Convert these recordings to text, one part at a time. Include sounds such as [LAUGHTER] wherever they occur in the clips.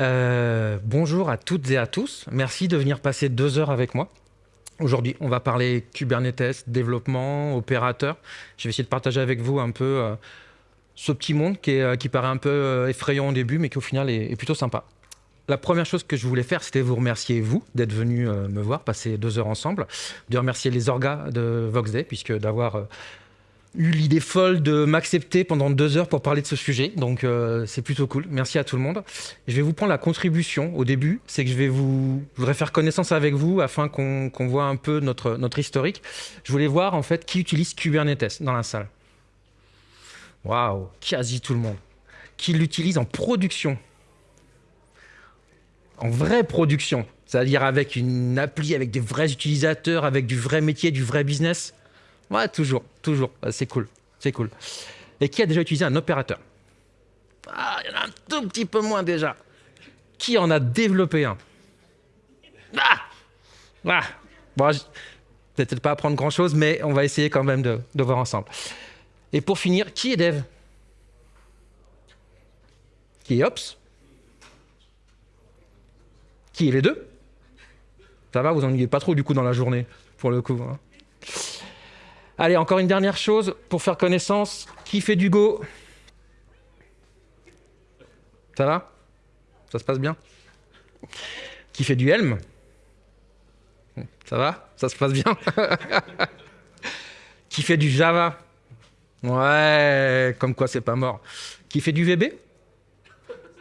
Euh, bonjour à toutes et à tous. Merci de venir passer deux heures avec moi. Aujourd'hui, on va parler Kubernetes, développement, opérateur. Je vais essayer de partager avec vous un peu euh, ce petit monde qui, est, euh, qui, paraît un peu effrayant au début, mais qui au final est, plutôt sympa. La première chose que je voulais faire, c'était vous remercier, vous, d'être venu me voir, passer deux heures ensemble, de remercier les orgas de Voxday, puisque d'avoir eu l'idée folle de m'accepter pendant deux heures pour parler de ce sujet. Donc, euh, c'est plutôt cool. Merci à tout le monde. Je vais vous prendre la contribution au début. C'est que je vais vous, je voudrais faire connaissance avec vous afin qu'on voit un peu notre, notre historique. Je voulais voir, en fait, qui utilise Kubernetes dans la salle. Waouh, quasi tout le monde. Qui l'utilise en production? En vraie production. C'est-à-dire avec une appli, avec des vrais utilisateurs, avec du vrai métier, du vrai business? Ouais, toujours, toujours. C'est cool, c'est cool. Et qui a déjà utilisé un opérateur? Ah, il y en a un tout petit peu moins déjà. Qui en a développé un? Ah Ah Bon, peut-être pas apprendre grand-chose, mais on va essayer quand même de, voir ensemble. Et pour finir, qui est dev? Qui est Ops? Qui est les deux? Ça va, vous ennuyez pas trop du coup dans la journée, pour le coup. Hein Allez, encore une dernière chose pour faire connaissance. Qui fait du Go? Ça va? Ça se passe bien? Qui fait du Helm? Ça va? Ça se passe bien? [LAUGHS] Qui fait du Java? Ouais, comme quoi c'est pas mort. Qui fait du VB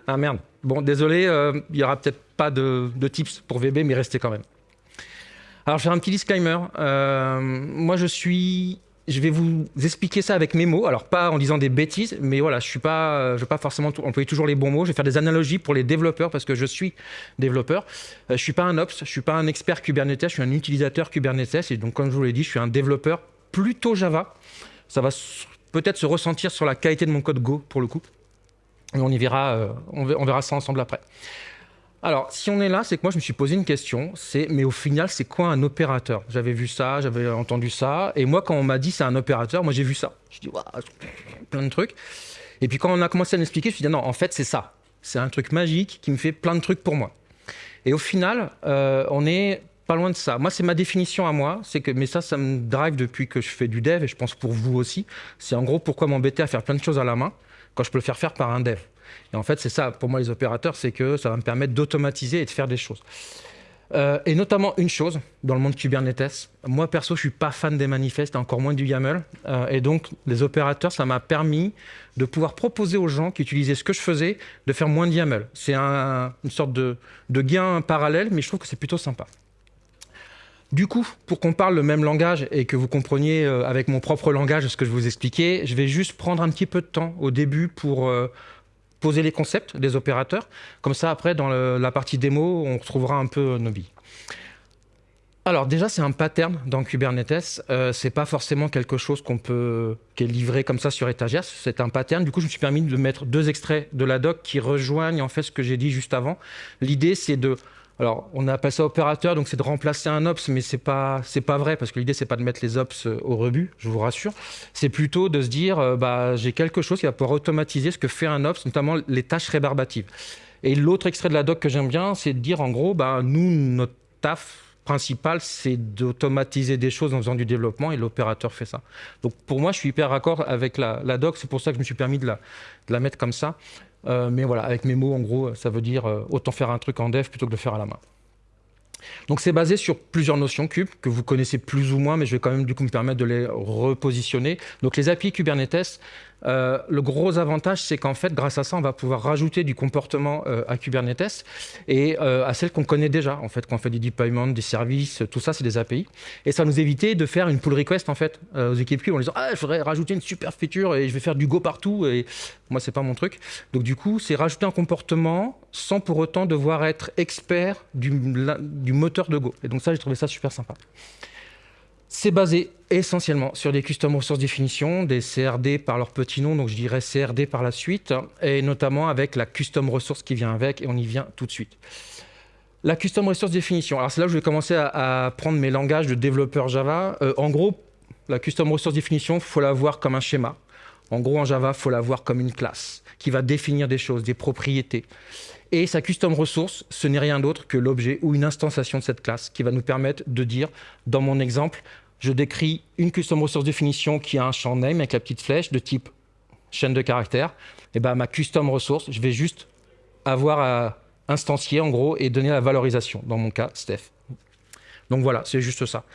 Ah merde. Bon, désolé, euh, il n'y aura peut-être pas de, de tips pour VB, mais restez quand même. Alors, je vais faire un petit disclaimer. Euh, moi, je suis je vais vous expliquer ça avec mes mots. Alors, pas en disant des bêtises, mais voilà, je ne pas, vais pas forcément employer toujours les bons mots. Je vais faire des analogies pour les développeurs parce que je suis développeur. Euh, je ne suis pas un ops, je ne suis pas un expert Kubernetes, je suis un utilisateur Kubernetes. Et donc, comme je vous l'ai dit, je suis un développeur plutôt Java. Ça va peut-être se ressentir sur la qualité de mon code Go pour le coup. Et on y verra, euh, on verra ça ensemble après. Alors, si on est là, c'est que moi, je me suis posé une question, c'est, mais au final, c'est quoi un opérateur? J'avais vu ça, j'avais entendu ça, et moi, quand on m'a dit c'est un opérateur, moi, j'ai vu ça. Je dis, waouh, plein de trucs. Et puis, quand on a commencé à m'expliquer, je me suis dit, non, en fait, c'est ça. C'est un truc magique qui me fait plein de trucs pour moi. Et au final, euh, on est pas loin de ça. Moi, c'est ma définition à moi, c'est que, mais ça, ça me drive depuis que je fais du dev, et je pense pour vous aussi. C'est en gros pourquoi m'embêter à faire plein de choses à la main quand je peux le faire faire par un dev. Et en fait, c'est ça, pour moi, les opérateurs, c'est que ça va me permettre d'automatiser et de faire des choses. Euh, et notamment une chose dans le monde Kubernetes. Moi, perso, je suis pas fan des manifestes, encore moins du YAML. Euh, et donc, les opérateurs, ça m'a permis de pouvoir proposer aux gens qui utilisaient ce que je faisais de faire moins de YAML. C'est un, une sorte de, de gain parallèle, mais je trouve que c'est plutôt sympa. Du coup, pour qu'on parle le même langage et que vous compreniez euh, avec mon propre langage ce que je vous expliquais, je vais juste prendre un petit peu de temps au début pour poser les concepts des opérateurs. Comme ça, après, dans la partie démo, on retrouvera un peu nos billes. Alors déjà, c'est un pattern dans Kubernetes. Euh, c'est pas forcément quelque chose qu'on peut, qui est livré comme ça sur étagère. C'est un pattern. Du coup, je me suis permis de mettre deux extraits de la doc qui rejoignent en fait ce que j'ai dit juste avant. L'idée, c'est de alors, on appelle ça opérateur, donc c'est de remplacer un ops, mais c'est pas pas vrai parce que l'idée c'est pas de mettre les ops euh, au rebut, je vous rassure. C'est plutôt de se dire, euh, bah j'ai quelque chose qui va pouvoir automatiser ce que fait un ops, notamment les tâches rébarbatives. Et l'autre extrait de la doc que j'aime bien, c'est de dire en gros, bah nous notre taf principal, c'est d'automatiser des choses en faisant du développement et l'opérateur fait ça. Donc pour moi, je suis hyper raccord avec la, doc, c'est pour ça que je me suis permis de la mettre comme ça. Euh, mais voilà, avec mes mots, en gros, ça veut dire euh, autant faire un truc en dev plutôt que de le faire à la main. Donc c'est basé sur plusieurs notions cube que vous connaissez plus ou moins, mais je vais quand même du coup me permettre de les repositionner. Donc les API Kubernetes, euh, le gros avantage, c'est qu'en fait, grâce à ça, on va pouvoir rajouter du comportement euh, à Kubernetes et euh, à celles qu'on connaît déjà. En fait, quand on fait des deployments, des services, tout ça, c'est des API. Et ça nous évitait de faire une pull request en fait aux équipes cube en disant ah, je voudrais rajouter une super feature et je vais faire du go partout. Et moi, c'est pas mon truc. Donc du coup, c'est rajouter un comportement sans pour autant devoir être expert du, du moteur de Go. Et donc ça, j'ai trouvé ça super sympa. C'est basé essentiellement sur des Custom Resource Definition, des CRD par leur petit nom, donc je dirais CRD par la suite, et notamment avec la Custom Resource qui vient avec, et on y vient tout de suite. La Custom Resource Definition, alors c'est là où je vais commencer à, prendre mes langages de développeur Java. Euh, en gros, la Custom Resource Definition, il faut la voir comme un schéma. En gros, en Java, il faut la voir comme une classe qui va définir des choses, des propriétés. Et sa custom resource, ce n'est rien d'autre que l'objet ou une instanciation de cette classe qui va nous permettre de dire, dans mon exemple, je décris une custom resource définition qui a un champ name avec la petite flèche de type chaîne de caractères. Et ben ma custom resource, je vais juste avoir à instancier en gros et donner la valorisation. Dans mon cas, Steph. Donc voilà, c'est juste ça.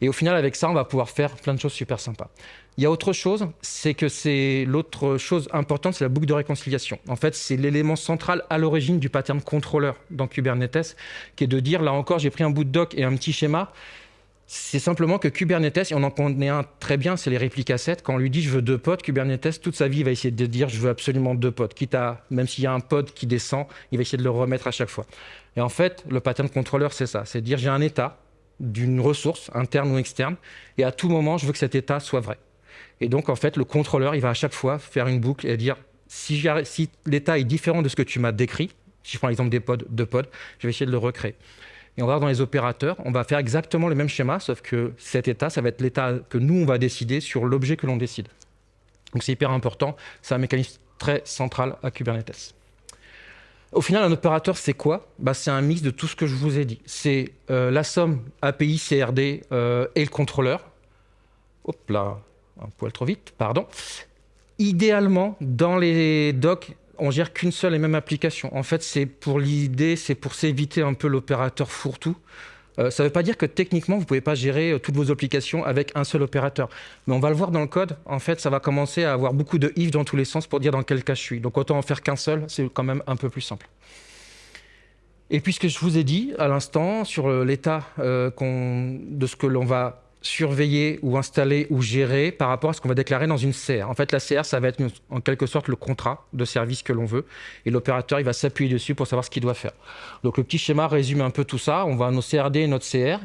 Et au final, avec ça, on va pouvoir faire plein de choses super sympas. Il y a autre chose, c'est que c'est l'autre chose importante, c'est la boucle de réconciliation. En fait, c'est l'élément central à l'origine du pattern contrôleur dans Kubernetes, qui est de dire, là encore, j'ai pris un bout de doc et un petit schéma. C'est simplement que Kubernetes, et on en connaît un très bien, c'est les répliques 7. Quand on lui dit je veux deux pods, Kubernetes, toute sa vie, il va essayer de dire je veux absolument deux pods. Quitte à, même s'il y a un pod qui descend, il va essayer de le remettre à chaque fois. Et en fait, le pattern contrôleur, c'est ça. C'est dire j'ai un état d'une ressource, interne ou externe, et à tout moment, je veux que cet état soit vrai. Et donc, en fait, le contrôleur, il va à chaque fois faire une boucle et dire si, si l'état est différent de ce que tu m'as décrit, si je prends l'exemple des pods, de pods, je vais essayer de le recréer. Et on va voir dans les opérateurs, on va faire exactement le même schéma, sauf que cet état, ça va être l'état que nous, on va décider sur l'objet que l'on décide. Donc c'est hyper important, c'est un mécanisme très central à Kubernetes. Au final, un opérateur, c'est quoi? Bah, C'est un mix de tout ce que je vous ai dit. C'est euh, la somme API, CRD euh, et le contrôleur. Hop là, un poil trop vite, pardon. Idéalement, dans les docs, on gère qu'une seule et même application. En fait, c'est pour l'idée, c'est pour s'éviter un peu l'opérateur fourre-tout. Euh, ça ne veut pas dire que techniquement, vous ne pouvez pas gérer euh, toutes vos applications avec un seul opérateur. Mais on va le voir dans le code. En fait, ça va commencer à avoir beaucoup de if dans tous les sens pour dire dans quel cas je suis. Donc autant en faire qu'un seul, c'est quand même un peu plus simple. Et puisque je vous ai dit à l'instant sur euh, l'état de ce que l'on va surveiller ou installer ou gérer par rapport à ce qu'on va déclarer dans une CR. En fait, la CR, ça va être en quelque sorte le contrat de service que l'on veut et l'opérateur, il va s'appuyer dessus pour savoir ce qu'il doit faire. Donc le petit schéma résume un peu tout ça. On va nos CRD et notre CR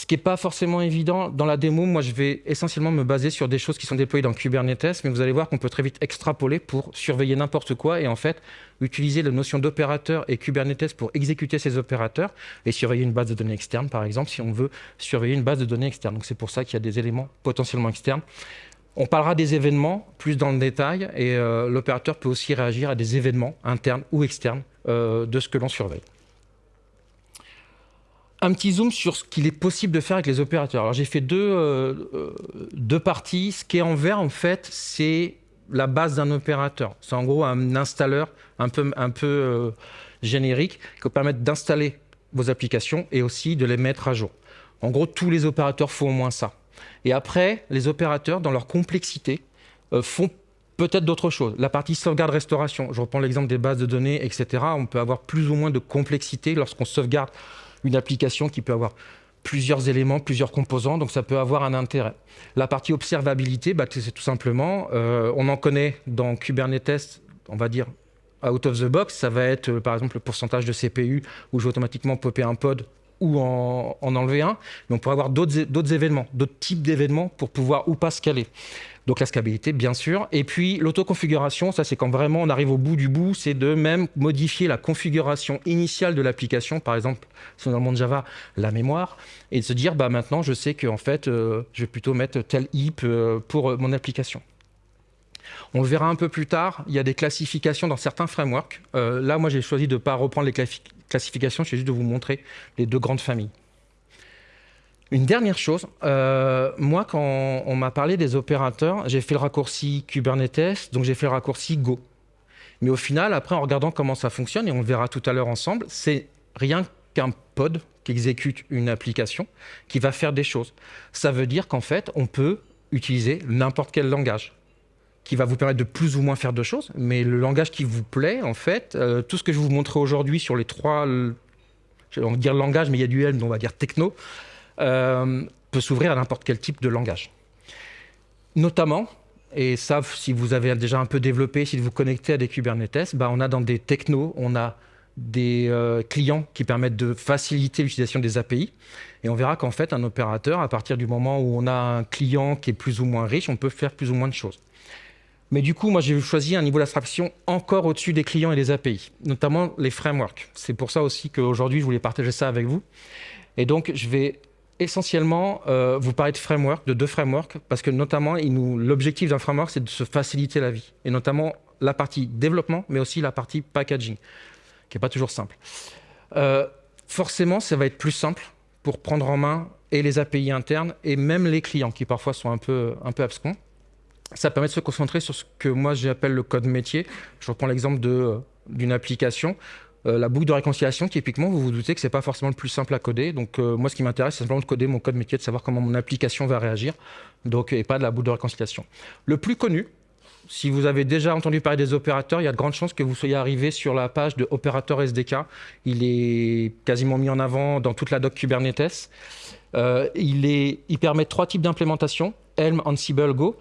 ce qui n'est pas forcément évident dans la démo, moi je vais essentiellement me baser sur des choses qui sont déployées dans Kubernetes, mais vous allez voir qu'on peut très vite extrapoler pour surveiller n'importe quoi et en fait utiliser la notion d'opérateur et Kubernetes pour exécuter ces opérateurs et surveiller une base de données externe par exemple si on veut surveiller une base de données externe. Donc c'est pour ça qu'il y a des éléments potentiellement externes. On parlera des événements plus dans le détail et euh, l'opérateur peut aussi réagir à des événements internes ou externes euh, de ce que l'on surveille un petit zoom sur ce qu'il est possible de faire avec les opérateurs. Alors j'ai fait deux, euh, euh, deux parties. Ce qui est en vert, en fait, c'est la base d'un opérateur. C'est en gros un installeur un peu, un peu euh, générique qui va permettre d'installer vos applications et aussi de les mettre à jour. En gros, tous les opérateurs font au moins ça. Et après, les opérateurs, dans leur complexité, font peut-être d'autres choses. La partie sauvegarde-restauration, je reprends l'exemple des bases de données, etc. On peut avoir plus ou moins de complexité lorsqu'on sauvegarde une application qui peut avoir plusieurs éléments, plusieurs composants, donc ça peut avoir un intérêt. La partie observabilité, bah, c'est tout simplement, euh, on en connaît dans Kubernetes, on va dire out of the box, ça va être euh, par exemple le pourcentage de CPU où je vais automatiquement popper un pod ou en, enlever un, mais on pourrait avoir d'autres événements, d'autres types d'événements pour pouvoir ou pas scaler. Donc la scalabilité, bien sûr. Et puis l'autoconfiguration, ça c'est quand vraiment on arrive au bout du bout, c'est de même modifier la configuration initiale de l'application, par exemple, si on est le monde Java, la mémoire, et de se dire, bah maintenant je sais qu'en fait, euh, je vais plutôt mettre tel heap euh, pour euh, mon application. On le verra un peu plus tard, il y a des classifications dans certains frameworks. là, moi, j'ai choisi de ne pas reprendre les classifications, j'ai juste de vous montrer les deux grandes familles. Une dernière chose, euh, moi quand on m'a parlé des opérateurs, j'ai fait le raccourci Kubernetes, donc j'ai fait le raccourci Go. Mais au final, après en regardant comment ça fonctionne, et on le verra tout à l'heure ensemble, c'est rien qu'un pod qui exécute une application qui va faire des choses. Ça veut dire qu'en fait, on peut utiliser n'importe quel langage qui va vous permettre de plus ou moins faire de choses, mais le langage qui vous plaît, en fait, euh, tout ce que je vais vous montrer aujourd'hui sur les trois, je vais dire langage, mais il y a du L, on va dire techno, euh, peut s'ouvrir à n'importe quel type de langage. Notamment, et ça, si vous avez déjà un peu développé, si vous vous connectez à des Kubernetes, bah, on a dans des technos, on a des euh, clients qui permettent de faciliter l'utilisation des API. Et on verra qu'en fait, un opérateur, à partir du moment où on a un client qui est plus ou moins riche, on peut faire plus ou moins de choses. Mais du coup, moi, j'ai choisi un niveau d'abstraction encore au-dessus des clients et des API, notamment les frameworks. C'est pour ça aussi qu'aujourd'hui, je voulais partager ça avec vous. Et donc, je vais essentiellement, euh, vous parlez de framework, de deux frameworks, parce que notamment, l'objectif d'un framework, c'est de se faciliter la vie, et notamment la partie développement, mais aussi la partie packaging, qui n'est pas toujours simple. Euh, forcément, ça va être plus simple pour prendre en main et les API internes, et même les clients, qui parfois sont un peu, un peu abscons. Ça permet de se concentrer sur ce que moi j'appelle le code métier. Je reprends l'exemple d'une application euh, la boucle de réconciliation, typiquement, vous vous doutez que ce n'est pas forcément le plus simple à coder. Donc, euh, moi, ce qui m'intéresse, c'est simplement de coder mon code métier, de savoir comment mon application va réagir, donc, et pas de la boucle de réconciliation. Le plus connu, si vous avez déjà entendu parler des opérateurs, il y a de grandes chances que vous soyez arrivé sur la page de opérateur SDK. Il est quasiment mis en avant dans toute la doc Kubernetes. Euh, il, il permet trois types d'implémentation, Helm, Ansible, Go.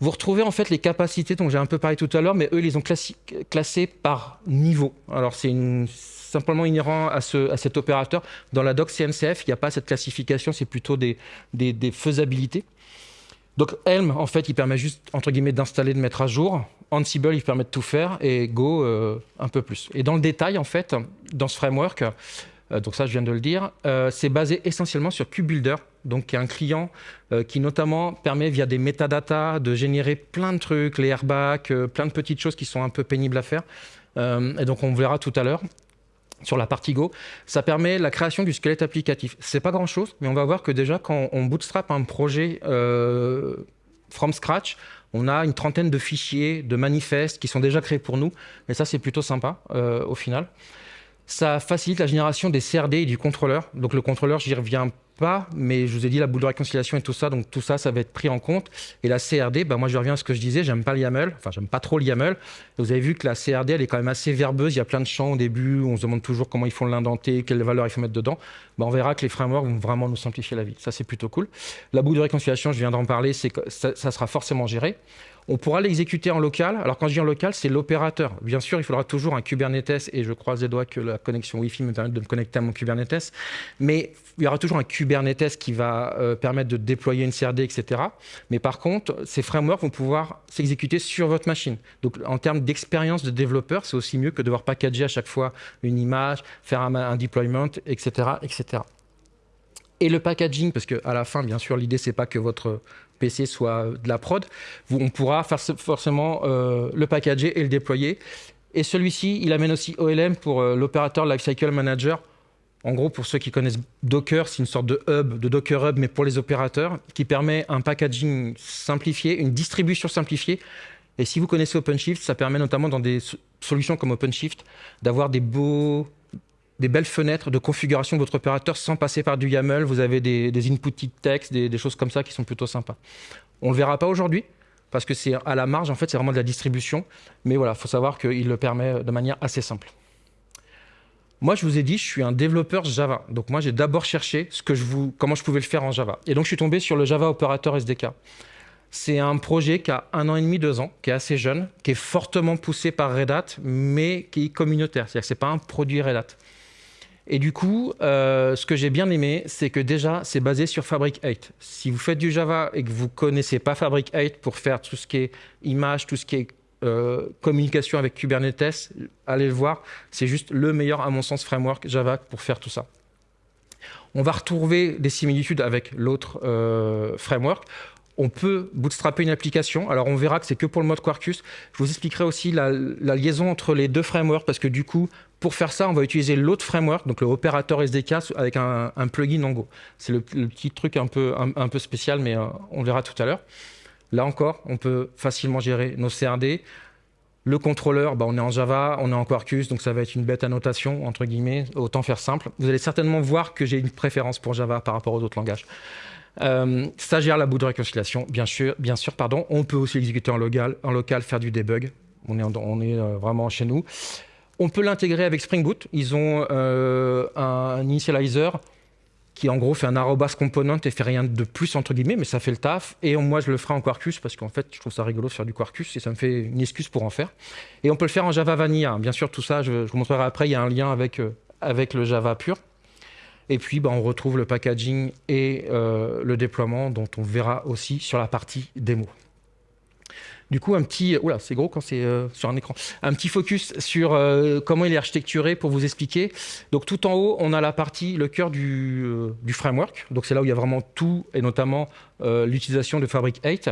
Vous retrouvez en fait les capacités dont j'ai un peu parlé tout à l'heure, mais eux, ils les ont classées par niveau. Alors, c'est simplement inhérent à, ce, à, cet opérateur. Dans la doc CNCF, il n'y a pas cette classification, c'est plutôt des, faisabilités. Donc, Helm, en fait, il permet juste, entre guillemets, d'installer, de mettre à jour. Ansible, il permet de tout faire. Et Go, euh, un peu plus. Et dans le détail, en fait, dans ce framework, donc ça, je viens de le dire, euh, c'est basé essentiellement sur KubeBuilder, donc qui est un client euh, qui notamment permet via des métadatas de générer plein de trucs, les airbags, plein de petites choses qui sont un peu pénibles à faire. et donc on verra tout à l'heure sur la partie Go, ça permet la création du squelette applicatif. C'est pas grand-chose, mais on va voir que déjà quand on bootstrap un projet from scratch, on a une trentaine de fichiers, de manifestes qui sont déjà créés pour nous, et ça c'est plutôt sympa au final. Ça facilite la génération des CRD et du contrôleur. Donc le contrôleur, j'y reviens pas, mais je vous ai dit la boule de réconciliation et tout ça, donc tout ça, ça va être pris en compte. Et la CRD, bah moi je reviens à ce que je disais, j'aime pas le enfin j'aime pas trop le YAML. vous avez vu que la CRD, elle est quand même assez verbeuse, il y a plein de champs au début, on se demande toujours comment ils font l'indenter, quelle valeur il faut mettre dedans. Bah, on verra que les frameworks vont vraiment nous simplifier la vie, ça c'est plutôt cool. La boucle de réconciliation, je viens d'en parler, ça, ça sera forcément géré. On pourra l'exécuter en local. Alors quand je dis en local, c'est l'opérateur. Bien sûr, il faudra toujours un Kubernetes et je croise les doigts que la connexion Wi-Fi me permette de me connecter à mon Kubernetes. Mais il y aura toujours un Kubernetes qui va euh, permettre de déployer une CRD, etc. Mais par contre, ces frameworks vont pouvoir s'exécuter sur votre machine. Donc en termes d'expérience de développeur, c'est aussi mieux que de devoir packager à chaque fois une image, faire un, un deployment, etc., etc. Et le packaging, parce qu'à la fin, bien sûr, l'idée, c'est pas que votre PC soit de la prod, on pourra forcément euh, le packager et le déployer. Et celui-ci, il amène aussi OLM pour euh, l'opérateur Lifecycle Manager. En gros, pour ceux qui connaissent Docker, c'est une sorte de hub, de Docker Hub, mais pour les opérateurs, qui permet un packaging simplifié, une distribution simplifiée. Et si vous connaissez OpenShift, ça permet notamment dans des solutions comme OpenShift d'avoir des beaux des belles fenêtres de configuration de votre opérateur sans passer par du YAML. Vous avez des, des inputs text, des, des, choses comme ça qui sont plutôt sympas. On ne le verra pas aujourd'hui parce que c'est à la marge, en fait, c'est vraiment de la distribution. Mais voilà, il faut savoir qu'il le permet de manière assez simple. Moi, je vous ai dit, je suis un développeur Java. Donc moi, j'ai d'abord cherché ce que je vous, comment je pouvais le faire en Java. Et donc, je suis tombé sur le Java Operator SDK. C'est un projet qui a un an et demi, deux ans, qui est assez jeune, qui est fortement poussé par Red Hat, mais qui est communautaire. C'est-à-dire que ce n'est pas un produit Red Hat. Et du coup, euh, ce que j'ai bien aimé, c'est que déjà, c'est basé sur Fabric 8. Si vous faites du Java et que vous ne connaissez pas Fabric 8 pour faire tout ce qui est image, tout ce qui est euh, communication avec Kubernetes, allez le voir. C'est juste le meilleur, à mon sens, framework Java pour faire tout ça. On va retrouver des similitudes avec l'autre euh, framework on peut bootstrapper une application. Alors, on verra que c'est que pour le mode Quarkus. Je vous expliquerai aussi la, liaison entre les deux frameworks parce que du coup, pour faire ça, on va utiliser l'autre framework, donc le opérateur SDK avec un, plugin en Go. C'est le, petit truc un peu, un, spécial, mais euh, on verra tout à l'heure. Là encore, on peut facilement gérer nos CRD. Le contrôleur, bah, on est en Java, on est en Quarkus, donc ça va être une bête annotation, entre guillemets, autant faire simple. Vous allez certainement voir que j'ai une préférence pour Java par rapport aux autres langages. Euh, ça gère la bout de réconciliation, bien sûr, bien sûr pardon. On peut aussi l'exécuter en local, faire du debug. On est, euh, vraiment chez nous. On peut l'intégrer avec Spring Boot. Ils ont euh, un initializer qui en gros fait un arrobas component et fait rien de plus entre guillemets, mais ça fait le taf. Et moi je le ferai en Quarkus parce qu'en fait je trouve ça rigolo de faire du Quarkus et ça me fait une excuse pour en faire. Et on peut le faire en Java Vanilla. Bien sûr tout ça, je, vous montrerai après, il y a un lien avec, avec le Java pur. Et puis, bah, on retrouve le packaging et euh, le déploiement dont on verra aussi sur la partie démo. Du coup, un petit, oula, c'est gros quand c'est euh, sur un écran. Un petit focus sur euh, comment il est architecturé pour vous expliquer. Donc tout en haut, on a la partie, le cœur du, framework. Donc c'est là où il y a vraiment tout, et notamment l'utilisation de Fabric 8.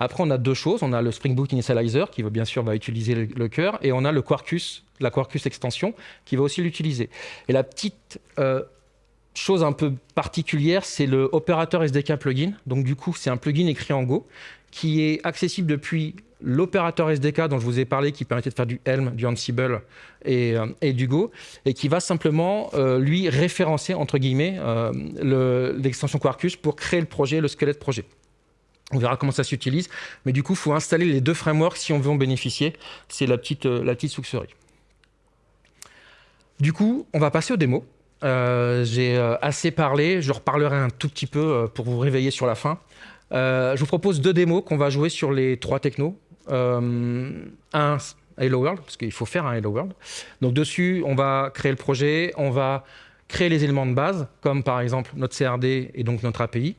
Après, on a deux choses. On a le Spring Boot Initializer qui bien sûr va utiliser le, cœur, et on a le Quarkus, la Quarkus extension qui va aussi l'utiliser. Et la petite chose un peu particulière, c'est le opérateur SDK plugin. Donc du coup, c'est un plugin écrit en Go qui est accessible depuis l'opérateur SDK dont je vous ai parlé, qui permettait de faire du Helm, du Ansible et, euh, du Go, et qui va simplement, euh, lui, référencer, entre guillemets, euh, l'extension Quarkus pour créer le projet, le squelette projet. On verra comment ça s'utilise, mais du coup, il faut installer les deux frameworks si on veut en bénéficier. C'est la petite, la petite succerie. Du coup, on va passer aux démos. J'ai assez parlé, je reparlerai un tout petit peu pour vous réveiller sur la fin. Euh, je vous propose deux démos qu'on va jouer sur les trois technos. Euh, un Hello World, parce qu'il faut faire un Hello World. Donc dessus, on va créer le projet, on va créer les éléments de base, comme par exemple notre CRD et donc notre API.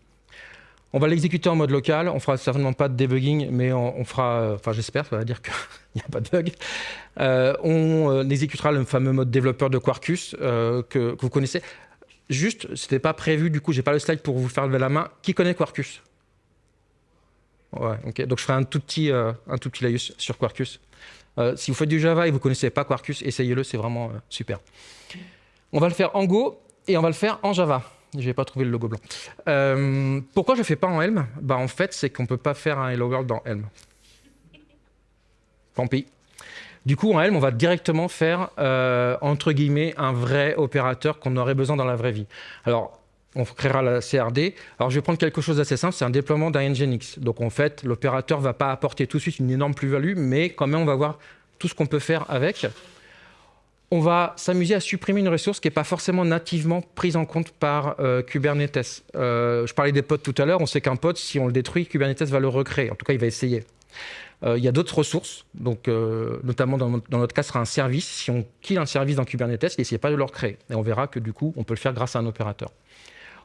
On va l'exécuter en mode local, on fera certainement pas de debugging, mais on, fera, euh, enfin j'espère, ça va dire qu'il [LAUGHS] n'y a pas de bug. on exécutera le fameux mode développeur de Quarkus que, vous connaissez. Juste, c'était pas prévu, du coup j'ai pas le slide pour vous faire lever la main. Qui connaît Quarkus? Ouais, ok. Donc je ferai un tout petit, euh, un tout petit laïus sur Quarkus. Euh, si vous faites du Java et vous connaissez pas Quarkus, essayez-le, c'est vraiment euh, super. On va le faire en Go et on va le faire en Java. Je n'ai pas trouvé le logo blanc. pourquoi je ne fais pas en Helm bah, En fait, c'est qu'on ne peut pas faire un Hello World dans Helm. Tant pis. Du coup, en Helm, on va directement faire, entre guillemets, un vrai opérateur qu'on aurait besoin dans la vraie vie. Alors, on créera la CRD. Alors, je vais prendre quelque chose d'assez simple, c'est un déploiement d'un Nginx. Donc, en fait, l'opérateur ne va pas apporter tout de suite une énorme plus-value, mais quand même, on va voir tout ce qu'on peut faire avec. On va s'amuser à supprimer une ressource qui n'est pas forcément nativement prise en compte par euh, Kubernetes. Euh, je parlais des pods tout à l'heure, on sait qu'un pod, si on le détruit, Kubernetes va le recréer. En tout cas, il va essayer. Euh, il y a d'autres ressources, donc, notamment dans, notre cas, ce sera un service. Si on kill un service dans Kubernetes, n'essayez pas de le recréer. Et on verra que du coup, on peut le faire grâce à un opérateur.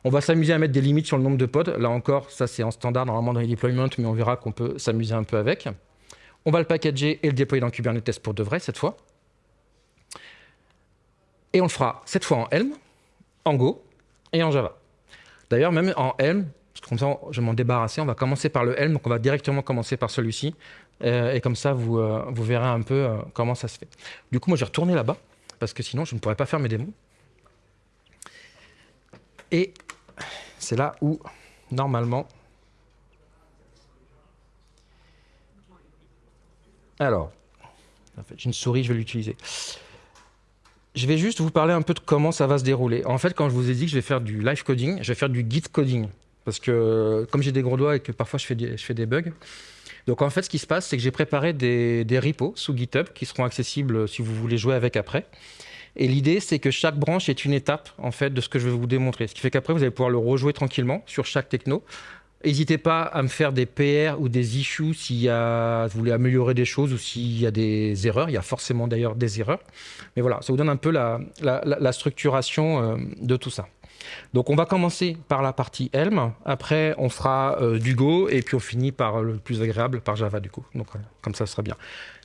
On va s'amuser à mettre des limites sur le nombre de pods. Là encore, ça c'est en standard normalement dans les deployments, mais on verra qu'on peut s'amuser un peu avec. On va le packager et le déployer dans Kubernetes pour de vrai cette fois. Et on le fera cette fois en Helm, en Go et en Java. D'ailleurs, même en Helm, comme ça je vais m'en débarrasser, on va commencer par le Helm, donc on va directement commencer par celui-ci. Euh, et comme ça, vous, euh, verrez un peu euh, comment ça se fait. Du coup, moi, je vais retourner là-bas, parce que sinon, je ne pourrais pas faire mes démos. Et c'est là où, normalement... Alors, en fait, j'ai une souris, je vais l'utiliser. Je vais juste vous parler un peu de comment ça va se dérouler. En fait, quand je vous ai dit que je vais faire du live coding, je vais faire du git coding. Parce que comme j'ai des gros doigts et que parfois je fais des, bugs, donc en fait, ce qui se passe, c'est que j'ai préparé des, des, repos sous GitHub qui seront accessibles si vous voulez jouer avec après. Et l'idée, c'est que chaque branche est une étape en fait de ce que je vais vous démontrer. Ce qui fait qu'après, vous allez pouvoir le rejouer tranquillement sur chaque techno. N'hésitez pas à me faire des PR ou des issues si vous voulez améliorer des choses ou s'il y a des erreurs. Il y a forcément d'ailleurs des erreurs. Mais voilà, ça vous donne un peu la, structuration euh, de tout ça. Donc on va commencer par la partie Helm, après on fera euh, du Go et puis on finit par le plus agréable, par Java du coup. Donc comme ça, ce sera bien.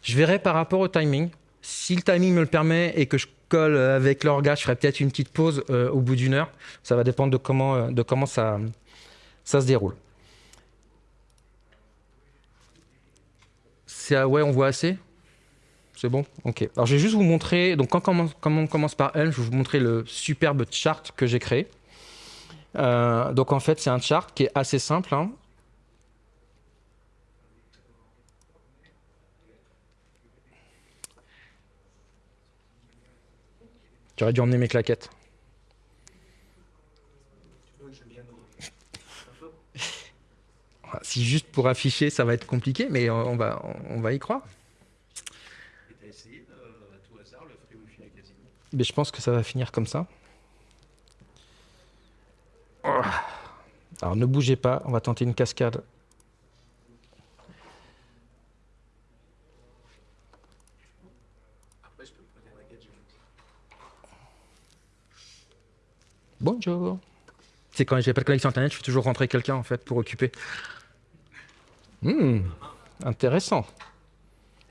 Je verrai par rapport au timing. Si le timing me le permet et que je colle avec l'orga, je ferai peut-être une petite pause euh, au bout d'une heure. Ça va dépendre de comment, euh, de comment ça, ça se déroule. C'est ouais, on voit assez C'est bon? Ok. Alors je vais juste vous montrer, donc quand, on commence par Helm, je vais vous montrer le superbe chart que j'ai créé. Euh, donc en fait, c'est un chart qui est assez simple. Hein. Tu aurais dû emmener mes claquettes. Si juste pour afficher, ça va être compliqué, mais on va, on va y croire. Mais je pense que ça va finir comme ça. Alors ne bougez pas, on va tenter une cascade Bonjour. C'est quand j'ai pas de connexion internet, je fais toujours rentrer quelqu'un en fait pour occuper. Hmm. intéressant.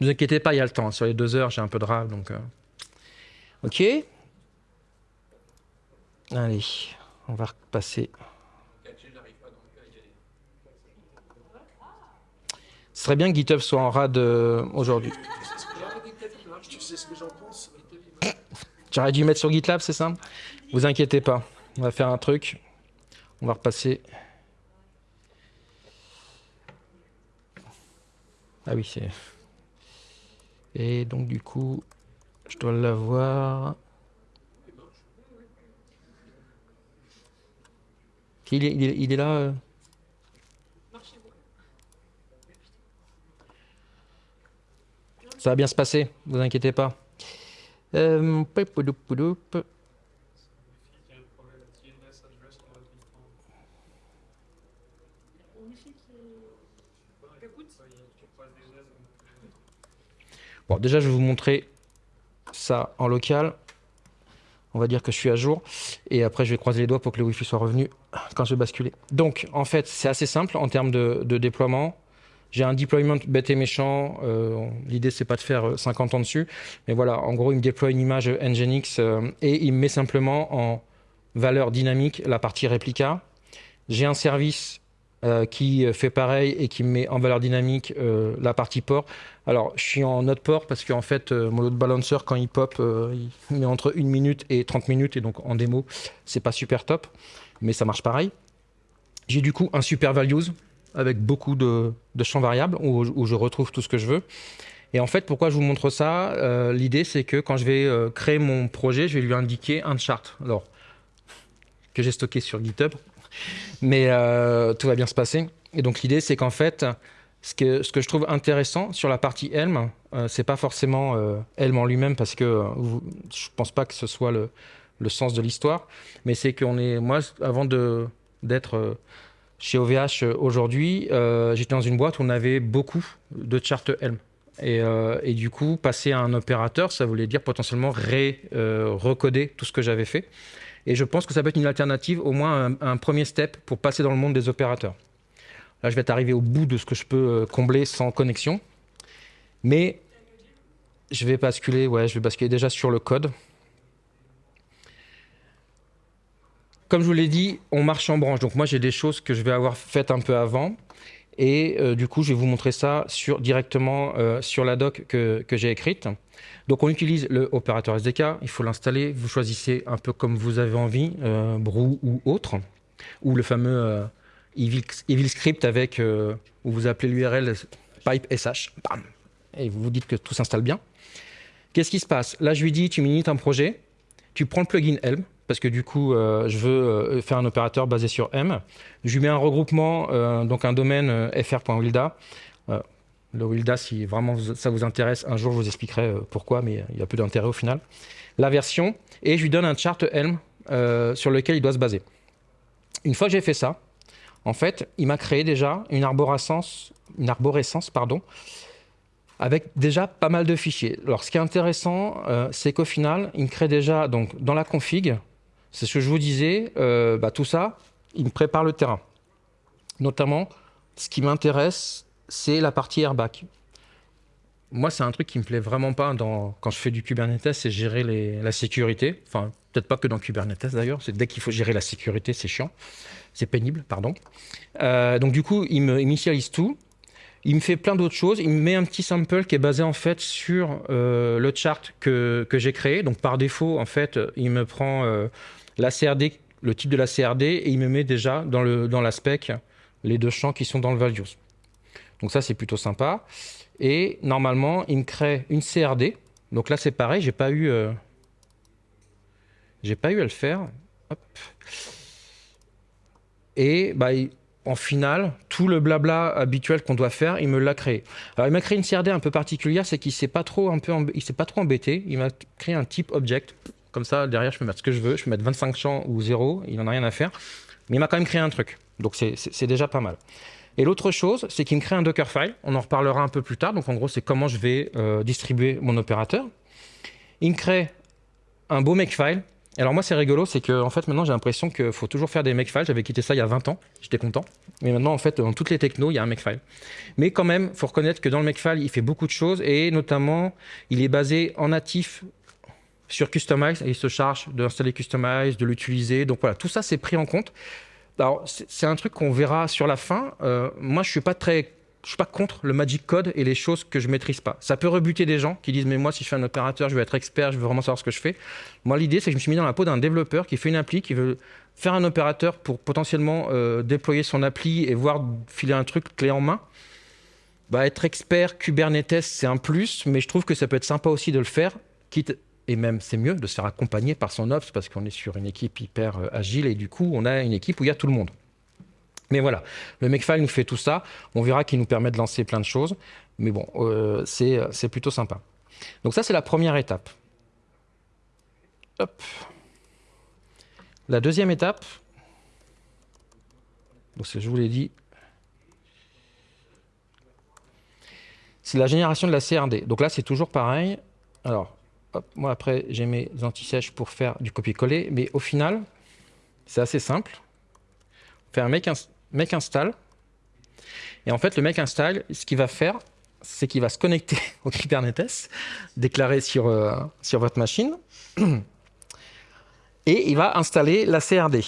Ne vous inquiétez pas, il y a le temps. Sur les deux heures, j'ai un peu de rave, donc... euh. Ok. Allez, on va repasser. Ce serait bien que GitHub soit en rade euh, aujourd'hui. J'aurais dû mettre sur GitLab, c'est ça? Vous inquiétez pas. On va faire un truc. On va repasser. Ah oui, c'est. Et donc, du coup, je dois l'avoir. Il est, il il est là euh Ça va bien se passer, vous inquiétez pas. Euh, poupoudoup, poupoudoup. Il y a un problème de TLS address dans votre bouton. Tu passes des aides. Bon, déjà, je vais vous montrer ça en local. On va dire que je suis à jour. Et après, je vais croiser les doigts pour que le Wi-Fi soit revenu quand je vais basculer. Donc, en fait, c'est assez simple en termes de, déploiement. J'ai un deployment bête et méchant. Euh, L'idée, c'est pas de faire euh, 50 ans dessus. Mais voilà, en gros, il me déploie une image Nginx euh, et il me met simplement en valeur dynamique la partie réplica. J'ai un service euh, qui fait pareil et qui me met en valeur dynamique euh, la partie port. Alors, je suis en note port parce qu'en fait, euh, mon load balancer, quand il pop, euh, il met entre 1 minute et 30 minutes. Et donc, en démo, c'est pas super top, mais ça marche pareil. J'ai du coup un super values avec beaucoup de, champs variables où, où je retrouve tout ce que je veux. Et en fait, pourquoi je vous montre ça Euh, L'idée, c'est que quand je vais euh, créer mon projet, je vais lui indiquer un chart. Alors, que j'ai stocké sur GitHub. Mais euh, tout va bien se passer. Et donc, l'idée, c'est qu'en fait, ce que, ce que je trouve intéressant sur la partie Helm, euh, c'est pas forcément euh, Helm en lui-même, parce que euh, vous- je pense pas que ce soit le, le sens de l'histoire, mais c'est qu'on est, moi, avant d'être chez OVH aujourd'hui, j'étais dans une boîte où on avait beaucoup de charts Helm. Et, et du coup, passer à un opérateur, ça voulait dire potentiellement recoder tout ce que j'avais fait. Et je pense que ça peut être une alternative, au moins un, premier step pour passer dans le monde des opérateurs. Là, je vais être arrivé au bout de ce que je peux euh, combler sans connexion. Mais je vais basculer, ouais, je vais basculer déjà sur le code. Comme je vous l'ai dit, on marche en branche. Donc moi, j'ai des choses que je vais avoir faites un peu avant. Et euh, du coup, je vais vous montrer ça directement euh, sur la doc que, j'ai écrite. Donc on utilise le opérateur SDK. Il faut l'installer. Vous choisissez un peu comme vous avez envie, euh, Brew ou autre. Ou le fameux euh, Evil, Evil Script avec, où vous appelez l'URL pipe sh. Bam. Et vous vous dites que tout s'installe bien. Qu'est-ce qui se passe? Là, je lui dis, tu minites un projet. Tu prends le plugin Helm parce que du coup, euh, je veux euh, faire un opérateur basé sur M. Je lui mets un regroupement, euh, donc un domaine fr.wilda. Le Wilda, si vraiment ça vous intéresse, un jour je vous expliquerai pourquoi, mais il y a peu d'intérêt au final. La version, et je lui donne un chart Helm sur lequel il doit se baser. Une fois que j'ai fait ça, en fait, il m'a créé déjà une arborescence, une arborescence pardon, avec déjà pas mal de fichiers. Alors, ce qui est intéressant, c'est qu'au final, il me crée déjà, donc, dans la config, c'est ce que je vous disais, euh, bah, tout ça, il me prépare le terrain. Notamment, ce qui m'intéresse, c'est la partie airbag. Moi, c'est un truc qui me plaît vraiment pas quand je fais du Kubernetes, c'est gérer la sécurité. Enfin, peut-être pas que dans Kubernetes d'ailleurs, c'est dès qu'il faut gérer la sécurité, c'est chiant. C'est pénible, pardon. Euh, donc, du coup, il me initialise tout. Il me fait plein d'autres choses. Il me met un petit sample qui est basé en fait sur euh, le chart que, j'ai créé. Donc par défaut, en fait, il me prend la CRD, le type de la CRD, et il me met déjà dans, le, dans la spec les deux champs qui sont dans le values. Donc ça, c'est plutôt sympa. Et normalement, il me crée une CRD. Donc là, c'est pareil, j'ai pas eu, euh, j'ai pas eu à le faire. Hop. Et bah, en final, tout le blabla habituel qu'on doit faire, il me l'a créé. Alors, il m'a créé une CRD un peu particulière, c'est qu'il il s'est pas trop embêté. Il m'a créé un type object. Comme ça, derrière, je peux mettre ce que je veux. Je peux mettre 25 champs ou 0. Il n'en a rien à faire. Mais il m'a quand même créé un truc. Donc, c'est- déjà pas mal. Et l'autre chose, c'est qu'il me crée un Dockerfile. On en reparlera un peu plus tard. Donc, en gros, c'est comment je vais euh, distribuer mon opérateur. Il me crée un beau makefile Alors moi, c'est rigolo, c'est que en fait, maintenant, j'ai l'impression qu'il faut toujours faire des makefiles. J'avais quitté ça il y a 20 ans, j'étais content. Mais maintenant, en fait, dans toutes les technos, il y a un makefile. Mais quand même, faut reconnaître que dans le makefile, il fait beaucoup de choses et notamment, il est basé en natif sur Customize et il se charge d'installer Customize, de l'utiliser. Donc voilà, tout ça, c'est pris en compte. Alors, c'est un truc qu'on verra sur la fin. Euh, moi, je suis pas très je suis pas contre le magic code et les choses que je maîtrise pas. Ça peut rebuter des gens qui disent mais moi si je fais un opérateur, je veux être expert, je veux vraiment savoir ce que je fais. Moi l'idée c'est que je me suis mis dans la peau d'un développeur qui fait une appli, qui veut faire un opérateur pour potentiellement euh, déployer son appli et voir filer un truc clé en main. Bah, être expert Kubernetes c'est un plus, mais je trouve que ça peut être sympa aussi de le faire, quitte et même c'est mieux de se faire accompagner par son ops parce qu'on est sur une équipe hyper euh, agile et du coup on a une équipe où il y a tout le monde. Mais voilà, le Makefile nous fait tout ça. On verra qu'il nous permet de lancer plein de choses. Mais bon, euh, c'est plutôt sympa. Donc ça, c'est la première étape. Hop. La deuxième étape, donc je vous l'ai dit, c'est la génération de la CRD. Donc là, c'est toujours pareil. Alors, moi après, j'ai mes anti-sèches pour faire du copier-coller. Mais au final, c'est assez simple. On fait un make mec installe. Et en fait, le mec installe, ce qu'il va faire, c'est qu'il va se connecter [LAUGHS] au Kubernetes, déclaré sur, euh, sur votre machine, [CLEARS THROAT] et il va installer la CRD.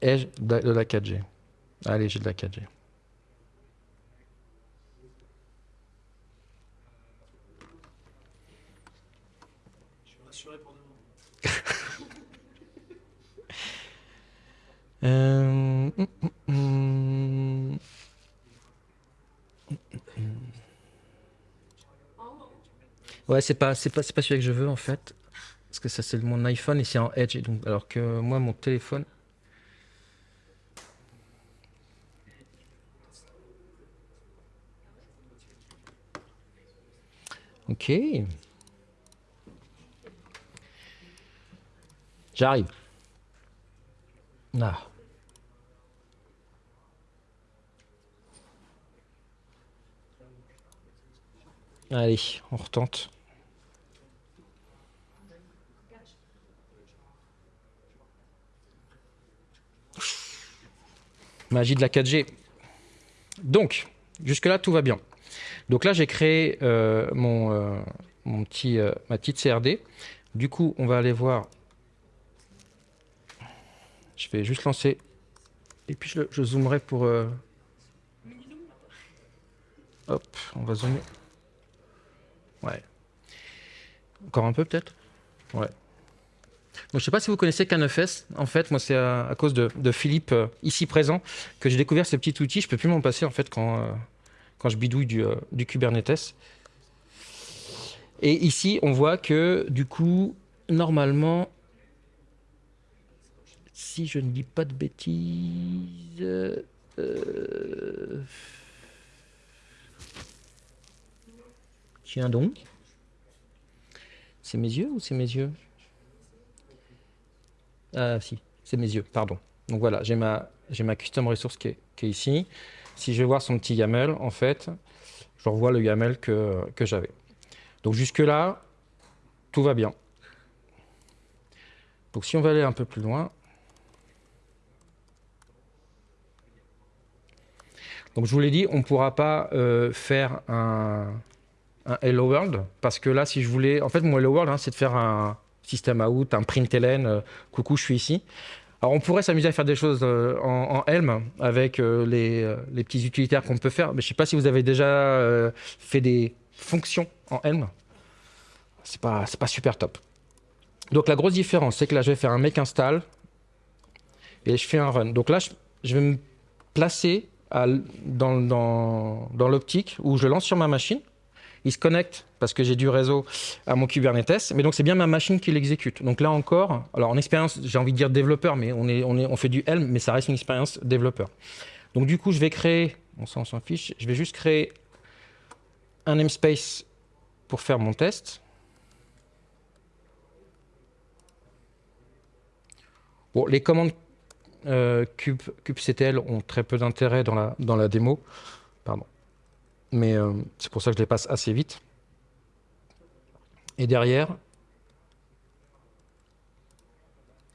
Ai-je de la 4G Allez, j'ai de la 4G. Euh, ouais, c'est pas, c'est pas, pas celui que je veux en fait, parce que ça c'est mon iPhone et c'est en Edge, donc alors que moi mon téléphone. Ok. J'arrive. Ah. Allez, on retente. Magie de la 4G. Donc, jusque-là, tout va bien. Donc là, j'ai créé euh, mon, euh, mon petit, euh, ma petite CRD. Du coup, on va aller voir je vais juste lancer. Et puis je, zoomerai pour... Hop, on va zoomer. Ouais. Encore un peu peut-être? Ouais. Donc, je ne sais pas si vous connaissez K9S. En fait, moi, c'est à, cause de, Philippe, ici présent, que j'ai découvert ce petit outil. Je ne peux plus m'en passer, en fait, quand, quand je bidouille du, du Kubernetes. Et ici, on voit que, du coup, normalement, si je ne dis pas de bêtises... Euh, tiens donc. C'est mes yeux ou c'est mes yeux? Ah si, c'est mes yeux, pardon. Donc voilà, j'ai ma, ma custom resource qui est, ici. Si je vais voir son petit YAML, en fait, je revois le YAML que, que j'avais. Donc jusque là, tout va bien. Donc si on va aller un peu plus loin, Donc je vous l'ai dit, on ne pourra pas euh, faire un, Hello World, parce que là, si je voulais... En fait, mon Hello World, hein, c'est de faire un système out, un println, euh, coucou, je suis ici. Alors on pourrait s'amuser à faire des choses euh, en, Helm avec les, petits utilitaires qu'on peut faire, mais je ne sais pas si vous avez déjà fait des fonctions en Helm. C'est pas, pas super top. Donc la grosse différence, c'est que là, je vais faire un make install et je fais un run. Donc là, je vais me placer dans, dans, l'optique où je lance sur ma machine. Il se connecte parce que j'ai du réseau à mon Kubernetes, mais donc c'est bien ma machine qui l'exécute. Donc là encore, alors en expérience, j'ai envie de dire développeur, mais on, est, on, est, on fait du Helm, mais ça reste une expérience développeur. Donc du coup, je vais créer, on s'en fiche, je vais juste créer un namespace pour faire mon test. Bon, les commandes euh, kubectl ont très peu d'intérêt dans la, dans la démo. Mais euh, c'est pour ça que je les passe assez vite. Et derrière,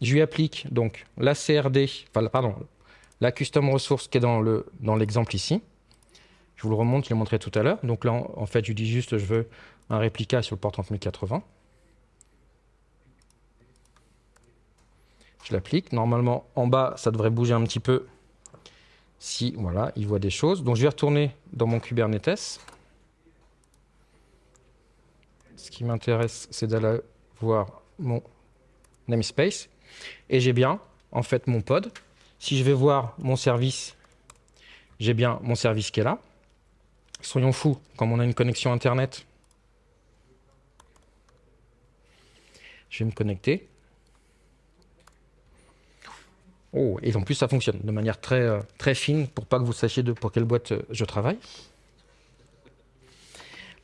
je lui applique donc la CRD, enfin, pardon, la custom resource qui est dans le dans l'exemple ici. Je vous le remonte, je l'ai montré tout à l'heure. Donc là, en, fait, je dis juste, je veux un réplica sur le port 30080. Je l'applique. Normalement, en bas, ça devrait bouger un petit peu. Si, voilà, il voit des choses. Donc, je vais retourner dans mon Kubernetes. Ce qui m'intéresse, c'est d'aller voir mon namespace. Et j'ai bien, en fait, mon pod. Si je vais voir mon service, j'ai bien mon service qui est là. Soyons fous, comme on a une connexion Internet, je vais me connecter. Oh, et en plus, ça fonctionne de manière très, euh, très fine pour pas que vous sachiez pour quelle boîte euh, je travaille.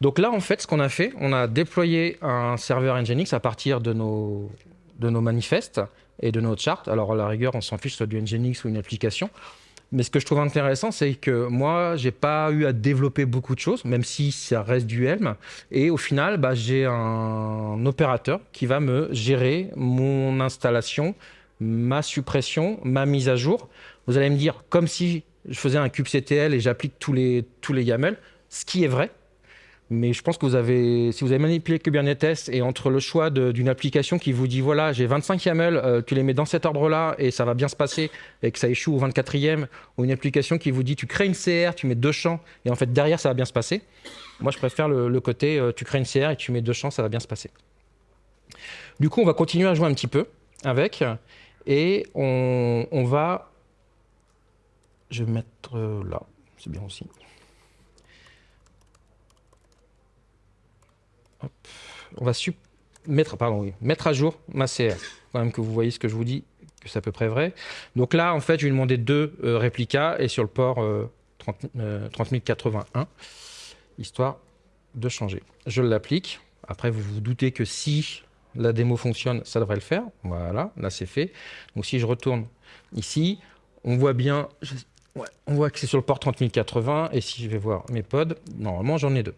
Donc là, en fait, ce qu'on a fait, on a déployé un serveur Nginx à partir de nos, de nos manifestes et de nos charts. Alors, à la rigueur, on s'en fiche, soit du Nginx ou une application. Mais ce que je trouve intéressant, c'est que moi, j'ai pas eu à développer beaucoup de choses, même si ça reste du Helm. Et au final, bah, j'ai un opérateur qui va me gérer mon installation, ma suppression, ma mise à jour. Vous allez me dire, comme si je faisais un kubectl et j'applique tous les, tous les YAML, ce qui est vrai, mais je pense que vous avez, si vous avez manipulé Kubernetes et entre le choix d'une application qui vous dit voilà, j'ai 25 YAML, euh, tu les mets dans cet ordre-là et ça va bien se passer et que ça échoue au 24e, ou une application qui vous dit tu crées une CR, tu mets deux champs et en fait derrière ça va bien se passer. Moi je préfère le, côté euh, tu crées une CR et tu mets deux champs, ça va bien se passer. Du coup, on va continuer à jouer un petit peu avec et on, va. Je vais mettre là, c'est bien aussi. On va mettre, pardon, mettre à jour ma CR. Quand même que vous voyez ce que je vous dis, que c'est à peu près vrai. Donc là, en fait, je vais demander deux euh, réplicas et sur le port 30081, euh, histoire de changer. Je l'applique. Après, vous vous doutez que si la démo fonctionne, ça devrait le faire. Voilà, là c'est fait. Donc si je retourne ici, on voit bien, on voit que c'est sur le port 30080 et si je vais voir mes pods, normalement j'en ai deux.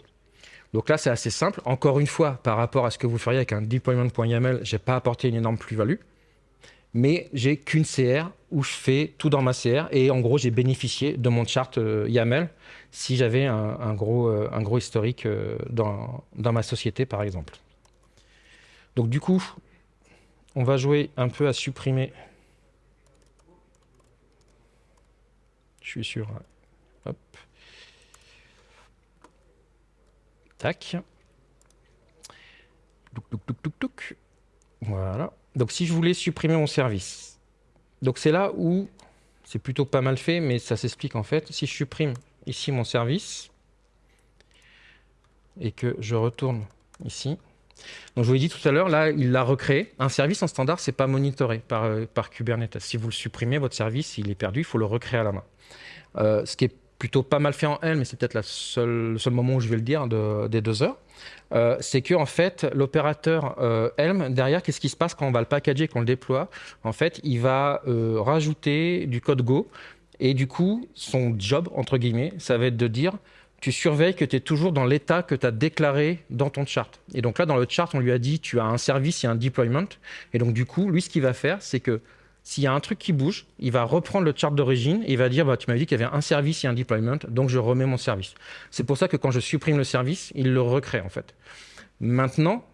Donc là, c'est assez simple. Encore une fois, par rapport à ce que vous feriez avec un deployment.yaml, je n'ai pas apporté une énorme plus-value. Mais j'ai qu'une CR où je fais tout dans ma CR. Et en gros, j'ai bénéficié de mon chart euh, YAML si j'avais un, gros, euh, gros historique euh, dans, dans ma société, par exemple. Donc du coup, on va jouer un peu à supprimer. Je suis sûr. Hop. Tac. Voilà. Donc si je voulais supprimer mon service. Donc c'est là où c'est plutôt pas mal fait, mais ça s'explique en fait. Si je supprime ici mon service et que je retourne ici. Donc je vous l'ai dit tout à l'heure, là, il l'a recréé. Un service en standard, c'est pas monitoré par, euh, Kubernetes. Si vous le supprimez, votre service, il est perdu, il faut le recréer à la main. Euh, ce qui est plutôt pas mal fait en Helm, mais c'est peut-être le seul moment où je vais le dire des deux heures, euh, c'est que en fait l'opérateur Helm derrière, qu'est-ce qui se passe quand on va le packager, qu'on le déploie? En fait, il va rajouter du code Go et du coup, son job entre guillemets, ça va être de dire tu surveilles que tu es toujours dans l'état que tu as déclaré dans ton chart. Et donc là, dans le chart, on lui a dit tu as un service et un deployment. Et donc du coup, lui, ce qu'il va faire, c'est que s'il y a un truc qui bouge, il va reprendre le chart d'origine et il va dire bah, Tu m'avais dit qu'il y avait un service et un deployment, donc je remets mon service. C'est pour ça que quand je supprime le service, il le recrée en fait. Maintenant,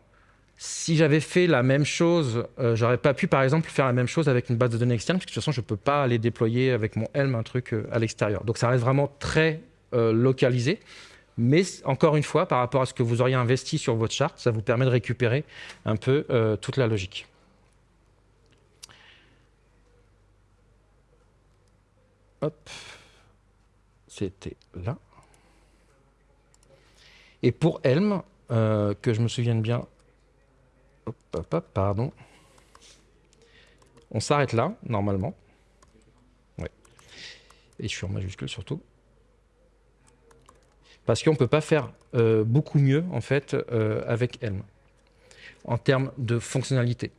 si j'avais fait la même chose, euh, j'aurais pas pu par exemple faire la même chose avec une base de données externe, parce que de toute façon, je ne peux pas aller déployer avec mon Helm un truc euh, à l'extérieur. Donc ça reste vraiment très euh, localisé. Mais encore une fois, par rapport à ce que vous auriez investi sur votre chart, ça vous permet de récupérer un peu toute la logique. Hop. C'était là. Et pour Helm, euh, que je me souvienne bien. Hop, hop, pardon. On s'arrête là, normalement. Ouais. Et je suis en majuscule surtout. Parce qu'on ne peut pas faire euh, beaucoup mieux, en fait, euh, avec Helm. En termes de fonctionnalité.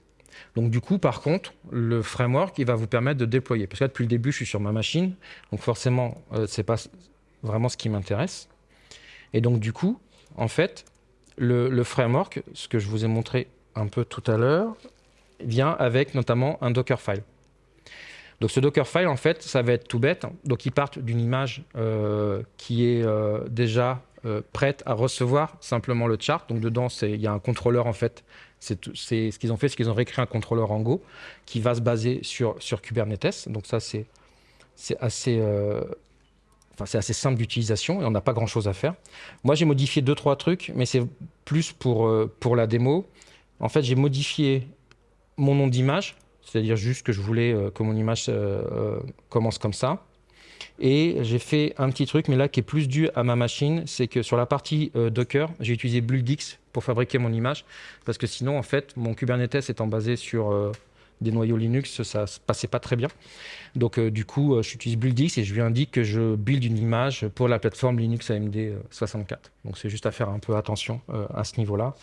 Donc du coup, par contre, le framework, il va vous permettre de déployer. Parce que là, depuis le début, je suis sur ma machine, donc forcément, euh, c'est pas vraiment ce qui m'intéresse. Et donc du coup, en fait, le, le, framework, ce que je vous ai montré un peu tout à l'heure, vient avec notamment un Dockerfile. Donc ce Dockerfile, en fait, ça va être tout bête. Donc ils partent d'une image euh, qui est euh, déjà euh, prête à recevoir simplement le chart. Donc dedans, il y a un contrôleur, en fait. C'est ce qu'ils ont fait, c'est qu'ils ont réécrit un contrôleur en Go qui va se baser sur, sur Kubernetes. Donc ça, c'est assez... Enfin, c'est assez simple d'utilisation et on n'a pas grand-chose à faire. Moi, j'ai modifié deux, trois trucs, mais c'est plus pour, pour la démo. En fait, j'ai modifié mon nom d'image c'est-à-dire juste que je voulais euh, que mon image euh, euh, commence comme ça. Et j'ai fait un petit truc, mais là qui est plus dû à ma machine, c'est que sur la partie Docker, j'ai utilisé BuildX pour fabriquer mon image, parce que sinon, en fait, mon Kubernetes étant basé sur des noyaux Linux, ça se passait pas très bien. Donc du coup, j'utilise BuildX et je lui indique que je build une image pour la plateforme Linux AMD 64. Donc c'est juste à faire un peu attention à ce niveau-là.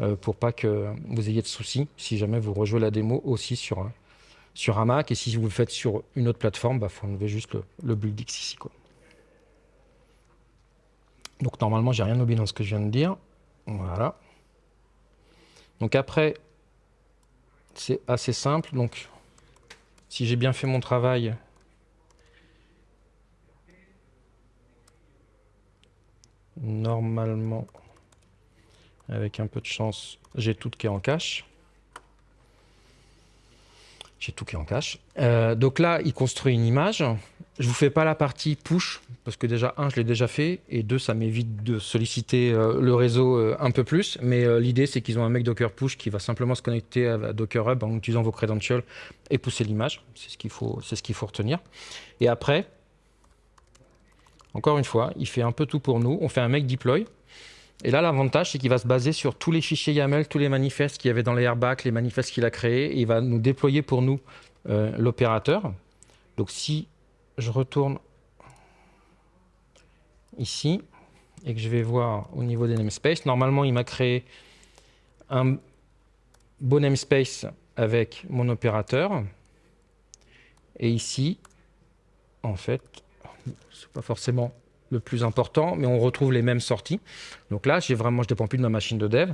Euh, pour pas que vous ayez de soucis si jamais vous rejouez la démo aussi sur, sur un Mac. Et si vous le faites sur une autre plateforme, il bah, faut enlever juste le, le BuildX ici. Quoi. Donc normalement, j'ai rien oublié dans ce que je viens de dire. Voilà. Donc après, c'est assez simple. Donc, si j'ai bien fait mon travail, normalement, avec un peu de chance, j'ai tout qui est en cache. J'ai tout qui est en cache. Euh, donc là, il construit une image. Je vous fais pas la partie push, parce que déjà, un, je l'ai déjà fait, et deux, ça m'évite de solliciter euh, le réseau euh, un peu plus. Mais l'idée, c'est qu'ils ont un mec Docker push qui va simplement se connecter à Docker Hub en utilisant vos credentials et pousser l'image. C'est ce qu'il faut, ce qu'il faut retenir. Et après, encore une fois, il fait un peu tout pour nous. On fait un make deploy. Et là, l'avantage, c'est qu'il va se baser sur tous les fichiers YAML, tous les manifestes qu'il y avait dans les airbags, les manifestes qu'il a créés, et il va nous déployer pour nous euh, l'opérateur. Donc si je retourne ici, et que je vais voir au niveau des namespaces, normalement, il m'a créé un beau namespace avec mon opérateur. Et ici, en fait, c'est pas forcément le plus important, mais on retrouve les mêmes sorties. Donc là, j'ai vraiment, je dépends plus de ma machine de dev.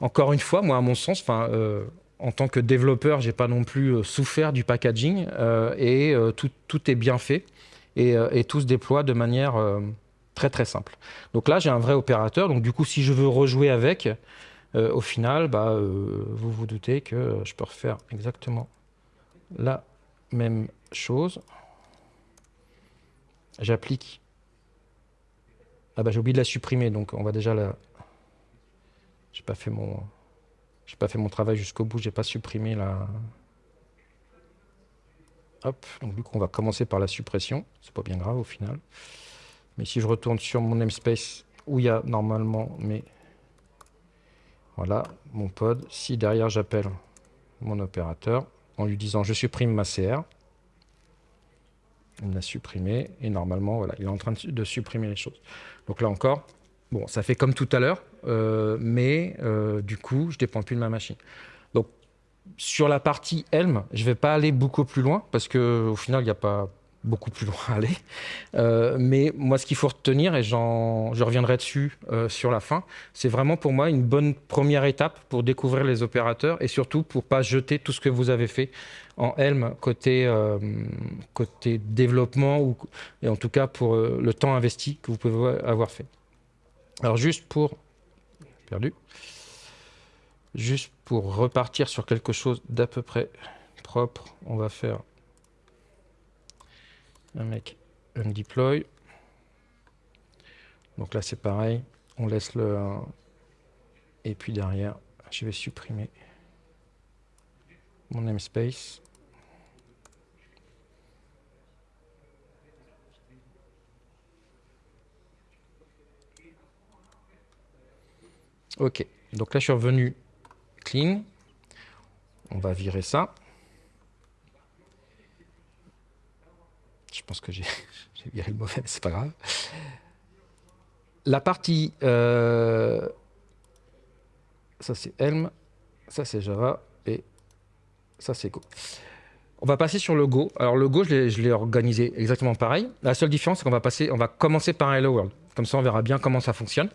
Encore une fois, moi, à mon sens, euh, en tant que développeur, j'ai pas non plus euh, souffert du packaging euh, et tout, tout, est bien fait et, et, tout se déploie de manière très très simple. Donc là, j'ai un vrai opérateur. Donc du coup, si je veux rejouer avec, au final, bah, vous vous doutez que je peux refaire exactement la même chose. J'applique ah bah j'ai oublié de la supprimer, donc on va déjà la... J'ai pas fait mon... J'ai pas fait mon travail jusqu'au bout, j'ai pas supprimé la... Hop, donc du coup on va commencer par la suppression, c'est pas bien grave au final. Mais si je retourne sur mon namespace où il y a normalement mes... Voilà, mon pod, si derrière j'appelle mon opérateur en lui disant je supprime ma CR, il l'a supprimé et normalement, voilà, il est en train de, supprimer les choses. Donc là encore, bon, ça fait comme tout à l'heure, euh, mais euh, du coup, je dépends plus de ma machine. Donc sur la partie Helm, je vais pas aller beaucoup plus loin parce que au final, il n'y a pas beaucoup plus loin à [LAUGHS] aller. Euh, mais moi, ce qu'il faut retenir, et je reviendrai dessus euh, sur la fin, c'est vraiment pour moi une bonne première étape pour découvrir les opérateurs et surtout pour pas jeter tout ce que vous avez fait en Helm côté, euh, côté développement ou, et en tout cas pour le temps investi que vous pouvez avoir fait. Alors juste pour... perdu. Juste pour repartir sur quelque chose d'à peu près propre, on va faire un mec undeploy. Donc là c'est pareil, on laisse le et puis derrière je vais supprimer mon namespace. Ok, donc là je suis revenu clean. On va virer ça. Je pense que [LAUGHS] j'ai viré le mauvais, mais c'est pas grave. La partie... Euh, ça, c'est Helm. Ça, c'est Java. Et Ça, c'est Go. On va passer sur le Go. Alors, le Go, je l'ai- organisé exactement pareil. La seule différence, c'est qu'on va, passer, on va commencer par Hello World. Comme ça, on verra bien comment ça fonctionne.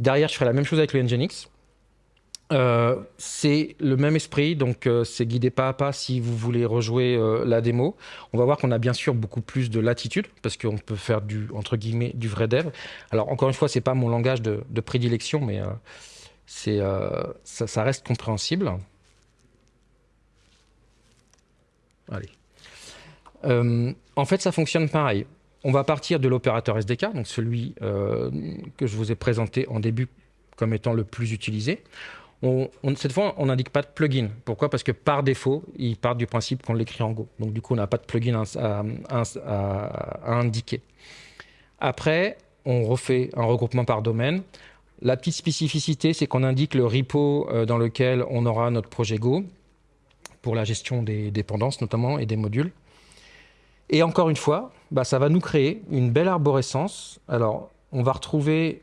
Derrière, je ferai la même chose avec le Nginx. Euh, c'est le même esprit, donc euh, c'est guidé pas à pas si vous voulez rejouer euh, la démo. On va voir qu'on a bien sûr beaucoup plus de latitude parce qu'on peut faire du entre guillemets du vrai dev. Alors encore une fois, c'est pas mon langage de, prédilection, mais ça, ça reste compréhensible. Allez. En fait, ça fonctionne pareil. On va partir de l'opérateur SDK, donc celui que je vous ai présenté en début comme étant le plus utilisé. Cette fois, on n'indique pas de plugin. Pourquoi? Parce que par défaut, il part du principe qu'on l'écrit en Go. Donc du coup, on n'a pas de plugin à indiquer. Après, on refait un regroupement par domaine. La petite spécificité, c'est qu'on indique le repo euh, dans lequel on aura notre projet Go pour la gestion des dépendances notamment et des modules. Et encore une fois, bah, ça va nous créer une belle arborescence. Alors, on va retrouver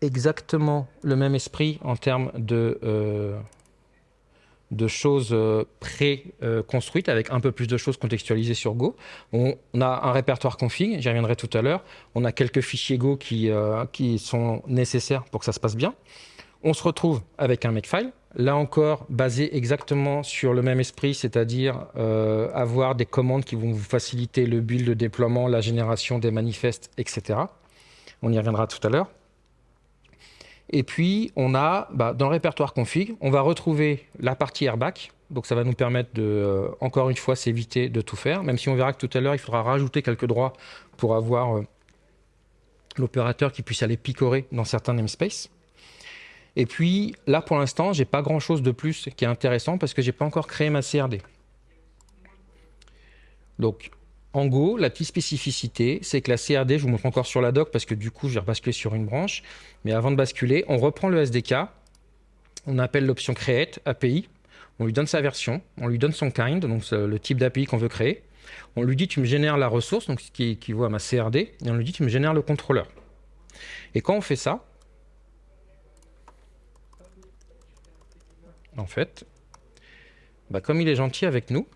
exactement le même esprit en termes de, euh, de choses euh, pré-construites avec un peu plus de choses contextualisées sur Go. On, a un répertoire config, j'y reviendrai tout à l'heure. On a quelques fichiers Go qui, euh, qui sont nécessaires pour que ça se passe bien. On se retrouve avec un makefile, là encore basé exactement sur le même esprit, c'est-à-dire avoir des commandes qui vont vous faciliter le build, le déploiement, la génération des manifestes, etc. On y reviendra tout à l'heure. Et puis, on a, bah, dans le répertoire config, on va retrouver la partie airbag. Donc, ça va nous permettre de, euh, encore une fois, s'éviter de tout faire. Même si on verra que tout à l'heure, il faudra rajouter quelques droits pour avoir euh, l'opérateur qui puisse aller picorer dans certains namespaces. Et puis, là, pour l'instant, j'ai pas grand-chose de plus qui est intéressant parce que j'ai pas encore créé ma CRD. Donc, en Go, la petite spécificité, c'est que la CRD, je vous montre encore sur la doc parce que du coup, je vais rebasculer sur une branche. Mais avant de basculer, on reprend le SDK, on appelle l'option Create API, on lui donne sa version, on lui donne son kind, donc le type d'API qu'on veut créer. On lui dit tu me génères la ressource, donc ce qui équivaut à ma CRD, et on lui dit tu me génères le contrôleur. Et quand on fait ça, en fait, bah, comme il est gentil avec nous,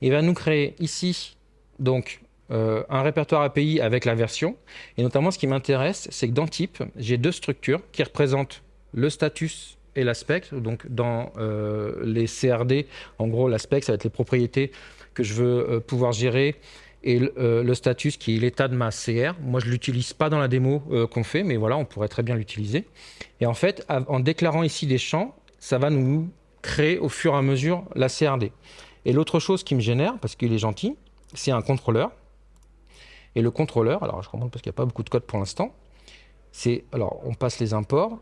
il va nous créer ici donc euh, un répertoire API avec la version. Et notamment, ce qui m'intéresse, c'est que dans type, j'ai deux structures qui représentent le status et l'aspect. Donc, dans euh, les CRD, en gros, l'aspect, ça va être les propriétés que je veux euh, pouvoir gérer et le, status qui est l'état de ma CR. Moi, je ne l'utilise pas dans la démo qu'on fait, mais voilà, on pourrait très bien l'utiliser. Et en fait, en déclarant ici des champs, ça va nous créer au fur et à mesure la CRD. Et l'autre chose qui me génère, parce qu'il est gentil, c'est un contrôleur. Et le contrôleur, alors je comprends parce qu'il n'y a pas beaucoup de code pour l'instant, c'est, alors on passe les imports.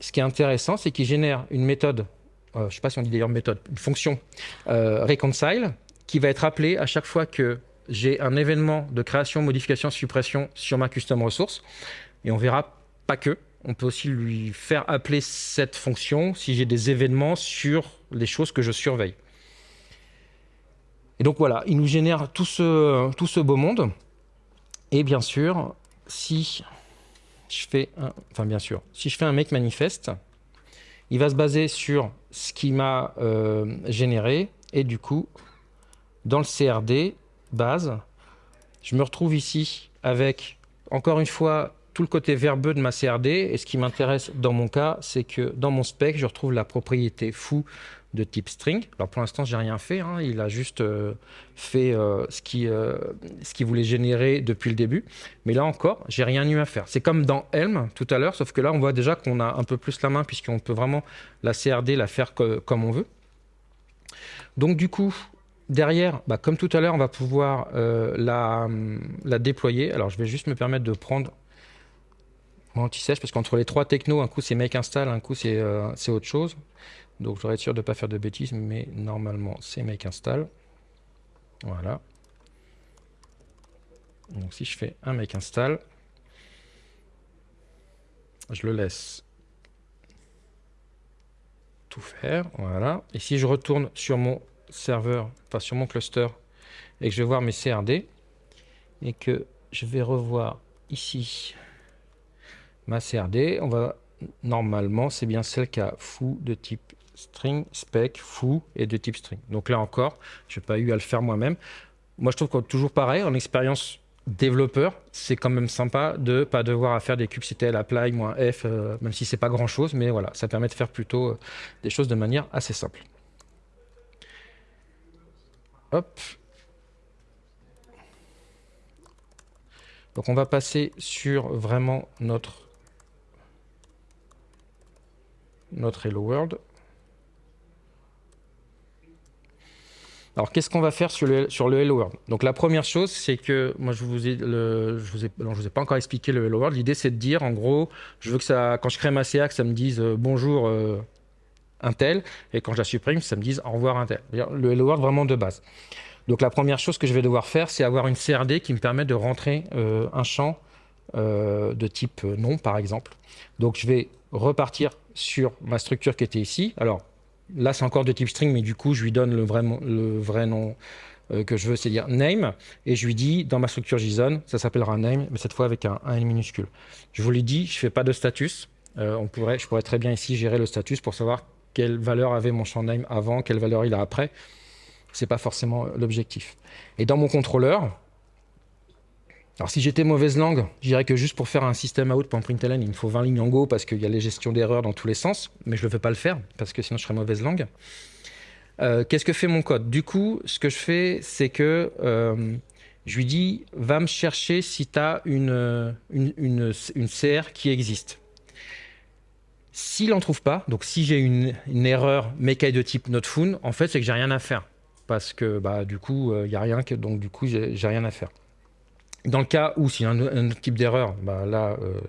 Ce qui est intéressant, c'est qu'il génère une méthode, euh, je ne sais pas si on dit d'ailleurs méthode, une fonction euh, reconcile, qui va être appelée à chaque fois que j'ai un événement de création, modification, suppression sur ma custom ressource. Et on verra pas que, on peut aussi lui faire appeler cette fonction si j'ai des événements sur les choses que je surveille. Et donc voilà, il nous génère tout ce, beau monde. Et bien sûr, si je fais un, enfin bien sûr, si je fais un make manifeste, il va se baser sur ce qui m'a euh, généré et du coup, dans le CRD base, je me retrouve ici avec encore une fois tout le côté verbeux de ma CRD et ce qui m'intéresse dans mon cas, c'est que dans mon spec, je retrouve la propriété foo de type string. Alors pour l'instant, j'ai rien fait. hein. Il a juste euh, fait euh, ce qu'il euh, ce qu'il voulait générer depuis le début. Mais là encore, j'ai rien eu à faire. C'est comme dans Helm tout à l'heure, sauf que là, on voit déjà qu'on a un peu plus la main puisqu'on peut vraiment la CRD la faire comme on veut. Donc du coup, derrière, bah, comme tout à l'heure, on va pouvoir la, déployer. Alors je vais juste me permettre de prendre mon anti-sèche parce qu'entre les trois technos, un coup c'est make install, un coup c'est autre chose. Donc je voudrais être sûr de ne pas faire de bêtises, mais normalement c'est make install. Voilà. Donc si je fais un make install, je le laisse tout faire. Voilà. Et si je retourne sur mon serveur, enfin sur mon cluster, et que je vais voir mes CRD, et que je vais revoir ici ma CRD, on va normalement c'est bien celle qui a foo de type string, spec, foo et de type string. Donc là encore, je n'ai pas eu à le faire moi-même. Moi, je trouve que toujours pareil, en expérience développeur, c'est quand même sympa de ne pas devoir faire des kubectl apply -f, euh, même si c'est pas grand chose, mais voilà, ça permet de faire plutôt euh, des choses de manière assez simple. Hop. Donc on va passer sur vraiment notre notre Hello World. Alors, qu'est-ce qu'on va faire sur le, Hello World? Donc, la première chose, c'est que moi, je vous ai, je vous ai, je vous ai pas encore expliqué le Hello World. L'idée, c'est de dire, en gros, je veux que ça, quand je crée ma CA, que ça me dise euh, bonjour euh, un et quand je la supprime, ça me dise au revoir un tel. Le Hello World vraiment de base. Donc, la première chose que je vais devoir faire, c'est avoir une CRD qui me permet de rentrer euh, un champ de type nom, par exemple. Donc, je vais repartir sur ma structure qui était ici. Alors, Là, c'est encore de type string, mais du coup, je lui donne le vrai, le vrai nom euh, que je veux, c'est-à-dire name, et je lui dis, dans ma structure JSON, ça s'appellera name, mais cette fois avec un, minuscule. Je vous l'ai dit, je ne fais pas de status. Euh, on pourrait, je pourrais très bien ici gérer le status pour savoir quelle valeur avait mon champ name avant, quelle valeur il a après. Ce n'est pas forcément l'objectif. Et dans mon contrôleur, alors si j'étais mauvaise langue, je dirais que juste pour faire un système out pour println, il me faut 20 lignes en Go parce qu'il y a les gestions d'erreurs dans tous les sens, mais je ne veux pas le faire parce que sinon je serais mauvaise langue. Euh, qu'est-ce que fait mon code? Du coup, ce que je fais, c'est que euh, je lui dis, va me chercher si tu as une, une, CR qui existe. S'il n'en trouve pas, donc si j'ai une, erreur mécaille de type notefun, en fait, c'est que j'ai rien à faire. Parce que bah, du coup, il n'y a rien, que, donc du coup, j'ai rien à faire. Dans le cas où s'il y a un, autre type d'erreur, bah là, euh,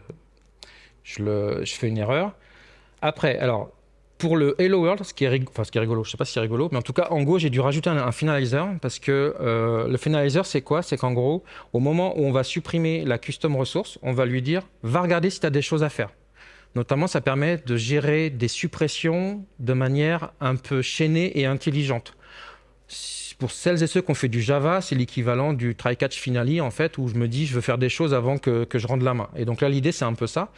je, fais une erreur. Après, alors, pour le Hello World, ce qui est, enfin, ce qui est rigolo, je ne sais pas si c'est rigolo, mais en tout cas, en Go, j'ai dû rajouter un, finalizer parce que euh, le finalizer, c'est quoi? C'est qu'en gros, au moment où on va supprimer la custom ressource, on va lui dire « va regarder si tu as des choses à faire ». Notamment, ça permet de gérer des suppressions de manière un peu chaînée et intelligente pour celles et ceux qui ont fait du Java, c'est l'équivalent du try-catch finale, en fait, où je me dis, je veux faire des choses avant que, je rende la main. Et donc là, l'idée, c'est un peu ça.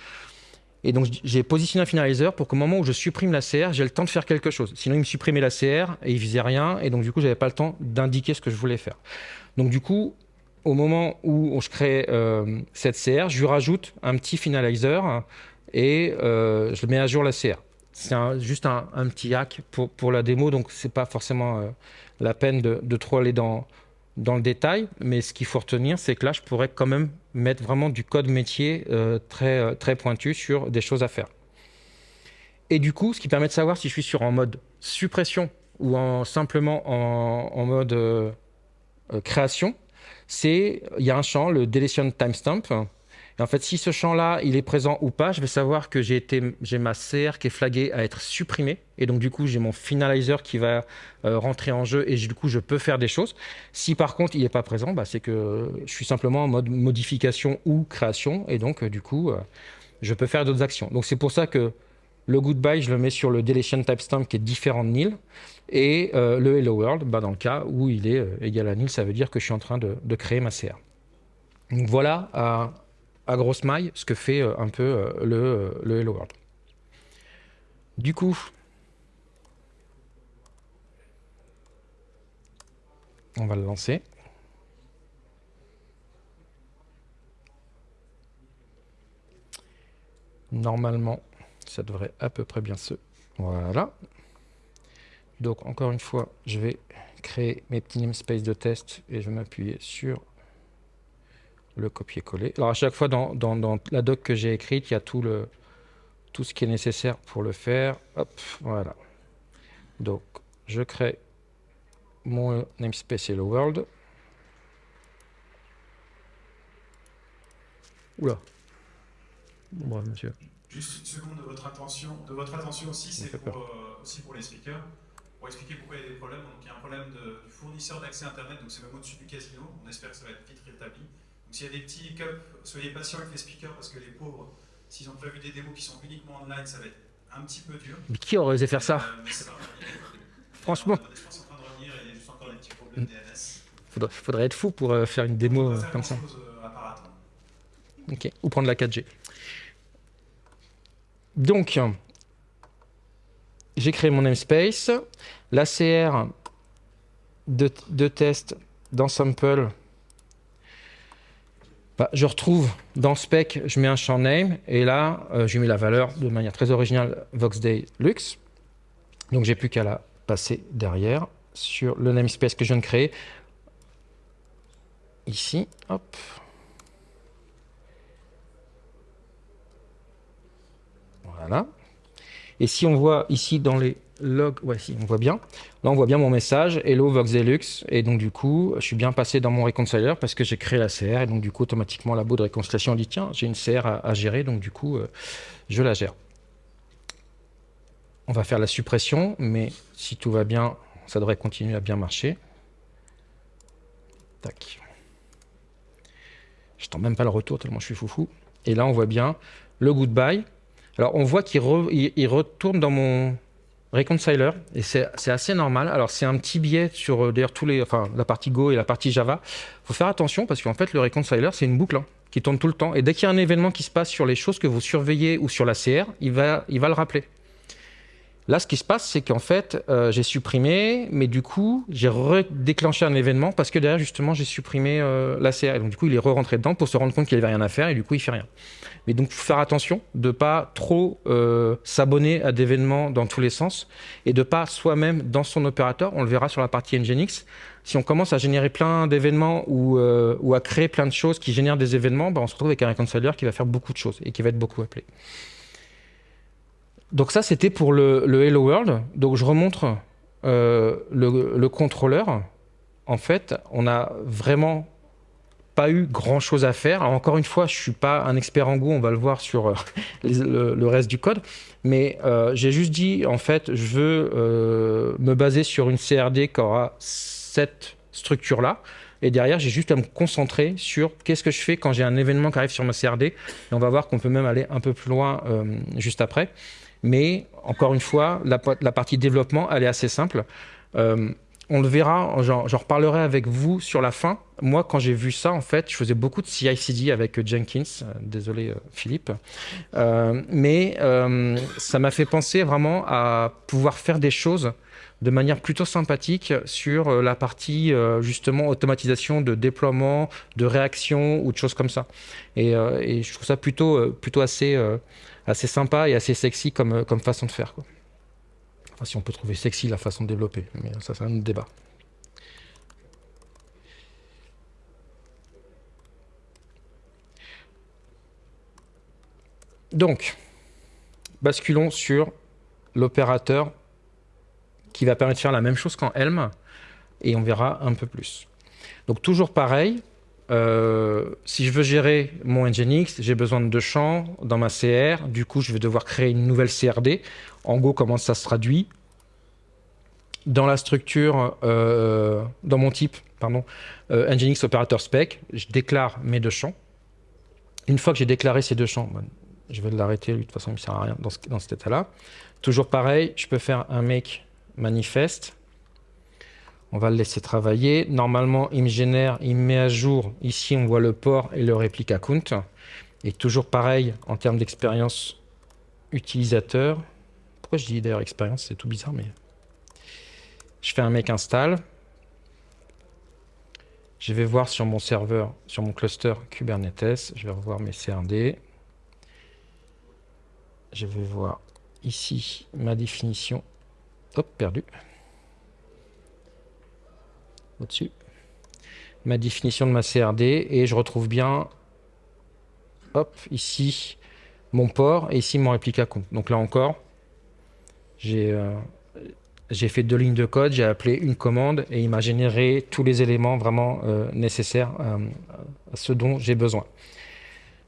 Et donc, j'ai positionné un finalizer pour qu'au moment où je supprime la CR, j'ai le temps de faire quelque chose. Sinon, il me supprimait la CR et il faisait rien. Et donc, du coup, j'avais pas le temps d'indiquer ce que je voulais faire. Donc, du coup, au moment où je crée euh, cette CR, je lui rajoute un petit finalizer et euh, je mets à jour la CR. C'est juste un, petit hack pour, pour la démo, donc c'est pas forcément euh, la peine de, trop aller dans, le détail, mais ce qu'il faut retenir, c'est que là, je pourrais quand même mettre vraiment du code métier euh, très, euh, très pointu sur des choses à faire. Et du coup, ce qui permet de savoir si je suis sur en mode suppression ou en, simplement en, mode euh, création, c'est il y a un champ, le deletion timestamp, et en fait, si ce champ-là, il est présent ou pas, je vais savoir que j'ai ma CR qui est flaguée à être supprimée. Et donc, du coup, j'ai mon finalizer qui va euh, rentrer en jeu et du coup, je peux faire des choses. Si par contre, il n'est pas présent, bah, c'est que je suis simplement en mode modification ou création. Et donc, euh, du coup, euh, je peux faire d'autres actions. Donc, c'est pour ça que le goodbye, je le mets sur le deletion timestamp qui est différent de nil. Et le hello world, bah, dans le cas où il est égal à nil, ça veut dire que je suis en train de, de créer ma CR. Donc voilà à grosse maille ce que fait euh, un peu euh, le, euh, le Hello World. Du coup, on va le lancer. Normalement, ça devrait à peu près bien se... Voilà. Donc, encore une fois, je vais créer mes petits namespaces de test et je vais m'appuyer sur le copier-coller. Alors à chaque fois dans, la doc que j'ai écrite, il y a tout, le, tout ce qui est nécessaire pour le faire. Hop, voilà. Donc je crée mon namespace Hello World. Oula. Bon, monsieur. Juste une seconde de votre attention, de votre attention aussi, c'est pour, euh, aussi pour les speakers. Pour expliquer pourquoi il y a des problèmes. Donc, il y a un problème de, du fournisseur d'accès Internet, donc c'est même au-dessus du casino. On espère que ça va être vite rétabli. Donc s'il y a des petits hiccups, soyez patients avec les speakers parce que les pauvres, s'ils ont prévu des démos qui sont uniquement online, ça va être un petit peu dur. Mais qui aurait osé faire ça, euh, [LAUGHS] Franchement. Faudrait, faudrait être fou pour euh, faire une démo euh, comme ça. Ok, ou prendre la 4G. Donc, j'ai créé mon namespace. L'ACR de, de test dans sample, bah, je retrouve dans spec, je mets un champ name et là, euh, je mets la valeur de manière très originale VoxDay Lux. Donc j'ai plus qu'à la passer derrière sur le namespace que je viens de créer. Ici, hop. Voilà. Et si on voit ici dans les logs, ouais, on voit bien. Là, on voit bien mon message, Hello Voxelux. Et donc, du coup, je suis bien passé dans mon reconciler parce que j'ai créé la CR. Et donc, du coup, automatiquement, la bout de réconciliation dit tiens, j'ai une CR à, gérer. Donc, du coup, euh, je la gère. On va faire la suppression, mais si tout va bien, ça devrait continuer à bien marcher. Tac. Je tends même pas le retour tellement je suis foufou. Et là, on voit bien le goodbye. Alors, on voit qu'il retourne dans mon reconciler et c'est assez normal. Alors, c'est un petit biais sur euh, d'ailleurs tous les, enfin, la partie Go et la partie Java. faut faire attention parce qu'en fait, le reconciler, c'est une boucle hein, qui tourne tout le temps. Et dès qu'il y a un événement qui se passe sur les choses que vous surveillez ou sur la CR, il va, il va le rappeler. Là, ce qui se passe, c'est qu'en fait, euh, j'ai supprimé, mais du coup, j'ai redéclenché un événement parce que derrière, justement, j'ai supprimé euh, la CR. donc, du coup, il est re-rentré dedans pour se rendre compte qu'il n'avait rien à faire et du coup, il fait rien. Mais donc, faut faire attention de pas trop euh, s'abonner à d'événements dans tous les sens et de pas soi-même dans son opérateur. On le verra sur la partie Nginx. Si on commence à générer plein d'événements ou, ou, à créer plein de choses qui génèrent des événements, bah, on se retrouve avec un reconciler qui va faire beaucoup de choses et qui va être beaucoup appelé. Donc ça, c'était pour le, Hello World. Donc je remontre euh, le, contrôleur. En fait, on n'a vraiment pas eu grand chose à faire. encore une fois, je suis pas un expert en Go, on va le voir sur euh, [LAUGHS] le, reste du code. Mais euh, j'ai juste dit, en fait, je veux me baser sur une CRD qui aura cette structure-là. Et derrière, j'ai juste à me concentrer sur qu'est-ce que je fais quand j'ai un événement qui arrive sur ma CRD. Et on va voir qu'on peut même aller un peu plus loin juste après. Mais encore une fois, la, partie développement, elle est assez simple. Euh, on le verra, j'en reparlerai avec vous sur la fin. Moi, quand j'ai vu ça, en fait, je faisais beaucoup de CI/CD avec Jenkins. Euh, désolé, euh, Philippe. mais ça m'a fait penser vraiment à pouvoir faire des choses de manière plutôt sympathique sur la partie justement automatisation de déploiement, de réaction ou de choses comme ça. Et, et je trouve ça plutôt, plutôt assez assez sympa et assez sexy comme, euh, comme façon de faire. Quoi. Enfin, si on peut trouver sexy la façon de développer, mais ça c'est un autre débat. Donc, basculons sur l'opérateur qui va permettre de faire la même chose qu'en Helm, et on verra un peu plus. Donc toujours pareil, euh, si je veux gérer mon Nginx, j'ai besoin de deux champs dans ma CR. Du coup, je vais devoir créer une nouvelle CRD. En Go, comment ça se traduit Dans la structure, euh, dans mon type, pardon, euh, Nginx operator spec, je déclare mes deux champs. Une fois que j'ai déclaré ces deux champs, je vais l'arrêter, lui, de toute façon, il ne sert à rien dans, dans cet état-là. Toujours pareil, je peux faire un make manifeste on va le laisser travailler. Normalement, il me génère, il me met à jour. Ici, on voit le port et le réplica count. Et toujours pareil en termes d'expérience utilisateur. Pourquoi je dis d'ailleurs expérience? C'est tout bizarre, mais... Je fais un make install. Je vais voir sur mon serveur, sur mon cluster Kubernetes. Je vais revoir mes CRD. Je vais voir ici ma définition. Hop, perdu au-dessus, ma définition de ma CRD et je retrouve bien, hop, ici, mon port et ici mon réplica compte. Donc là encore, j'ai euh, fait deux lignes de code, j'ai appelé une commande et il m'a généré tous les éléments vraiment euh, nécessaires euh, à ce dont j'ai besoin.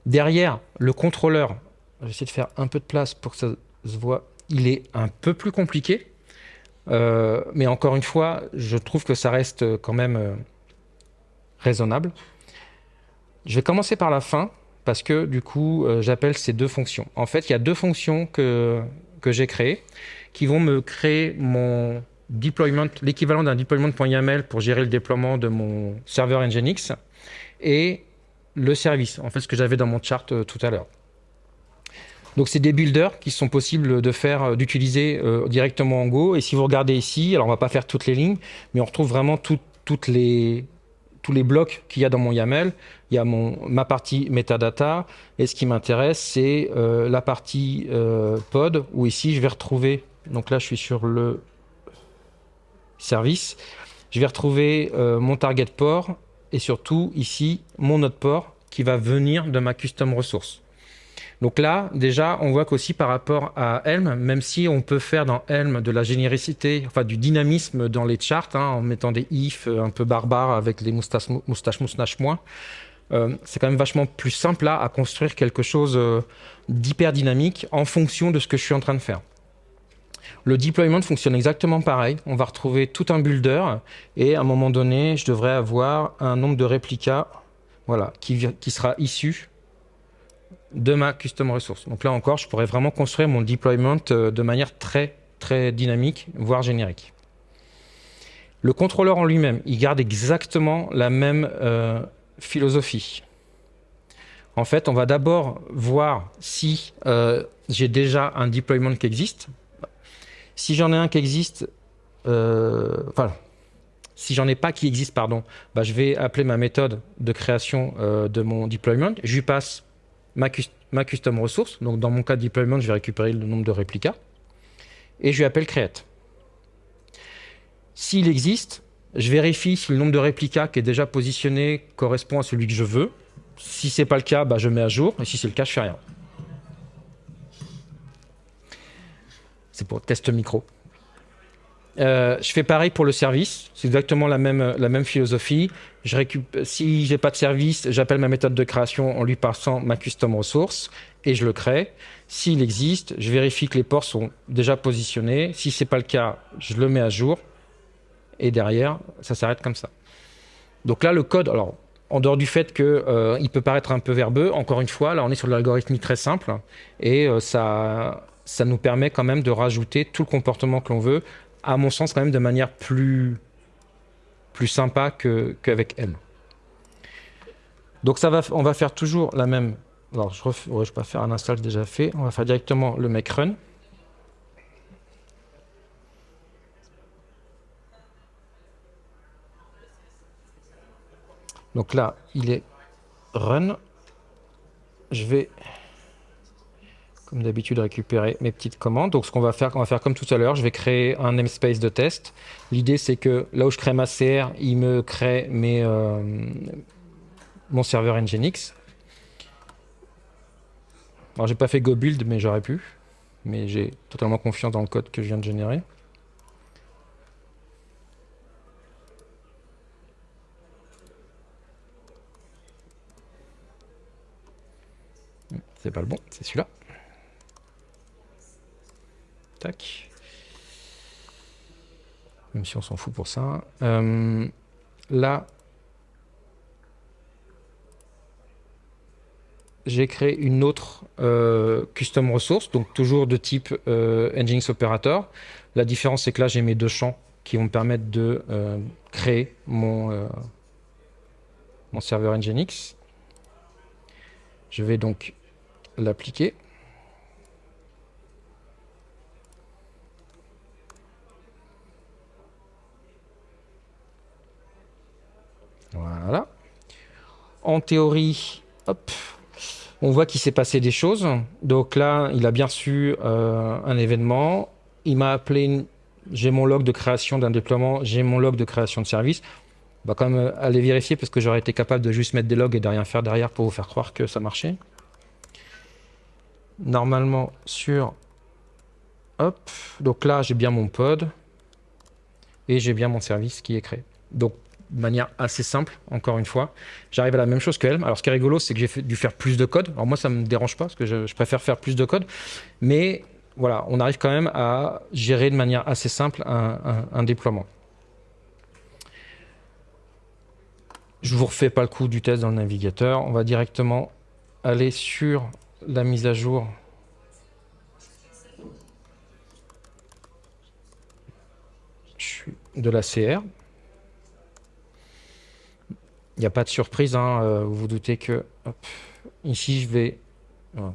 Derrière, le contrôleur, je vais essayer de faire un peu de place pour que ça se voit, il est un peu plus compliqué. Euh, mais encore une fois, je trouve que ça reste quand même euh, raisonnable. Je vais commencer par la fin parce que du coup, euh, j'appelle ces deux fonctions. En fait, il y a deux fonctions que, que j'ai créées qui vont me créer mon deployment, l'équivalent d'un deployment.yaml pour gérer le déploiement de mon serveur Nginx et le service, en fait, ce que j'avais dans mon chart tout à l'heure. Donc c'est des builders qui sont possibles de faire, euh, d'utiliser euh, directement en Go. Et si vous regardez ici, alors on va pas faire toutes les lignes, mais on retrouve vraiment toutes les, tous les blocs qu'il y a dans mon YAML. Il y a mon, ma partie metadata. Et ce qui m'intéresse, c'est euh, la partie pod, où ici je vais retrouver, donc là je suis sur le service, je vais retrouver mon target port et surtout ici mon node port qui va venir de ma custom ressource. Donc là, déjà, on voit qu'aussi par rapport à Helm, même si on peut faire dans Helm de la généricité, enfin du dynamisme dans les charts, hein, en mettant des ifs euh, un peu barbares avec les moustaches, moustaches moustaches moins, euh, c'est quand même vachement plus simple là à construire quelque chose euh, d'hyper dynamique en fonction de ce que je suis en train de faire. Le deployment fonctionne exactement pareil. On va retrouver tout un builder et à un moment donné, je devrais avoir un nombre de réplicas voilà, qui, qui sera issu de ma custom resource. Donc là encore, je pourrais vraiment construire mon deployment euh, de manière très, très dynamique, voire générique. Le contrôleur en lui-même, il garde exactement la même euh, philosophie. En fait, on va d'abord voir si euh, j'ai déjà un deployment qui existe. Si j'en ai un qui existe, enfin, si j'en ai pas qui existe, pardon, bah, je vais appeler ma méthode de création de mon deployment. Je lui passe ma, custom ressource. Donc dans mon cas de deployment, je vais récupérer le nombre de réplicas. Et je lui appelle create. S'il existe, je vérifie si le nombre de réplicas qui est déjà positionné correspond à celui que je veux. Si ce n'est pas le cas, bah, je mets à jour. Et si c'est le cas, je fais rien. C'est pour test micro. Euh, je fais pareil pour le service, c'est exactement la même, la même philosophie. Je récupère, si j'ai pas de service, j'appelle ma méthode de création en lui passant ma custom ressource et je le crée. S'il existe, je vérifie que les ports sont déjà positionnés. Si c'est pas le cas, je le mets à jour et derrière, ça s'arrête comme ça. Donc là, le code, alors en dehors du fait qu'il euh, peut paraître un peu verbeux, encore une fois, là on est sur l'algorithme très simple et euh, ça, ça nous permet quand même de rajouter tout le comportement que l'on veut à mon sens, quand même de manière plus, plus sympa qu'avec elle. Donc ça va, on va faire toujours la même... Alors je ne vais pas faire un install déjà fait. On va faire directement le make run. Donc là, il est run. Je vais comme d'habitude, récupérer mes petites commandes. Donc, ce qu'on va faire, on va faire comme tout à l'heure, je vais créer un namespace de test. L'idée, c'est que là où je crée ma CR, il me crée euh, mon serveur Nginx. Alors, j'ai pas fait go build, mais j'aurais pu. Mais j'ai totalement confiance dans le code que je viens de générer. C'est pas le bon, c'est celui-là. Même si on s'en fout pour ça. Euh, là, j'ai créé une autre euh, custom ressource, donc toujours de type euh, Nginx Operator. La différence, c'est que là, j'ai mes deux champs qui vont me permettre de euh, créer mon, mon serveur Nginx. Je vais donc l'appliquer. Voilà. En théorie, on voit qu'il s'est passé des choses. Donc là, il a bien su euh, un événement. Il m'a appelé, j'ai mon log de création d'un déploiement, j'ai mon log de création de service. On va quand même aller vérifier parce que j'aurais été capable de juste mettre des logs et de rien faire derrière pour vous faire croire que ça marchait. Normalement, sur... Hop, donc là, j'ai bien mon pod et j'ai bien mon service qui est créé. Donc de manière assez simple, encore une fois. J'arrive à la même chose que Alors ce qui est rigolo, c'est que j'ai dû faire plus de code. Alors moi, ça me dérange pas, parce que je, préfère faire plus de code. Mais voilà, on arrive quand même à gérer de manière assez simple un, déploiement. Je vous refais pas le coup du test dans le navigateur. On va directement aller sur la mise à jour de la CR. Il n'y a pas de surprise, hein, euh, vous vous doutez que ici je vais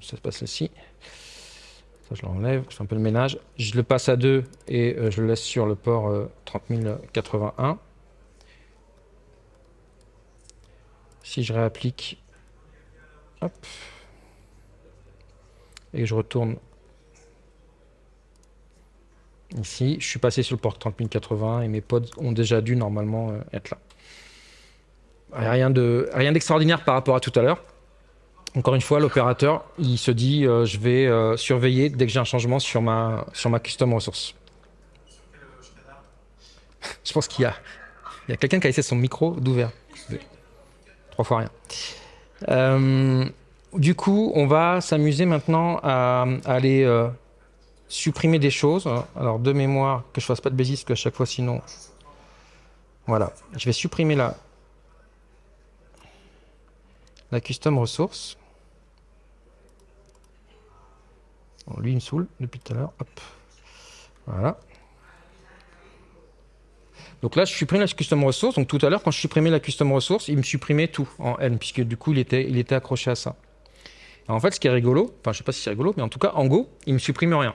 ça se passe ici. Ça, je l'enlève, je fais un peu de ménage. Je le passe à 2 et je le laisse sur le port 30081. Si je réapplique, et je retourne ici, je suis passé sur le port 30080 et mes pods ont déjà dû normalement euh, être là. Rien d'extraordinaire rien par rapport à tout à l'heure. Encore une fois, l'opérateur, il se dit, euh, je vais euh, surveiller dès que j'ai un changement sur ma, sur ma custom ressource. je pense qu'il y a, il y a quelqu'un qui a laissé son micro d'ouvert. Trois fois rien. du coup, on va s'amuser maintenant à, aller supprimer des choses. Alors, de mémoire, que je fasse pas de bêtises, parce qu'à chaque fois, sinon... Voilà. Je vais supprimer la, la custom ressource. lui, il me saoule depuis tout à l'heure. Voilà. Donc là, je supprime la custom ressource. Donc tout à l'heure, quand je supprimais la custom ressource, il me supprimait tout en N, puisque du coup, il était, il était accroché à ça. en fait, ce qui est rigolo, enfin, je sais pas si c'est rigolo, mais en tout cas, en Go, il me supprime rien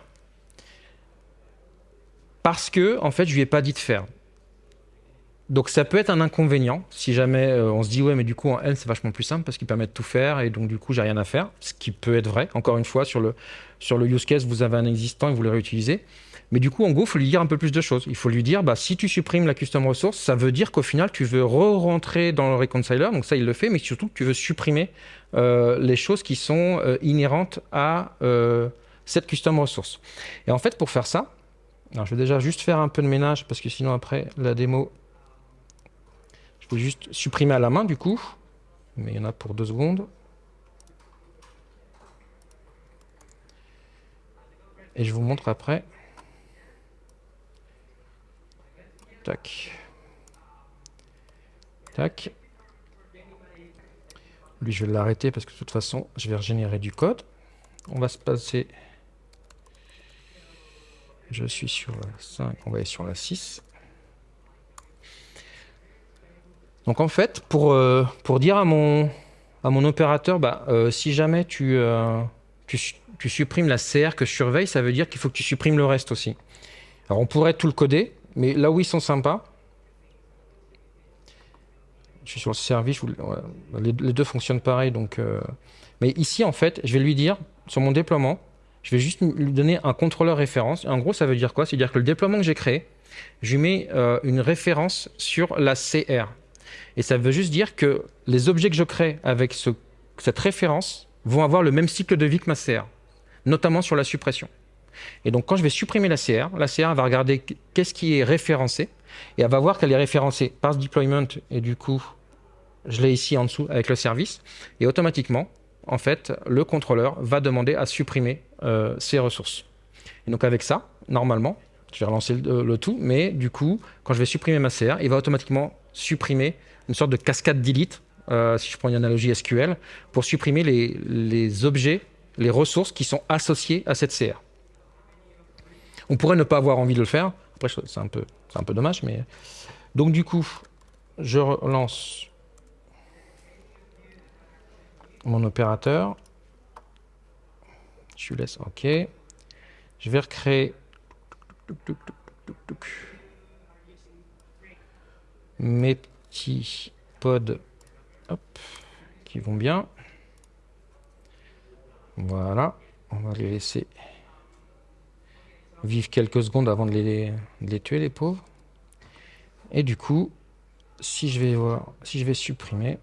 parce que en fait je lui ai pas dit de faire. Donc ça peut être un inconvénient si jamais euh, on se dit ouais mais du coup en N c'est vachement plus simple parce qu'il permet de tout faire et donc du coup j'ai rien à faire, ce qui peut être vrai. Encore une fois sur le, sur le use case vous avez un existant et vous le réutilisez. Mais du coup en Go il faut lui dire un peu plus de choses. Il faut lui dire bah si tu supprimes la custom resource ça veut dire qu'au final tu veux re-rentrer dans le reconciler donc ça il le fait mais surtout tu veux supprimer euh, les choses qui sont euh, inhérentes à cette custom resource. Et en fait pour faire ça je vais déjà juste faire un peu de ménage parce que sinon après la démo, juste supprimer à la main du coup. Mais il y en a pour deux secondes. Et je vous montre après. Tac. Tac. Lui, je vais l'arrêter parce que de toute façon, je vais régénérer du code. On va se passer je suis sur la 5, on va aller sur la 6. Donc en fait, pour, euh, dire à mon, opérateur, bah, euh, si jamais tu, euh, supprimes la CR que je surveille, ça veut dire qu'il faut que tu supprimes le reste aussi. Alors on pourrait tout le coder, mais là où ils sont sympas, je suis sur le service, les, deux fonctionnent pareil. Donc, mais ici, en fait, je vais lui dire, sur mon déploiement, je vais juste lui donner un contrôleur référence. En gros, ça veut dire quoi? C'est-à-dire que le déploiement que j'ai créé, je lui mets une référence sur la CR. Et ça veut juste dire que les objets que je crée avec cette référence vont avoir le même cycle de vie que ma CR, notamment sur la suppression. Et donc, quand je vais supprimer la CR, la CR va regarder qu'est-ce qui est référencé, et elle va voir qu'elle est référencée par ce deployment, et du coup, je l'ai ici en dessous avec le service, et automatiquement, en fait, le contrôleur va demander à supprimer euh, ces ressources. Et donc avec ça, normalement, je vais relancer le, tout, mais du coup, quand je vais supprimer ma CR, il va automatiquement supprimer une sorte de cascade delete, euh, si je prends une analogie SQL, pour supprimer les, objets, les ressources qui sont associées à cette CR. On pourrait ne pas avoir envie de le faire, après c'est un, peu, un peu dommage, mais... Donc du coup, je relance mon opérateur. Je laisse OK. Je vais recréer mes petits pods qui vont bien. Voilà. On va les laisser vivre quelques secondes avant de les, tuer, les pauvres. Et du coup, si je vais voir, si je vais supprimer,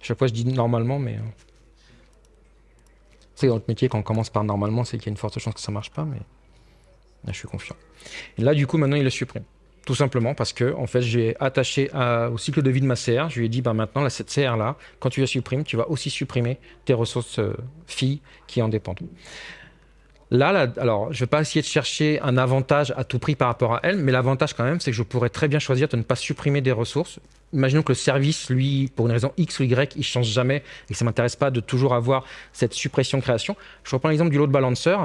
chaque fois, je dis normalement, mais... C'est euh, dans notre métier, quand on commence par normalement, c'est qu'il y a une forte chance que ça marche pas, mais je suis confiant. Et là, du coup, maintenant, il le supprime. Tout simplement parce que, en fait, j'ai attaché au cycle de vie de ma CR. Je lui ai dit, bah, maintenant, cette CR-là, quand tu la supprimes, tu vas aussi supprimer tes ressources euh, filles qui en dépendent. Là, alors, je ne vais pas essayer de chercher un avantage à tout prix par rapport à elle, mais l'avantage quand même, c'est que je pourrais très bien choisir de ne pas supprimer des ressources imaginons que le service, lui, pour une raison X ou Y, il change jamais et que ça m'intéresse pas de toujours avoir cette suppression-création. Je reprends l'exemple du load balancer.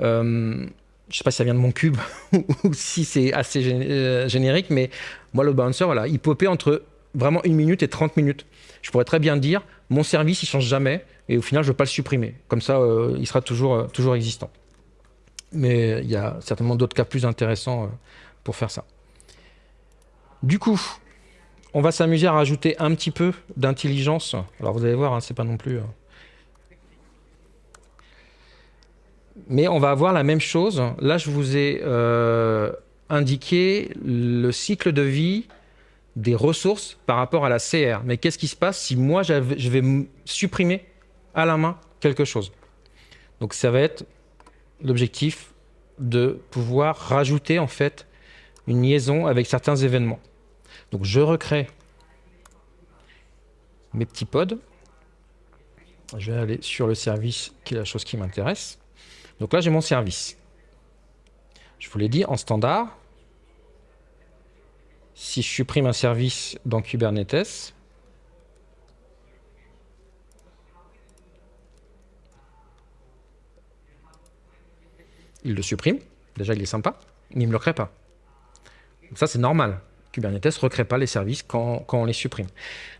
Euh, je sais pas si ça vient de mon cube [LAUGHS] ou si c'est assez euh, générique, mais moi, le balancer, voilà, il popait entre vraiment une minute et 30 minutes. Je pourrais très bien dire, mon service, il change jamais et au final, je ne veux pas le supprimer. Comme ça, il sera toujours, toujours existant. Mais il y a certainement d'autres cas plus intéressants pour faire ça. Du coup, on va s'amuser à rajouter un petit peu d'intelligence. Alors vous allez voir, hein, c'est pas non plus... Euh, mais on va avoir la même chose. Là, je vous ai euh, indiqué le cycle de vie des ressources par rapport à la CR. Mais qu'est-ce qui se passe si moi, je vais supprimer à la main quelque chose? Donc ça va être l'objectif de pouvoir rajouter en fait une liaison avec certains événements. Donc je recrée mes petits pods. Je vais aller sur le service qui est la chose qui m'intéresse. Donc là, j'ai mon service. Je vous l'ai dit, en standard, si je supprime un service dans Kubernetes, il le supprime. Déjà, il est sympa, mais il ne me le crée pas. Donc ça, c'est normal. Kubernetes ne recrée pas les services quand, on les supprime.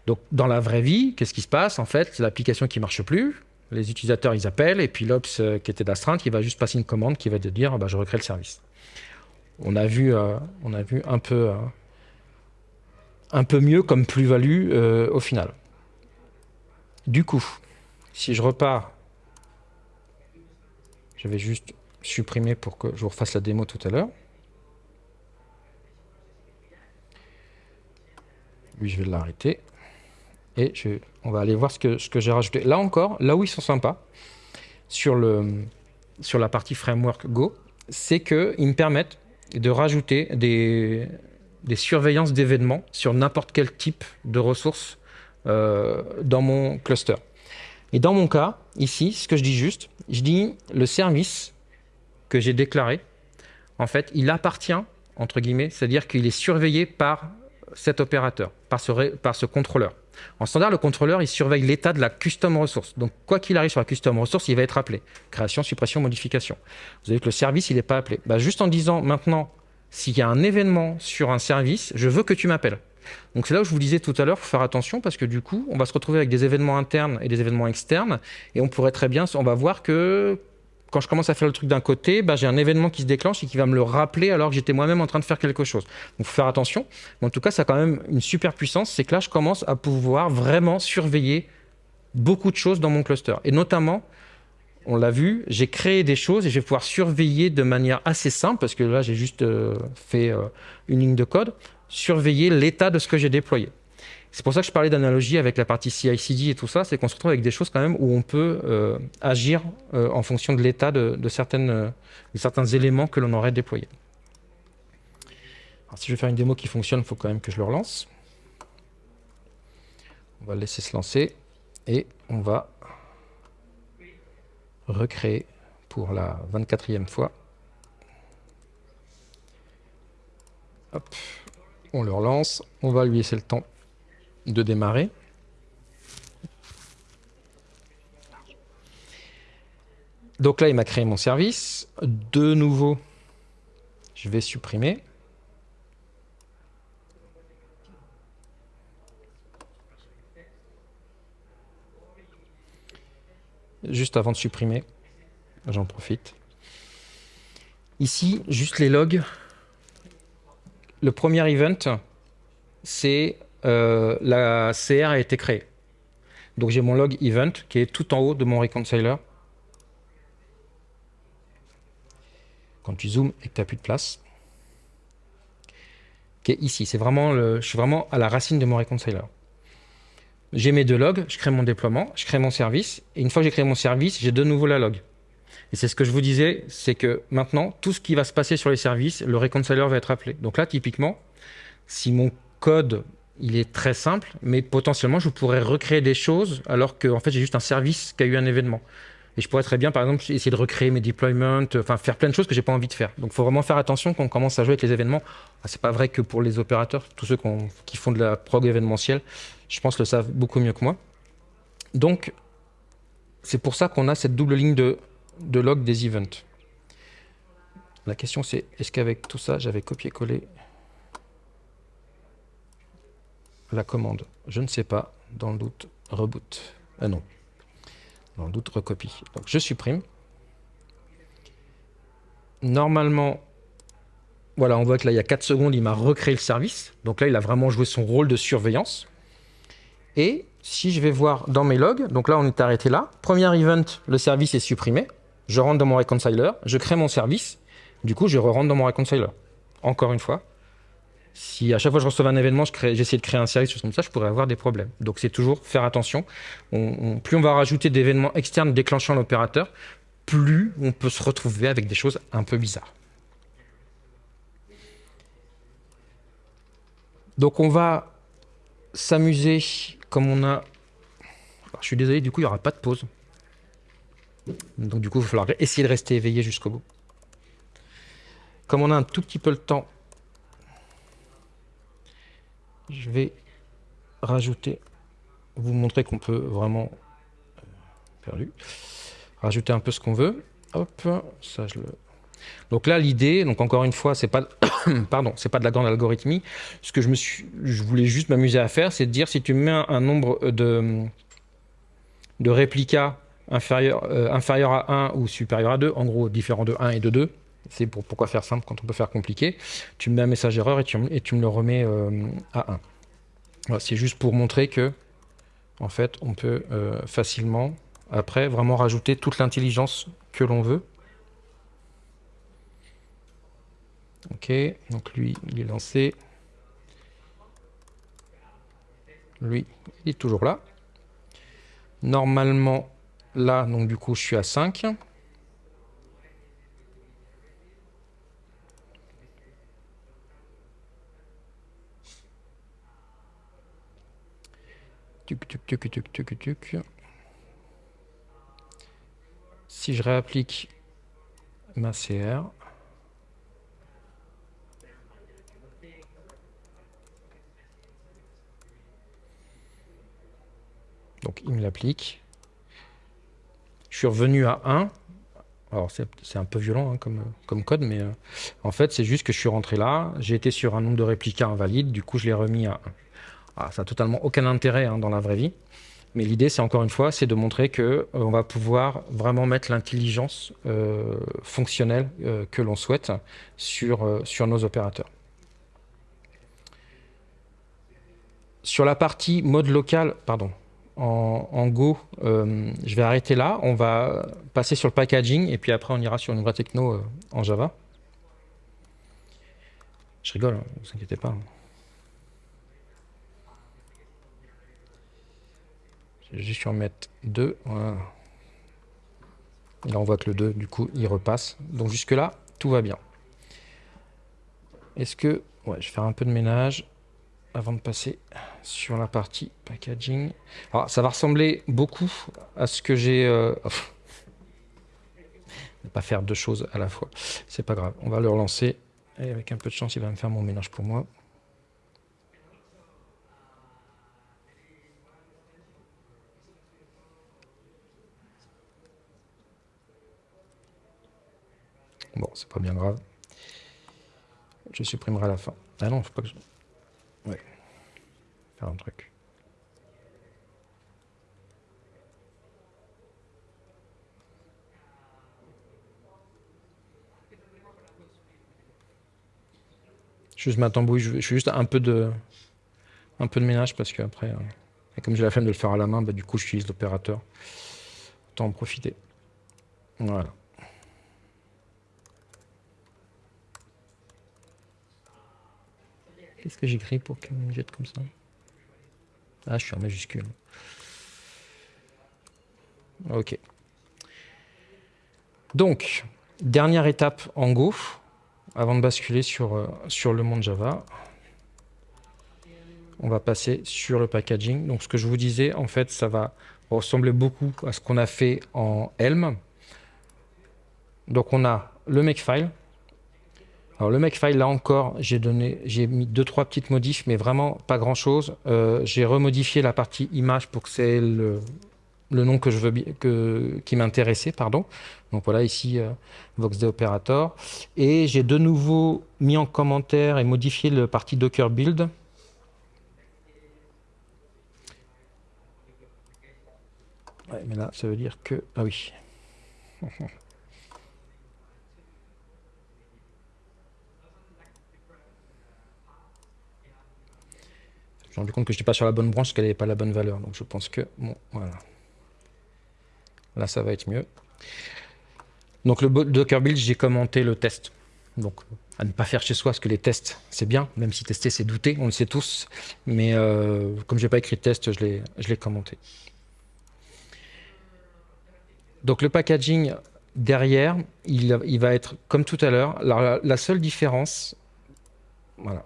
Donc, dans la vraie vie, qu'est-ce qui se passe En fait, c'est l'application qui ne marche plus. Les utilisateurs, ils appellent, et puis l'Ops euh, qui était d'astreinte, il va juste passer une commande qui va te dire bah, je recrée le service. On a vu, euh, on a vu un, peu, euh, un peu mieux comme plus-value au final. Du coup, si je repars, je vais juste supprimer pour que je vous refasse la démo tout à l'heure. Lui, je vais l'arrêter. Et on va aller voir ce que, j'ai rajouté. Là encore, là où ils sont sympas, sur, la partie framework Go, c'est qu'ils me permettent de rajouter des, surveillances d'événements sur n'importe quel type de ressources euh, dans mon cluster. Et dans mon cas, ici, ce que je dis juste, je dis le service que j'ai déclaré, en fait, il appartient, entre guillemets, c'est-à-dire qu'il est surveillé par cet opérateur, par ce contrôleur. En standard, le contrôleur, il surveille l'état de la custom ressource. Donc, quoi qu'il arrive sur la custom ressource, il va être appelé. Création, suppression, modification. Vous avez que le service, il n'est pas appelé. Bah, juste en disant maintenant, s'il y a un événement sur un service, je veux que tu m'appelles. Donc c'est là où je vous disais tout à l'heure, il faut faire attention parce que du coup, on va se retrouver avec des événements internes et des événements externes et on pourrait très bien, on va voir que quand je commence à faire le truc d'un côté, bah, j'ai un événement qui se déclenche et qui va me le rappeler alors que j'étais moi-même en train de faire quelque chose. Donc, faut faire attention. Mais en tout cas, ça a quand même une super puissance. C'est que là, je commence à pouvoir vraiment surveiller beaucoup de choses dans mon cluster. Et notamment, on l'a vu, j'ai créé des choses et je vais pouvoir surveiller de manière assez simple, parce que là, j'ai juste euh, fait euh, une ligne de code, surveiller l'état de ce que j'ai déployé. C'est pour ça que je parlais d'analogie avec la partie CI/CD et tout ça, c'est qu'on se retrouve avec des choses quand même où on peut euh, agir euh, en fonction de l'état euh, de certains éléments que l'on aurait déployés. Alors, si je veux faire une démo qui fonctionne, il faut quand même que je le relance. On va le laisser se lancer et on va recréer pour la 24e fois. On le relance, on va lui laisser le temps de démarrer. Donc là, il m'a créé mon service. De nouveau, je vais supprimer. Juste avant de supprimer, j'en profite. Ici, juste les logs. Le premier event, c'est euh, la CR a été créée. Donc j'ai mon log event qui est tout en haut de mon reconciler. Quand tu zoomes et que tu n'as plus de place, qui est ici. C'est vraiment je suis vraiment à la racine de mon reconciler. J'ai mes deux logs, je crée mon déploiement, je crée mon service, et une fois que j'ai créé mon service, j'ai de nouveau la log. Et c'est ce que je vous disais, c'est que maintenant, tout ce qui va se passer sur les services, le reconciler va être appelé. Donc là, typiquement, si mon code il est très simple, mais potentiellement, je pourrais recréer des choses alors que en fait, j'ai juste un service qui a eu un événement. Et je pourrais très bien, par exemple, essayer de recréer mes deployments, enfin faire plein de choses que j'ai pas envie de faire. Donc, il faut vraiment faire attention quand on commence à jouer avec les événements. Ah, c'est pas vrai que pour les opérateurs, tous ceux qui font de la prog événementielle, je pense le savent beaucoup mieux que moi. Donc, c'est pour ça qu'on a cette double ligne de, de log des events. La question c'est, est-ce qu'avec tout ça, j'avais copié-collé la commande Je ne sais pas. Dans le doute, reboot. Ah non. Dans le doute, recopie. Donc je supprime. Normalement, voilà, on voit que là, il y a 4 secondes, il m'a recréé le service. Donc là, il a vraiment joué son rôle de surveillance. Et si je vais voir dans mes logs, donc là, on est arrêté là. Premier event, le service est supprimé. Je rentre dans mon reconciler, je crée mon service. Du coup, je re-rentre dans mon reconciler. Encore une fois, si à chaque fois je recevais un événement, j'essayais de créer un service comme ça, je pourrais avoir des problèmes. Donc c'est toujours faire attention. plus on va rajouter d'événements externes déclenchant l'opérateur, plus on peut se retrouver avec des choses un peu bizarres. Donc on va s'amuser comme on a... je suis désolé, du coup il n'y aura pas de pause. Donc du coup il va falloir essayer de rester éveillé jusqu'au bout. Comme on a un tout petit peu le temps, je vais rajouter, vous montrer qu'on peut vraiment... Euh, perdu. Rajouter un peu ce qu'on veut. Hop, ça je le donc là, l'idée, donc encore une fois, c'est pas, [COUGHS] pardon, c'est pas de la grande algorithmie. Ce que je me suis, je voulais juste m'amuser à faire, c'est de dire si tu mets un, nombre de, de réplicas inférieur, euh, inférieur à 1 ou supérieur à 2, en gros différent de 1 et de 2, c'est pour pourquoi faire simple quand on peut faire compliqué. Tu me mets un message erreur et tu, me le remets euh, à 1. c'est juste pour montrer que, en fait, on peut euh, facilement, après, vraiment rajouter toute l'intelligence que l'on veut. Ok, donc lui, il est lancé. Lui, il est toujours là. Normalement, là, donc du coup, je suis à 5. Si je réapplique ma CR, Donc il me l'applique. Je suis revenu à 1. Alors c'est un peu violent hein, comme, code, mais euh, en fait c'est juste que je suis rentré là, j'ai été sur un nombre de réplicas invalide, du coup je l'ai remis à 1. Ah, ça n'a totalement aucun intérêt hein, dans la vraie vie, mais l'idée c'est encore une fois, c'est de montrer qu'on euh, on va pouvoir vraiment mettre l'intelligence euh, fonctionnelle que l'on souhaite sur, sur nos opérateurs. Sur la partie mode local, pardon, en, Go, euh, je vais arrêter là. On va passer sur le packaging et puis après on ira sur une vraie techno euh, en Java. Je rigole, ne hein, vous inquiétez pas. Je vais en mettre deux. Et là on voit que le 2, du coup, il repasse. Donc jusque là, tout va bien. Est-ce que... Ouais, je vais faire un peu de ménage avant de passer sur la partie packaging. Alors, ça va ressembler beaucoup à ce que j'ai... Euh... pas faire deux choses à la fois. C'est pas grave. On va le relancer. Et avec un peu de chance, il va me faire mon ménage pour moi. Bon, c'est pas bien grave. Je supprimerai la fin. Ah non, faut pas que je... Ouais. Faire un truc. Je, fais juste un peu de un peu de ménage parce que après, euh, comme j'ai la flemme de le faire à la main, bah, du coup j'utilise l'opérateur. Autant en profiter. Voilà. Qu'est-ce que j'écris pour qu'il me jette comme ça? Ah, je suis en majuscule. Ok. Donc, dernière étape en Go, avant de basculer sur, euh, sur le monde Java. On va passer sur le packaging. Donc, ce que je vous disais, en fait, ça va ressembler beaucoup à ce qu'on a fait en Helm. Donc, on a le makefile, alors le Makefile, là encore, j'ai donné, j'ai mis deux trois petites modifs, mais vraiment pas grand chose. Euh, j'ai remodifié la partie image pour que c'est le, nom que je veux que, qui m'intéressait, pardon. Donc voilà ici euh, VoxD Operator. Et j'ai de nouveau mis en commentaire et modifié le partie Docker Build. Mais là, ça veut dire que... Ah oui. [LAUGHS] Je me rendu compte que je n'étais pas sur la bonne branche, qu'elle n'avait pas la bonne valeur. Donc je pense que... Bon, voilà. Là, ça va être mieux. Donc le Docker Build, j'ai commenté le test. Donc à ne pas faire chez soi, parce que les tests, c'est bien, même si tester, c'est douter, on le sait tous. Mais euh, comme je n'ai pas écrit de test, je l'ai commenté. Donc le packaging derrière, il, va être comme tout à l'heure. La, la, seule différence, voilà,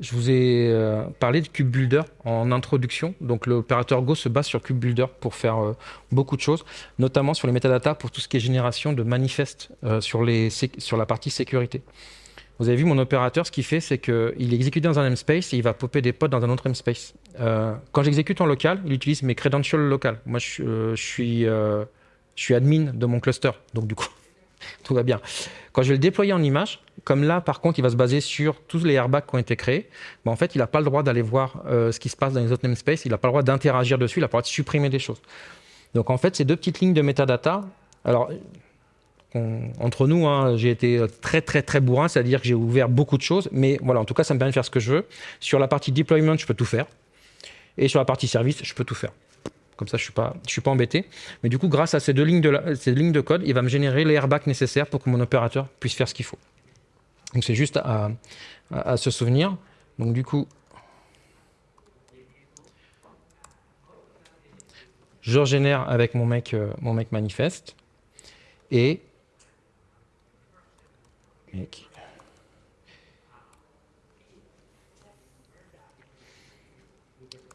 je vous ai euh, parlé de Builder en introduction. Donc l'opérateur Go se base sur Builder pour faire euh, beaucoup de choses, notamment sur les métadatas pour tout ce qui est génération de manifestes euh, sur la partie sécurité. Vous avez vu mon opérateur, ce qu'il fait, c'est qu'il exécute dans un namespace et il va popper des pods dans un autre namespace. quand j'exécute en local, il utilise mes credentials locales. Moi, je, suis, je suis admin de mon cluster, donc du coup, [LAUGHS] tout va bien. Quand je vais le déployer en image, comme là, par contre, il va se baser sur tous les airbags qui ont été créés, en fait, il n'a pas le droit d'aller voir euh, ce qui se passe dans les autres namespaces, il n'a pas le droit d'interagir dessus, il pas le droit de supprimer des choses. Donc en fait, ces deux petites lignes de metadata, alors entre nous, hein, j'ai été très très très bourrin, c'est-à-dire que j'ai ouvert beaucoup de choses, mais voilà, en tout cas, ça me permet de faire ce que je veux. Sur la partie deployment, je peux tout faire, et sur la partie service, je peux tout faire. Comme ça, je ne suis, pas, je suis pas embêté. Mais du coup, grâce à ces deux lignes de, lignes de code, il va me générer les airbags nécessaires pour que mon opérateur puisse faire ce qu'il faut. Donc c'est juste à, se souvenir. Donc du coup, je génère avec mon mec, euh, mon mec manifeste. Et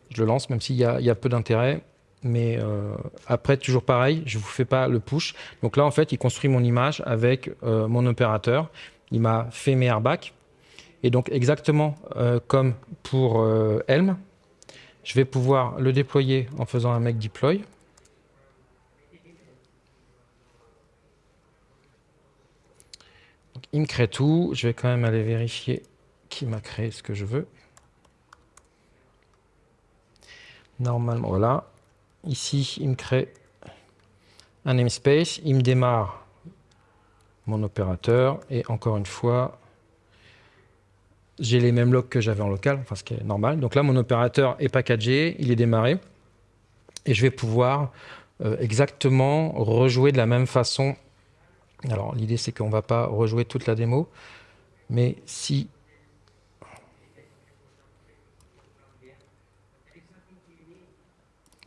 je le lance même s'il y, y, a peu d'intérêt. Mais euh, après toujours pareil je vous fais pas le push. Donc là en fait il construit mon image avec euh, mon opérateur il m'a fait mes airbags. Et donc exactement euh, comme pour euh, Helm, je vais pouvoir le déployer en faisant un make deploy. il me crée tout. Je vais quand même aller vérifier qui m'a créé ce que je veux. Normalement, voilà. Ici, il me crée un namespace. Il me démarre mon opérateur. Et encore une fois, j'ai les mêmes logs que j'avais en local, enfin ce qui est normal. Donc là, mon opérateur est packagé, il est démarré. Et je vais pouvoir euh, exactement rejouer de la même façon. Alors l'idée, c'est qu'on ne va pas rejouer toute la démo. Mais si...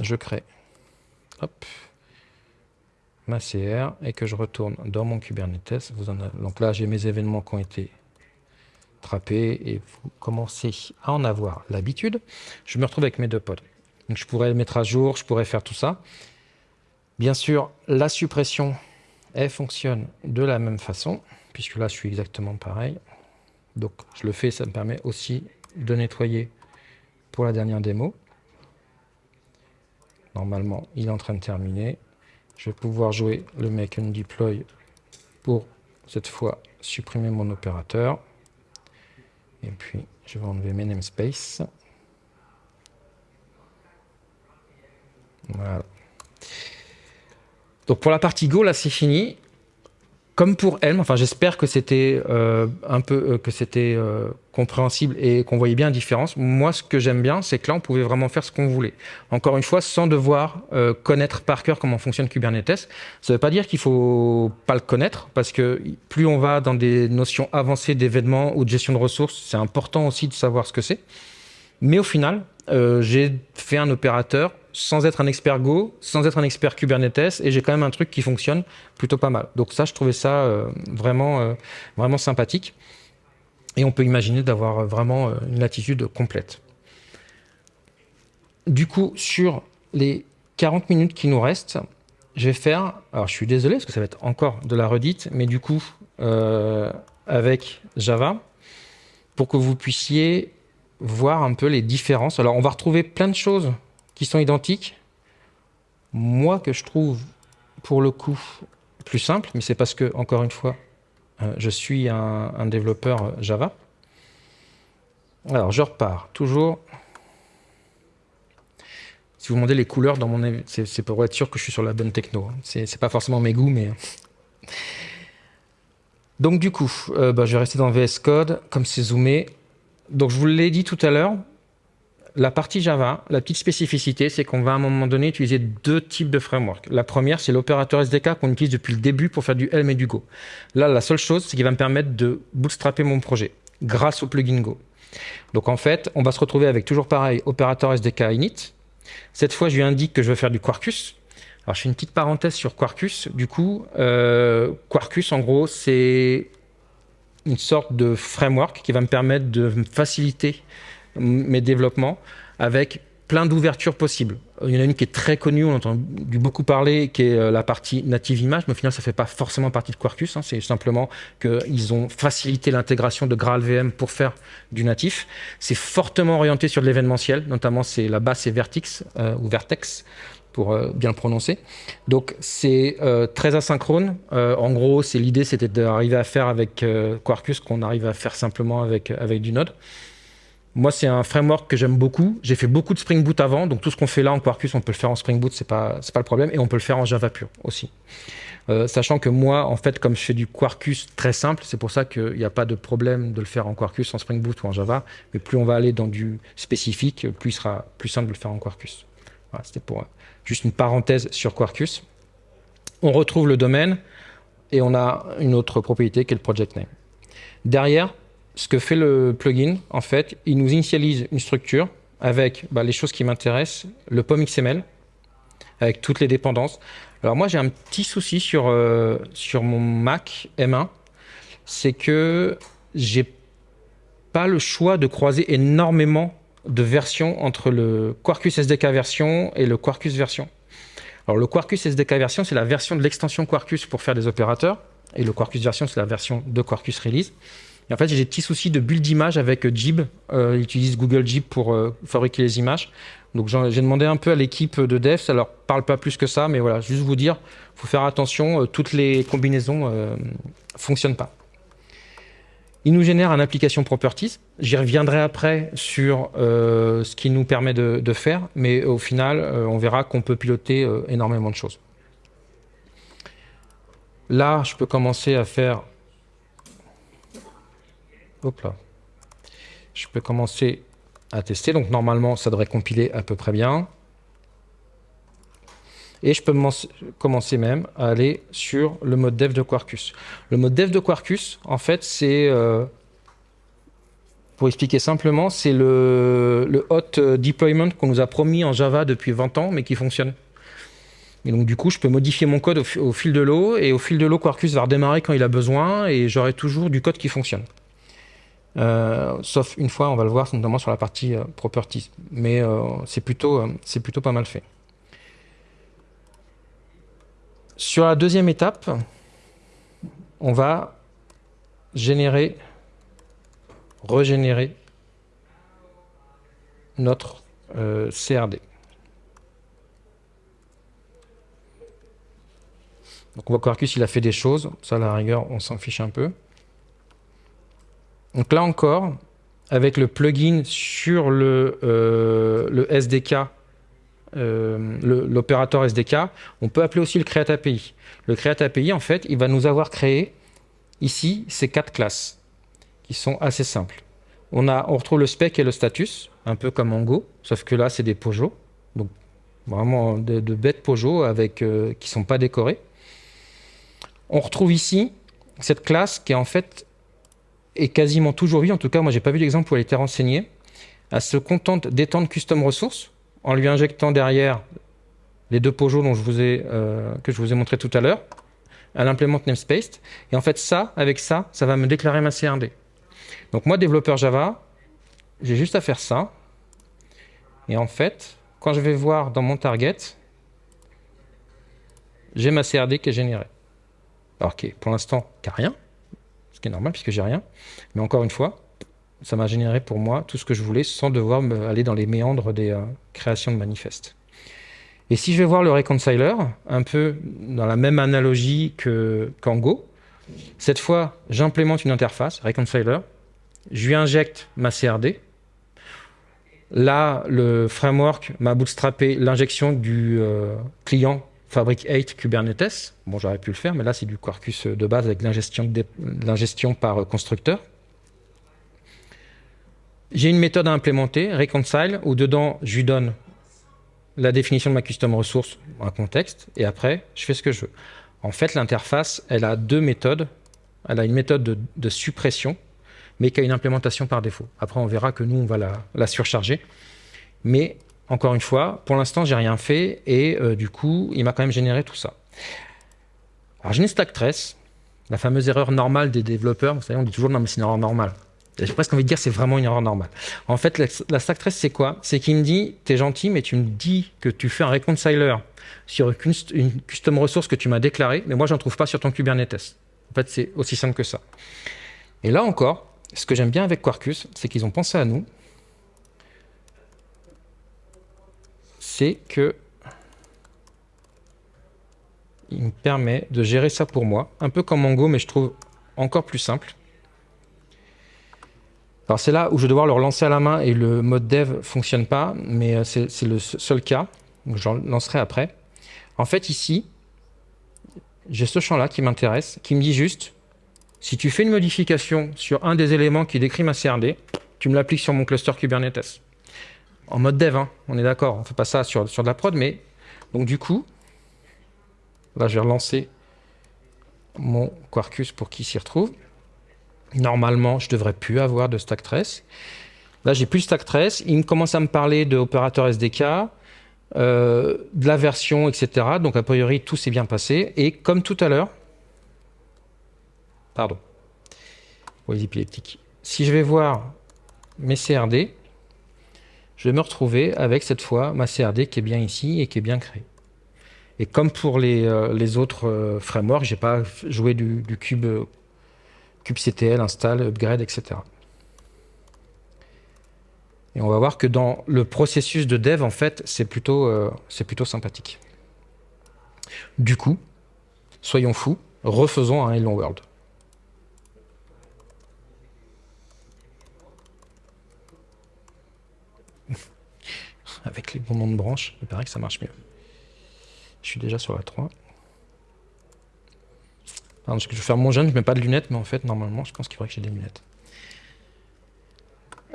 Je crée. Hop ma CR et que je retourne dans mon Kubernetes, donc là j'ai mes événements qui ont été trappés et vous commencez à en avoir l'habitude. Je me retrouve avec mes deux pods. Donc je pourrais le mettre à jour, je pourrais faire tout ça. Bien sûr, la suppression, elle fonctionne de la même façon, puisque là je suis exactement pareil. Donc je le fais, ça me permet aussi de nettoyer pour la dernière démo. Normalement, il est en train de terminer. Je vais pouvoir jouer le make and deploy pour cette fois supprimer mon opérateur. Et puis je vais enlever mes namespaces. Voilà. Donc pour la partie Go, là c'est fini comme pour Helm, enfin j'espère que c'était euh, un peu euh, que c'était euh, compréhensible et qu'on voyait bien la différence. Moi, ce que j'aime bien, c'est que là, on pouvait vraiment faire ce qu'on voulait. Encore une fois, sans devoir connaître par cœur comment fonctionne Kubernetes. Ça ne veut pas dire qu'il faut pas le connaître, parce que plus on va dans des notions avancées d'événements ou de gestion de ressources, c'est important aussi de savoir ce que c'est. Mais au final, j'ai fait un opérateur sans être un expert Go, sans être un expert Kubernetes, et j'ai quand même un truc qui fonctionne plutôt pas mal. Donc ça, je trouvais ça euh, vraiment, euh, vraiment sympathique. Et on peut imaginer d'avoir vraiment euh, une latitude complète. Du coup, sur les 40 minutes qui nous restent, je vais faire, alors je suis désolé parce que ça va être encore de la redite, mais du coup, avec Java, pour que vous puissiez voir un peu les différences. Alors on va retrouver plein de choses qui sont identiques. Moi, que je trouve, pour le coup, plus simple, mais c'est parce que, encore une fois, euh, je suis un, développeur Java. Alors, je repars toujours. Si vous demandez les couleurs dans mon, c'est pour être sûr que je suis sur la bonne techno. Hein. C'est pas forcément mes goûts, mais. Donc du coup, euh, bah, je vais rester dans VS Code, comme c'est zoomé. Donc je vous l'ai dit tout à l'heure, la partie Java, la petite spécificité, c'est qu'on va à un moment donné utiliser deux types de framework. La première, c'est l'opérateur SDK qu'on utilise depuis le début pour faire du Helm et du Go. Là, la seule chose, c'est qu'il va me permettre de bootstrapper mon projet grâce au plugin Go. Donc en fait, on va se retrouver avec toujours pareil, opérateur SDK init. Cette fois, je lui indique que je veux faire du Quarkus. Alors je fais une petite parenthèse sur Quarkus. Du coup, euh, Quarkus, en gros, c'est une sorte de framework qui va me permettre de faciliter mes développements avec plein d'ouvertures possibles. Il y en a une qui est très connue, on entend beaucoup parler, qui est euh, la partie native image, mais au final, ça ne fait pas forcément partie de Quarkus. Hein. c'est simplement qu'ils ont facilité l'intégration de GraalVM pour faire du natif. C'est fortement orienté sur de l'événementiel, notamment c'est la base c'est Vertex euh, ou Vertex pour euh, bien le prononcer. Donc c'est très asynchrone. en gros, c'est l'idée, c'était d'arriver à faire avec Quarkus qu'on arrive à faire simplement avec, avec du Node. Moi, c'est un framework que j'aime beaucoup. J'ai fait beaucoup de Spring Boot avant, donc tout ce qu'on fait là en Quarkus, on peut le faire en Spring Boot, c'est pas pas le problème, et on peut le faire en Java pur aussi. Euh, sachant que moi, en fait, comme je fais du Quarkus très simple, c'est pour ça qu'il n'y a pas de problème de le faire en Quarkus, en Spring Boot ou en Java. Mais plus on va aller dans du spécifique, plus il sera plus simple de le faire en Quarkus. Voilà, C'était pour euh, juste une parenthèse sur Quarkus. On retrouve le domaine et on a une autre propriété qui est le project name. Derrière, ce que fait le plugin, en fait, il nous initialise une structure avec bah, les choses qui m'intéressent, le POM XML, avec toutes les dépendances. Alors moi, j'ai un petit souci sur, euh, sur mon Mac M1, c'est que j'ai pas le choix de croiser énormément de versions entre le Quarkus SDK version et le Quarkus version. Alors le Quarkus SDK version, c'est la version de l'extension Quarkus pour faire des opérateurs, et le Quarkus version, c'est la version de Quarkus Release en fait, j'ai des petits soucis de build d'image avec euh, Jib. Euh, ils utilisent Google Jib pour euh, fabriquer les images. Donc j'ai demandé un peu à l'équipe de dev, ça leur parle pas plus que ça, mais voilà, juste vous dire, faut faire attention, toutes les combinaisons ne fonctionnent pas. Il nous génère un application properties. J'y reviendrai après sur ce qu'il nous permet de, faire, mais au final, on verra qu'on peut piloter énormément de choses. Là, je peux commencer à faire Hop là. Je peux commencer à tester. Donc normalement, ça devrait compiler à peu près bien. Et je peux commencer même à aller sur le mode dev de Quarkus. Le mode dev de Quarkus, en fait, c'est, euh, pour expliquer simplement, c'est le, hot deployment qu'on nous a promis en Java depuis 20 ans, mais qui fonctionne. Et donc du coup, je peux modifier mon code au fil de l'eau, et au fil de l'eau, Quarkus va redémarrer quand il a besoin, et j'aurai toujours du code qui fonctionne. Euh, sauf une fois, on va le voir, notamment sur la partie euh, properties. Mais euh, c'est plutôt, c'est plutôt pas mal fait. Sur la deuxième étape, on va générer, régénérer notre CRD. Donc on va voir qu'il a fait des choses, ça à la rigueur on s'en fiche un peu. Donc là encore, avec le plugin sur le, euh, SDK, euh, l'opérateur SDK, on peut appeler aussi le Create API. Le Create API, en fait, il va nous avoir créé ici ces quatre classes qui sont assez simples. On, a, on retrouve le spec et le status, un peu comme en Go, sauf que là, c'est des pojos. Donc, vraiment de, bêtes pojos avec, euh, qui ne sont pas décorés. On retrouve ici cette classe qui est en fait est quasiment toujours vu, en tout cas moi j'ai pas vu d'exemple où elle était renseignée, elle se contente d'étendre custom ressources en lui injectant derrière les deux pojos dont je vous ai, euh, que je vous ai montré tout à l'heure. Elle implémente namespace. Et en fait, ça, avec ça, ça va me déclarer ma CRD. Donc moi, développeur Java, j'ai juste à faire ça. Et en fait, quand je vais voir dans mon target, j'ai ma CRD qui est générée. Alors, qui pour l'instant, qui rien ce qui est normal puisque j'ai rien. Mais encore une fois, ça m'a généré pour moi tout ce que je voulais sans devoir aller dans les méandres des euh, créations de manifestes. Et si je vais voir le reconciler, un peu dans la même analogie qu'en Go, cette fois, j'implémente une interface, reconciler, je lui injecte ma CRD. Là, le framework m'a bootstrappé l'injection du euh, client Fabric 8 Kubernetes. Bon, j'aurais pu le faire, mais là, c'est du Quarkus de base avec l'ingestion par constructeur. J'ai une méthode à implémenter, reconcile, où dedans, je lui donne la définition de ma custom resource, un contexte, et après, je fais ce que je veux. En fait, l'interface, elle a deux méthodes. Elle a une méthode de, suppression, mais qui a une implémentation par défaut. Après, on verra que nous, on va la, surcharger. Mais, encore une fois, pour l'instant, j'ai rien fait, et euh, du coup, il m'a quand même généré tout ça. Alors, j'ai une stack trace, la fameuse erreur normale des développeurs. Vous savez, on dit toujours, non, mais c'est une erreur normale. J'ai presque envie de dire c'est vraiment une erreur normale. En fait, la, stack trace, c'est quoi? C'est qu'il me dit, t'es gentil, mais tu me dis que tu fais un reconciler sur une custom ressource que tu m'as déclarée, mais moi, j'en trouve pas sur ton Kubernetes. En fait, c'est aussi simple que ça. Et là encore, ce que j'aime bien avec Quarkus, c'est qu'ils ont pensé à nous. C'est que il me permet de gérer ça pour moi, un peu comme Mongo, mais je trouve encore plus simple. Alors c'est là où je vais devoir le relancer à la main et le mode dev fonctionne pas, mais euh, c'est le seul cas. Donc je lancerai après. En fait ici, j'ai ce champ-là qui m'intéresse, qui me dit juste, si tu fais une modification sur un des éléments qui décrit ma CRD, tu me l'appliques sur mon cluster Kubernetes. En mode dev, hein, on est d'accord, on ne fait pas ça sur, de la prod, mais donc du coup, là je vais relancer mon Quarkus pour qu'il s'y retrouve. Normalement, je devrais plus avoir de stack trace. Là, j'ai plus de stack trace. Il commence à me parler de opérateur SDK, euh, de la version, etc. Donc, a priori, tout s'est bien passé. Et comme tout à l'heure, pardon, Si je vais voir mes CRD, je vais me retrouver avec cette fois ma CRD qui est bien ici et qui est bien créée. Et comme pour les, euh, autres euh, frameworks, je n'ai pas joué du, du cube kubectl, install, upgrade, etc. Et on va voir que dans le processus de dev, en fait, c'est plutôt, euh, plutôt sympathique. Du coup, soyons fous, refaisons un Hello World. Avec les bons noms de branches, il paraît que ça marche mieux. Je suis déjà sur la 3 parce que je vais faire mon jeune, je mets pas de lunettes, mais en fait, normalement, je pense qu'il faudrait que j'ai des lunettes.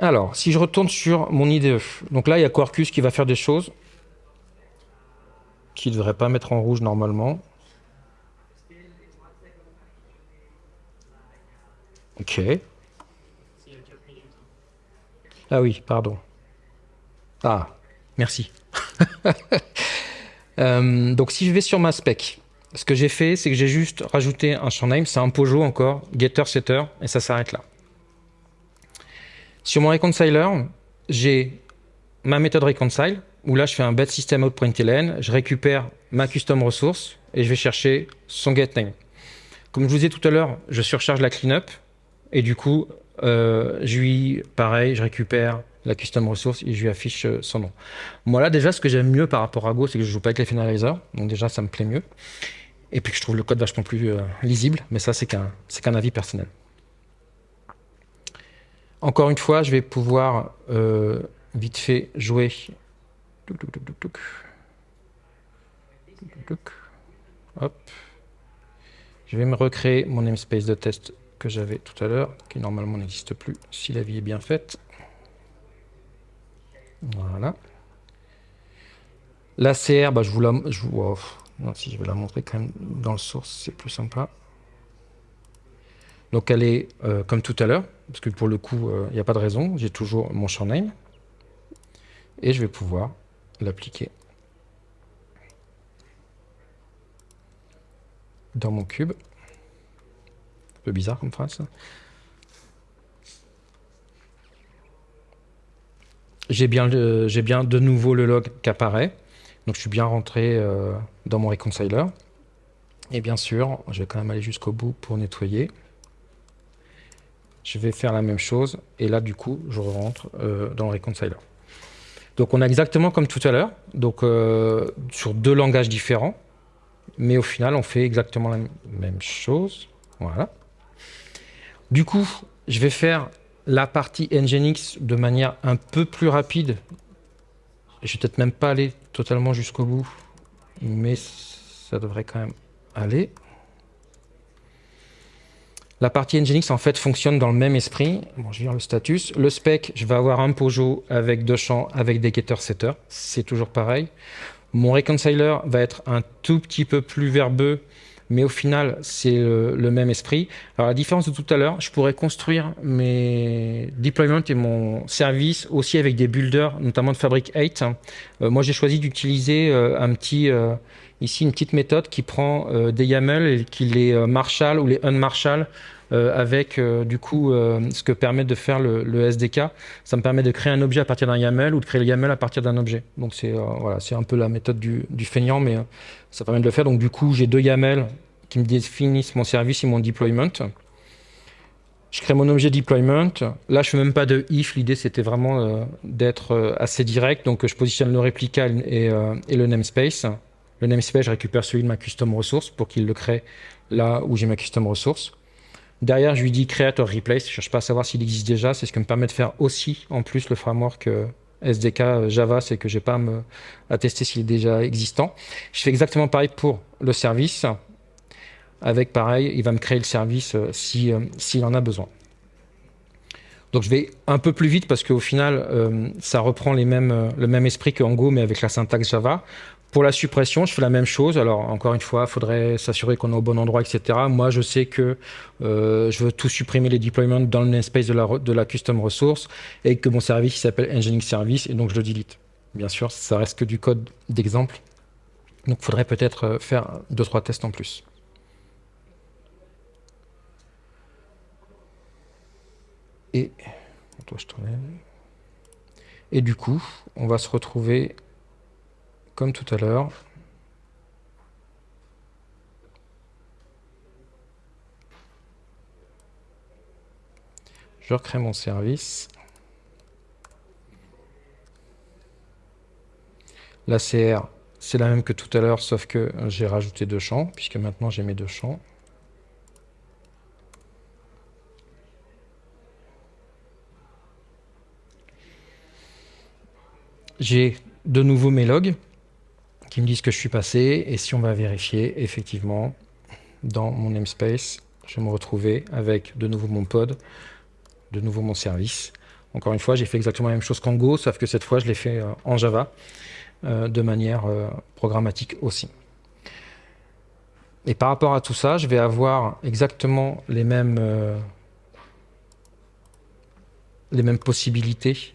Alors, si je retourne sur mon IDE, donc là, il y a Quarkus qui va faire des choses qui ne devrait pas mettre en rouge normalement. Ok. Ah oui, pardon. Ah, merci. [LAUGHS] Euh, donc si je vais sur ma spec, ce que j'ai fait, c'est que j'ai juste rajouté un champ name, c'est un Pojo encore, getter, setter, et ça s'arrête là. Sur mon reconciler, j'ai ma méthode reconcile, où là je fais un bed system out je récupère ma custom ressource et je vais chercher son get name. Comme je vous disais tout à l'heure, je surcharge la cleanup et du coup, euh, je lui, pareil, je récupère la custom ressource et je lui affiche euh, son nom. Moi là déjà, ce que j'aime mieux par rapport à Go, c'est que je joue pas avec les finalizers, donc déjà ça me plaît mieux et puis que je trouve le code vachement plus euh, lisible, mais ça c'est qu'un qu'un avis personnel. Encore une fois, je vais pouvoir euh, vite fait jouer. Hop. Je vais me recréer mon namespace de test que j'avais tout à l'heure, qui normalement n'existe plus si la vie est bien faite. Voilà. La CR, bah, je vous la... Je vous, oh, si je vais la montrer quand même dans le source, c'est plus sympa. Donc elle est euh, comme tout à l'heure, parce que pour le coup, euh, il n'y a pas de raison. J'ai toujours mon champ name. Et je vais pouvoir l'appliquer dans mon cube. Un peu bizarre comme phrase. J'ai bien, bien de nouveau le log qui apparaît. Donc je suis bien rentré euh, dans mon reconciler. Et bien sûr, je vais quand même aller jusqu'au bout pour nettoyer. Je vais faire la même chose. Et là, du coup, je rentre euh, dans le reconciler. Donc on a exactement comme tout à l'heure, donc euh, sur deux langages différents, mais au final on fait exactement la même chose. Voilà. Du coup, je vais faire la partie Nginx de manière un peu plus rapide. Je vais peut-être même pas aller totalement jusqu'au bout, mais ça devrait quand même aller. La partie Nginx en fait fonctionne dans le même esprit. Bon, je le status. Le spec, je vais avoir un Pojo avec deux champs, avec des getter setter. C'est toujours pareil. Mon reconciler va être un tout petit peu plus verbeux, mais au final, c'est le, même esprit. Alors, la différence de tout à l'heure, je pourrais construire mes deployments et mon service aussi avec des builders, notamment de Fabric 8. Euh, moi, j'ai choisi d'utiliser euh, un petit... Euh, ici une petite méthode qui prend des YAML et qui les marshal ou les unmarshal avec du coup ce que permet de faire le, SDK. Ça me permet de créer un objet à partir d'un YAML ou de créer le YAML à partir d'un objet. Donc c'est voilà, un peu la méthode du, feignant, mais ça permet de le faire. Donc du coup, j'ai deux YAML qui me définissent mon service et mon deployment. Je crée mon objet deployment. Là, je fais même pas de if. L'idée, c'était vraiment d'être assez direct. Donc, je positionne le réplica et, et le namespace. Le namespace, je récupère celui de ma custom resource pour qu'il le crée là où j'ai ma custom resource. Derrière, je lui dis creator replace. Je ne cherche pas à savoir s'il existe déjà. C'est ce qui me permet de faire aussi, en plus, le framework euh, SDK euh, Java. C'est que je n'ai pas à, tester s'il est déjà existant. Je fais exactement pareil pour le service. Avec pareil, il va me créer le service euh, s'il en a besoin. Donc je vais un peu plus vite parce qu'au final, ça reprend le même esprit que Go, mais avec la syntaxe Java. Pour la suppression, je fais la même chose. Alors, encore une fois, il faudrait s'assurer qu'on est au bon endroit, etc. Moi, je sais que euh, je veux tout supprimer les deployments dans le namespace de la, custom resource et que mon service s'appelle Engineering Service et donc je le delete. Bien sûr, ça reste que du code d'exemple. Donc, il faudrait peut-être euh, faire deux, trois tests en plus. Et, et du coup, on va se retrouver comme tout à l'heure. Je recrée mon service. La CR, c'est la même que tout à l'heure, sauf que j'ai rajouté deux champs, puisque maintenant j'ai mes deux champs. J'ai de nouveau mes logs qui me disent que je suis passé. Et si on va vérifier, effectivement, dans mon namespace, je vais me retrouver avec de nouveau mon pod, de nouveau mon service. Encore une fois, j'ai fait exactement la même chose qu'en Go, sauf que cette fois, je l'ai fait euh, en Java, euh, de manière euh, programmatique aussi. Et par rapport à tout ça, je vais avoir exactement les mêmes, les mêmes possibilités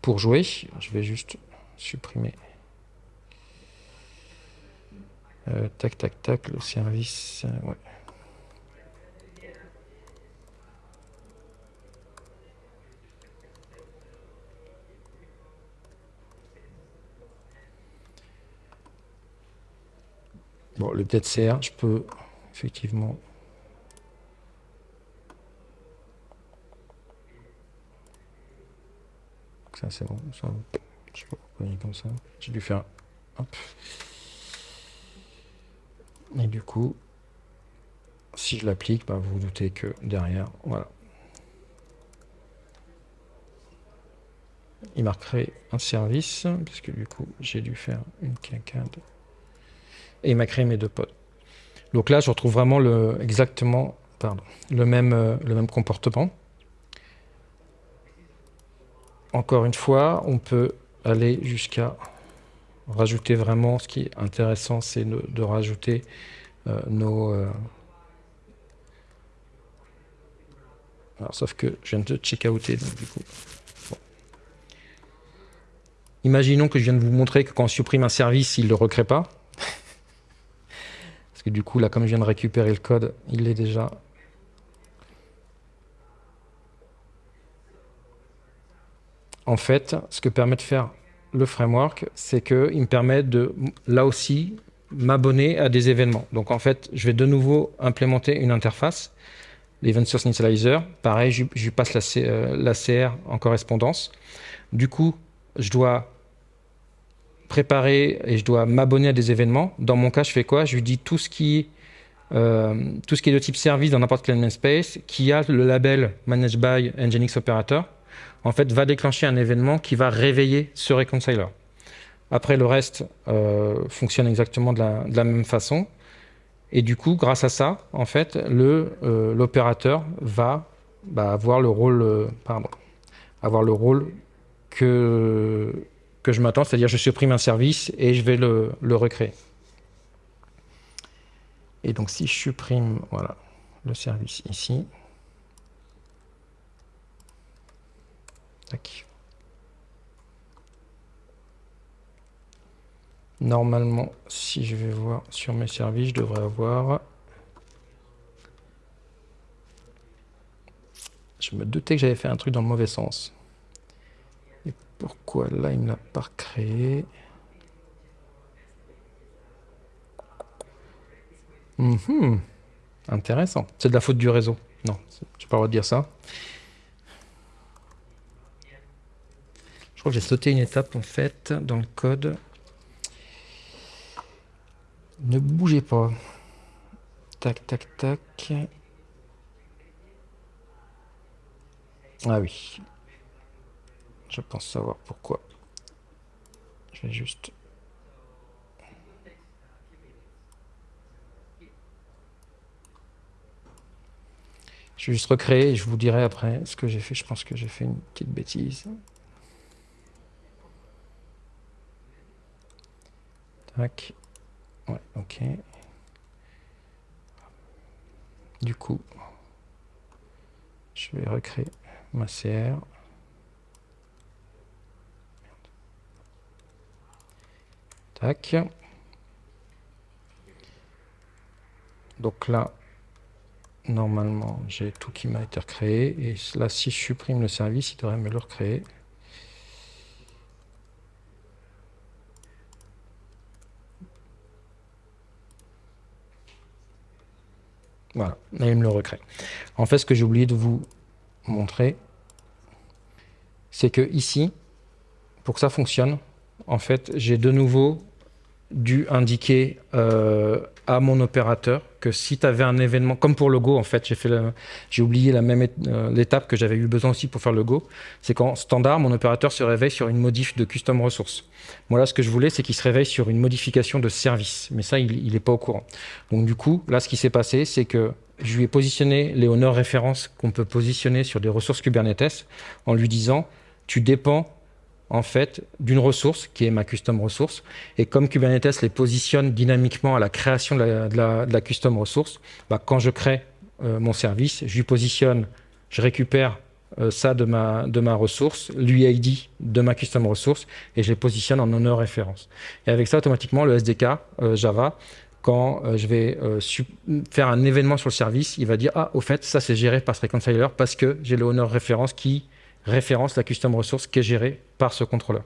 pour jouer. Je vais juste supprimer Euh, tac, tac, tac, le service. Euh, ouais. Bon, le peut-être je peux effectivement. Ça, c'est bon. Ça, je sais pas pourquoi il est comme ça. J'ai dû faire. Hop. Et du coup, si je l'applique, bah, vous vous doutez que derrière, voilà. Il m'a créé un service, puisque du coup, j'ai dû faire une quinquade. Et il m'a créé mes deux pods. Donc là, je retrouve vraiment exactement le, même, euh, le même comportement. Encore une fois, on peut aller jusqu'à rajouter vraiment, ce qui est intéressant, c'est de, rajouter euh, nos... Euh, alors, sauf que je viens de check-outer, donc du coup... Imaginons que je viens de vous montrer que quand on supprime un service, il ne le recrée pas. Parce que du coup, là, comme je viens de récupérer le code, il l'est déjà. En fait, ce que permet de faire le framework, c'est qu'il me permet de, là aussi, m'abonner à des événements. Donc en fait, je vais de nouveau implémenter une interface, l'Event Source Initializer. Pareil, je, lui passe la, euh, CR en correspondance. Du coup, je dois préparer et je dois m'abonner à des événements. Dans mon cas, je fais quoi? Je lui dis tout ce qui tout ce qui est de type service dans n'importe quel namespace, qui a le label Managed by Nginx Operator, en fait, va déclencher un événement qui va réveiller ce reconciler. Après, le reste fonctionne exactement de la, même façon. Et du coup, grâce à ça, en fait, l'opérateur va bah, avoir le rôle, pardon, avoir le rôle que, que je m'attends, c'est-à-dire je supprime un service et je vais le, recréer. Et donc si je supprime voilà, le service ici, Normalement, si je vais voir sur mes services, je devrais avoir... Je me doutais que j'avais fait un truc dans le mauvais sens. Pourquoi là, il me l'a pas créé mhm. Intéressant. C'est de la faute du réseau. Non, je pas le droit de dire ça. J'ai sauté une étape en fait dans le code. Ne bougez pas. Tac, tac, tac. Ah oui. Je pense savoir pourquoi. Je vais juste... Je vais juste recréer et je vous dirai après ce que j'ai fait. Je pense que j'ai fait une petite bêtise. Ouais, ok. Du coup, je vais recréer ma CR. Tac. Donc là, normalement, j'ai tout qui m'a été recréé. Et là, si je supprime le service, il devrait me le recréer. Voilà, là, il me le recrée. En fait, ce que j'ai oublié de vous montrer, c'est que ici, pour que ça fonctionne, en fait, j'ai de nouveau dû indiquer euh, à mon opérateur que si tu avais un événement, comme pour le Go en fait, j'ai oublié la même euh, l'étape que j'avais eu besoin aussi pour faire le Go, c'est qu'en standard, mon opérateur se réveille sur une modif de custom ressources. Moi là, ce que je voulais, c'est qu'il se réveille sur une modification de service, mais ça, il n'est pas au courant. Donc du coup, là, ce qui s'est passé, c'est que je lui ai positionné les honneurs références qu'on peut positionner sur des ressources Kubernetes en lui disant, tu dépends en fait d'une ressource qui est ma custom ressource. Et comme Kubernetes les positionne dynamiquement à la création de la, custom ressource, bah, quand je crée euh, mon service, je lui positionne, je récupère euh, ça de ma, ressource, l'UID de ma custom ressource, et je les positionne en honneur référence. Et avec ça, automatiquement, le SDK euh, Java, quand je vais faire un événement sur le service, il va dire « Ah, au fait, ça c'est géré par ce reconciler parce que j'ai le honneur référence qui référence la custom ressource qui est gérée par ce contrôleur.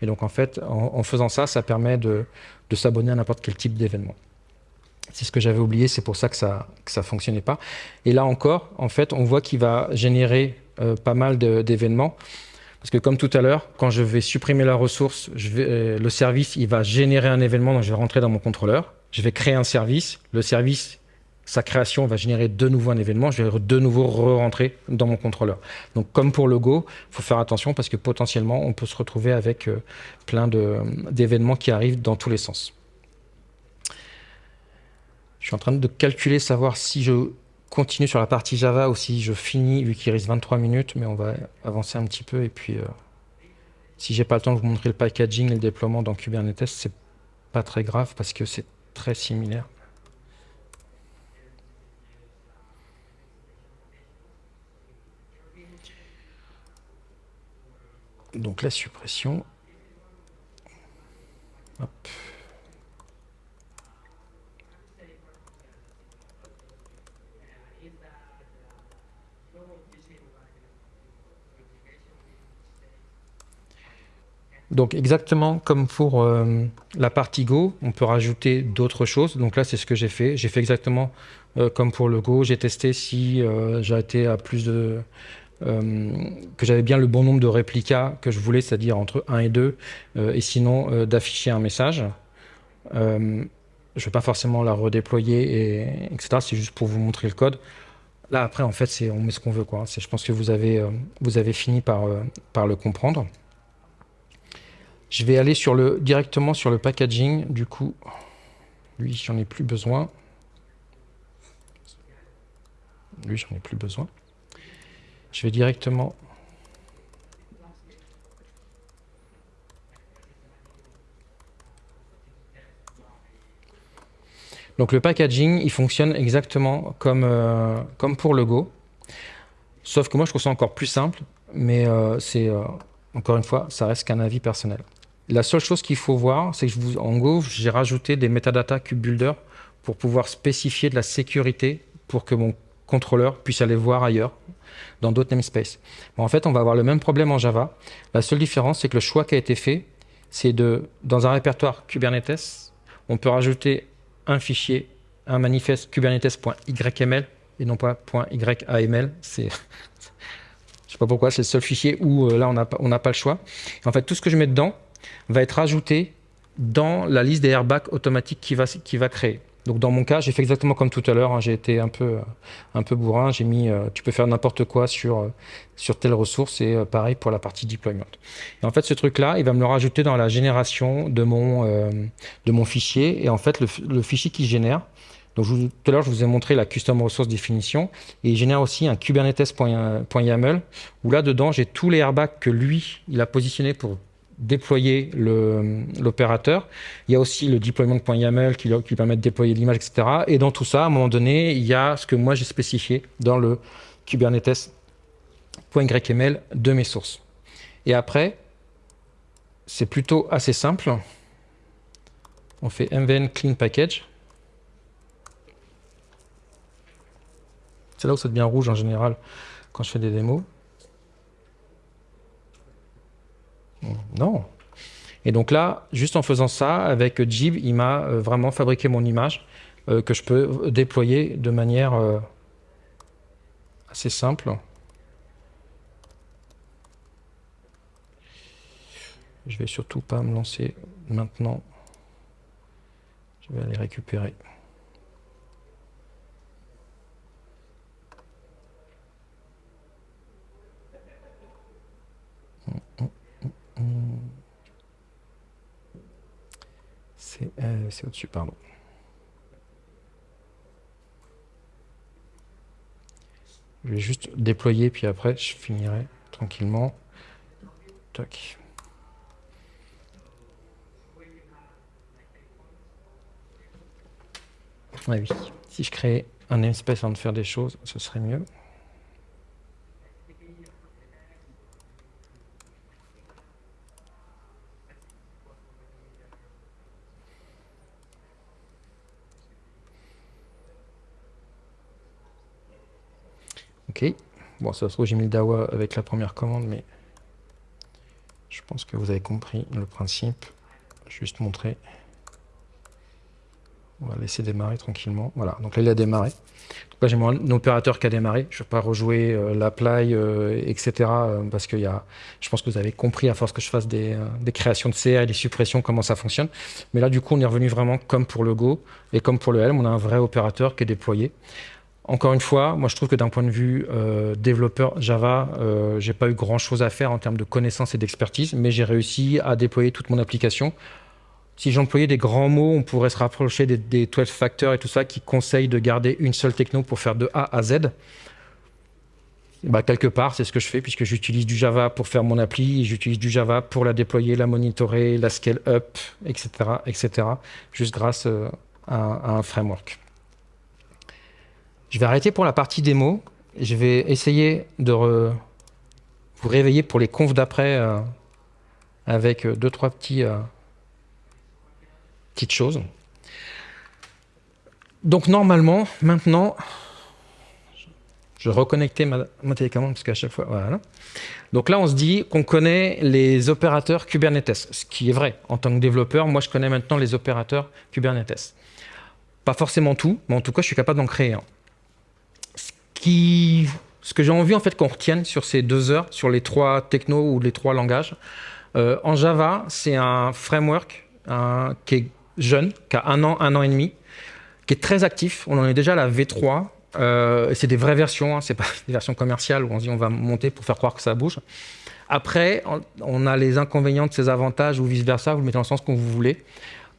Et donc en fait, en, faisant ça, ça permet de, s'abonner à n'importe quel type d'événement. C'est ce que j'avais oublié, c'est pour ça que ça ne ça fonctionnait pas. Et là encore, en fait, on voit qu'il va générer euh, pas mal d'événements. Parce que comme tout à l'heure, quand je vais supprimer la ressource, euh, le service il va générer un événement, donc je vais rentrer dans mon contrôleur. Je vais créer un service. Le service sa création va générer de nouveau un événement, je vais de nouveau re-rentrer dans mon contrôleur. Donc comme pour le Go, il faut faire attention parce que potentiellement on peut se retrouver avec euh, plein d'événements qui arrivent dans tous les sens. Je suis en train de calculer, savoir si je continue sur la partie Java ou si je finis, vu qu'il reste 23 minutes, mais on va avancer un petit peu et puis euh, si j'ai pas le temps de vous montrer le packaging et le déploiement dans Kubernetes, c'est pas très grave parce que c'est très similaire. Donc la suppression. Donc exactement comme pour euh, la partie Go, on peut rajouter d'autres choses. Donc là, c'est ce que j'ai fait. J'ai fait exactement euh, comme pour le Go. J'ai testé si euh, été à plus de euh, que j'avais bien le bon nombre de réplicas que je voulais, c'est-à-dire entre 1 et 2, euh, et sinon euh, d'afficher un message. Je ne vais pas forcément la redéployer, et, etc. C'est juste pour vous montrer le code. Là, après, en fait, on met ce qu'on veut. Quoi. Je pense que vous avez, euh, vous avez fini par, euh, le comprendre. Je vais aller directement sur le packaging. Du coup, lui, j'en ai plus besoin. Lui, j'en ai plus besoin. Je vais directement Donc le packaging, il fonctionne exactement comme, euh, comme pour le Go. Sauf que moi, je trouve ça encore plus simple. Mais euh, c'est, euh, encore une fois, ça reste qu'un avis personnel. La seule chose qu'il faut voir, c'est que je vous, en Go, j'ai rajouté des metadata builder pour pouvoir spécifier de la sécurité pour que mon contrôleur puisse aller voir ailleurs, dans d'autres namespaces. en fait, on va avoir le même problème en Java. La seule différence, c'est que le choix qui a été fait, c'est de, dans un répertoire Kubernetes, on peut rajouter un fichier, un manifeste kubernetes.yml et non pas .yaml. C'est, [LAUGHS] je sais pas pourquoi, c'est le seul fichier où euh, là on n'a pas le choix. en fait, tout ce que je mets dedans va être ajouté dans la liste des airbags automatiques qui va, qui va créer. Donc dans mon cas, j'ai fait exactement comme tout à l'heure. Hein. j'ai été un peu, un peu bourrin. J'ai mis, euh, tu peux faire n'importe quoi sur, euh, sur telle ressource et pareil pour la partie deployment. En fait, ce truc-là, il va me le rajouter dans la génération de mon, de mon fichier. Et en fait, le, fichier qu'il génère, donc tout à l'heure, je vous ai montré la custom resource définition et il génère aussi un kubernetes.yaml où là-dedans, j'ai tous les airbags que lui, il a positionnés pour déployer l'opérateur. Il y a aussi le deployment.yaml qui, qui permet de déployer l'image, etc. Et dans tout ça, à un moment donné, il y a ce que moi j'ai spécifié dans le kubernetes.yml de mes sources. Et après, c'est plutôt assez simple. On fait mvn clean package. C'est là où ça devient rouge en général quand je fais des démos. Non. Et donc là, juste en faisant ça, avec Jib, il m'a euh, vraiment fabriqué mon image euh, que je peux déployer de manière euh, assez simple. Je vais surtout pas me lancer maintenant. Je vais aller récupérer. Euh, c'est au-dessus, pardon. Je vais juste déployer, puis après, je finirai tranquillement. Tac. oui. Si je crée un namespace avant de faire des choses, ce serait mieux. Bon, ça se trouve, j'ai mis le DAWA avec la première commande, mais je pense que vous avez compris le principe. Juste montrer. On va laisser démarrer tranquillement. Voilà, donc là, il a démarré. Là, j'ai mon opérateur qui a démarré. Je ne vais pas rejouer euh, l'apply, euh, etc. Euh, parce que y a, je pense que vous avez compris, à force que je fasse des, des créations de CA et des suppressions, comment ça fonctionne. Mais là, du coup, on est revenu vraiment comme pour le Go et comme pour le Helm. On a un vrai opérateur qui est déployé. Encore une fois, moi je trouve que d'un point de vue euh, développeur Java, euh, j'ai pas eu grand chose à faire en termes de connaissances et d'expertise, mais j'ai réussi à déployer toute mon application. Si j'employais des grands mots, on pourrait se rapprocher des, 12 factors et tout ça qui conseillent de garder une seule techno pour faire de A à Z. Bah, quelque part, c'est ce que je fais puisque j'utilise du Java pour faire mon appli, j'utilise du Java pour la déployer, la monitorer, la scale up, etc., etc., juste grâce euh, à un framework. Je vais arrêter pour la partie démo. Je vais essayer de vous réveiller pour les confs d'après euh, avec euh, deux, trois petits, euh, petites choses. Donc normalement, maintenant, je vais reconnecter ma, télécommande parce qu'à chaque fois, voilà. Donc là, on se dit qu'on connaît les opérateurs Kubernetes, ce qui est vrai. En tant que développeur, moi, je connais maintenant les opérateurs Kubernetes. Pas forcément tout, mais en tout cas, je suis capable d'en créer un ce que j'ai envie en fait qu'on retienne sur ces deux heures, sur les trois technos ou les trois langages. Euh, en Java, c'est un framework qui est jeune, qui a un an, un an et demi, qui est très actif. On en est déjà à la V3. Euh, c'est des vraies versions, hein, c'est pas [LAUGHS] des versions commerciales où on dit on va monter pour faire croire que ça bouge. Après, on a les inconvénients de ces avantages ou vice-versa, vous le mettez dans le sens que vous voulez.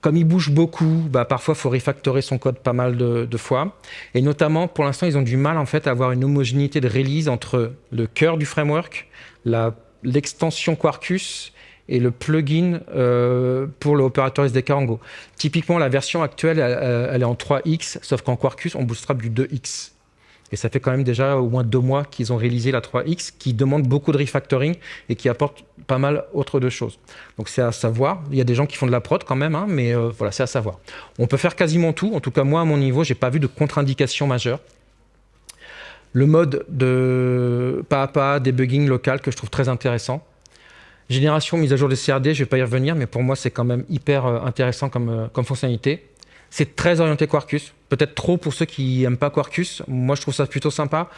Comme il bouge beaucoup, bah, parfois il faut refactorer son code pas mal de, fois. Et notamment, pour l'instant, ils ont du mal en fait à avoir une homogénéité de release entre le cœur du framework, l'extension Quarkus et le plugin euh, pour l'opérateur SDK en Go. Typiquement, la version actuelle, elle, est en 3x, sauf qu'en Quarkus, on bootstrap du 2x. Et ça fait quand même déjà au moins deux mois qu'ils ont réalisé la 3X, qui demande beaucoup de refactoring et qui apporte pas mal autre de choses. Donc c'est à savoir. Il y a des gens qui font de la prod quand même, hein, mais euh, voilà, c'est à savoir. On peut faire quasiment tout. En tout cas, moi, à mon niveau, j'ai pas vu de contre-indication majeure. Le mode de pas à pas, debugging local que je trouve très intéressant. Génération, mise à jour des CRD, je vais pas y revenir, mais pour moi, c'est quand même hyper euh, intéressant comme, euh, comme fonctionnalité. C'est très orienté Quarkus. Peut-être trop pour ceux qui n'aiment pas Quarkus. Moi, je trouve ça plutôt sympa.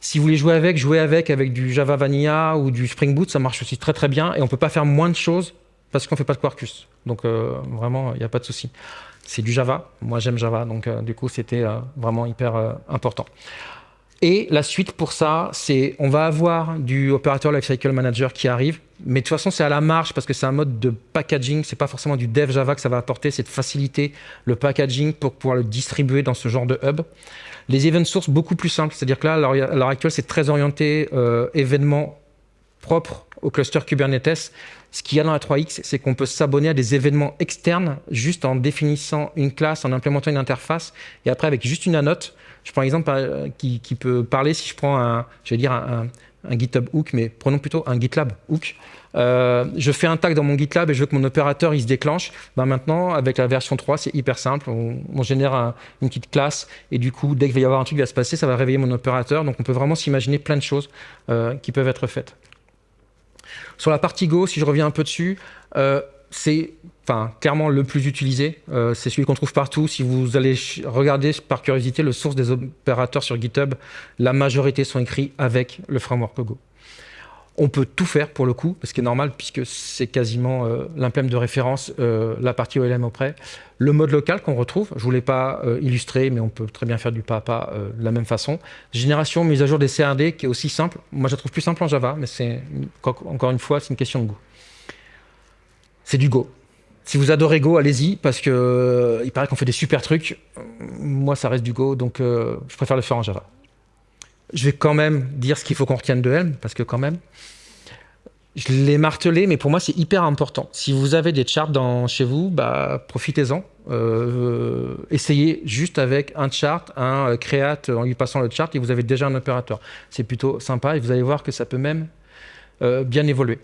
Si vous voulez jouer avec, jouez avec avec du Java Vanilla ou du Spring Boot, ça marche aussi très très bien. Et on peut pas faire moins de choses parce qu'on fait pas de Quarkus. Donc euh, vraiment, il n'y a pas de souci. C'est du Java. Moi, j'aime Java. Donc euh, du coup, c'était euh, vraiment hyper important. Et la suite pour ça, c'est on va avoir du opérateur lifecycle manager qui arrive, mais de toute façon c'est à la marge parce que c'est un mode de packaging, c'est pas forcément du dev Java que ça va apporter, c'est de faciliter le packaging pour pouvoir le distribuer dans ce genre de hub. Les event sources beaucoup plus simples, c'est-à-dire que là à l'heure actuelle c'est très orienté euh, événements propres au cluster Kubernetes. Ce qu'il y a dans la 3X, c'est qu'on peut s'abonner à des événements externes juste en définissant une classe, en implémentant une interface, et après avec juste une annote, je prends un exemple euh, qui, peut parler si je prends un, je vais dire un, GitHub hook, mais prenons plutôt un GitLab hook. Euh, je fais un tag dans mon GitLab et je veux que mon opérateur il se déclenche. Ben maintenant, avec la version 3, c'est hyper simple. On, génère une petite classe et du coup, dès qu'il va y avoir un truc qui va se passer, ça va réveiller mon opérateur. Donc, on peut vraiment s'imaginer plein de choses euh, qui peuvent être faites. Sur la partie Go, si je reviens un peu dessus, c'est enfin, clairement le plus utilisé. Euh, c'est celui qu'on trouve partout. Si vous allez regarder par curiosité le source des opérateurs sur GitHub, la majorité sont écrits avec le framework Go. On peut tout faire pour le coup, ce qui est normal puisque c'est quasiment euh, de référence, euh, la partie OLM auprès. Le mode local qu'on retrouve, je ne voulais pas euh, illustrer, mais on peut très bien faire du pas à pas de la même façon. Génération, mise à jour des CRD, qui est aussi simple. Moi, je la trouve plus simple en Java, mais c'est encore une fois, c'est une question de goût c'est du Go. Si vous adorez Go, allez-y, parce que euh, il paraît qu'on fait des super trucs. Moi, ça reste du Go, donc euh, je préfère le faire en Java. Je vais quand même dire ce qu'il faut qu'on retienne de Helm, parce que quand même, je l'ai martelé, mais pour moi, c'est hyper important. Si vous avez des charts chez vous, bah, profitez-en. Euh, essayez juste avec un chart, un create en lui passant le chart, et vous avez déjà un opérateur. C'est plutôt sympa, et vous allez voir que ça peut même bien évoluer.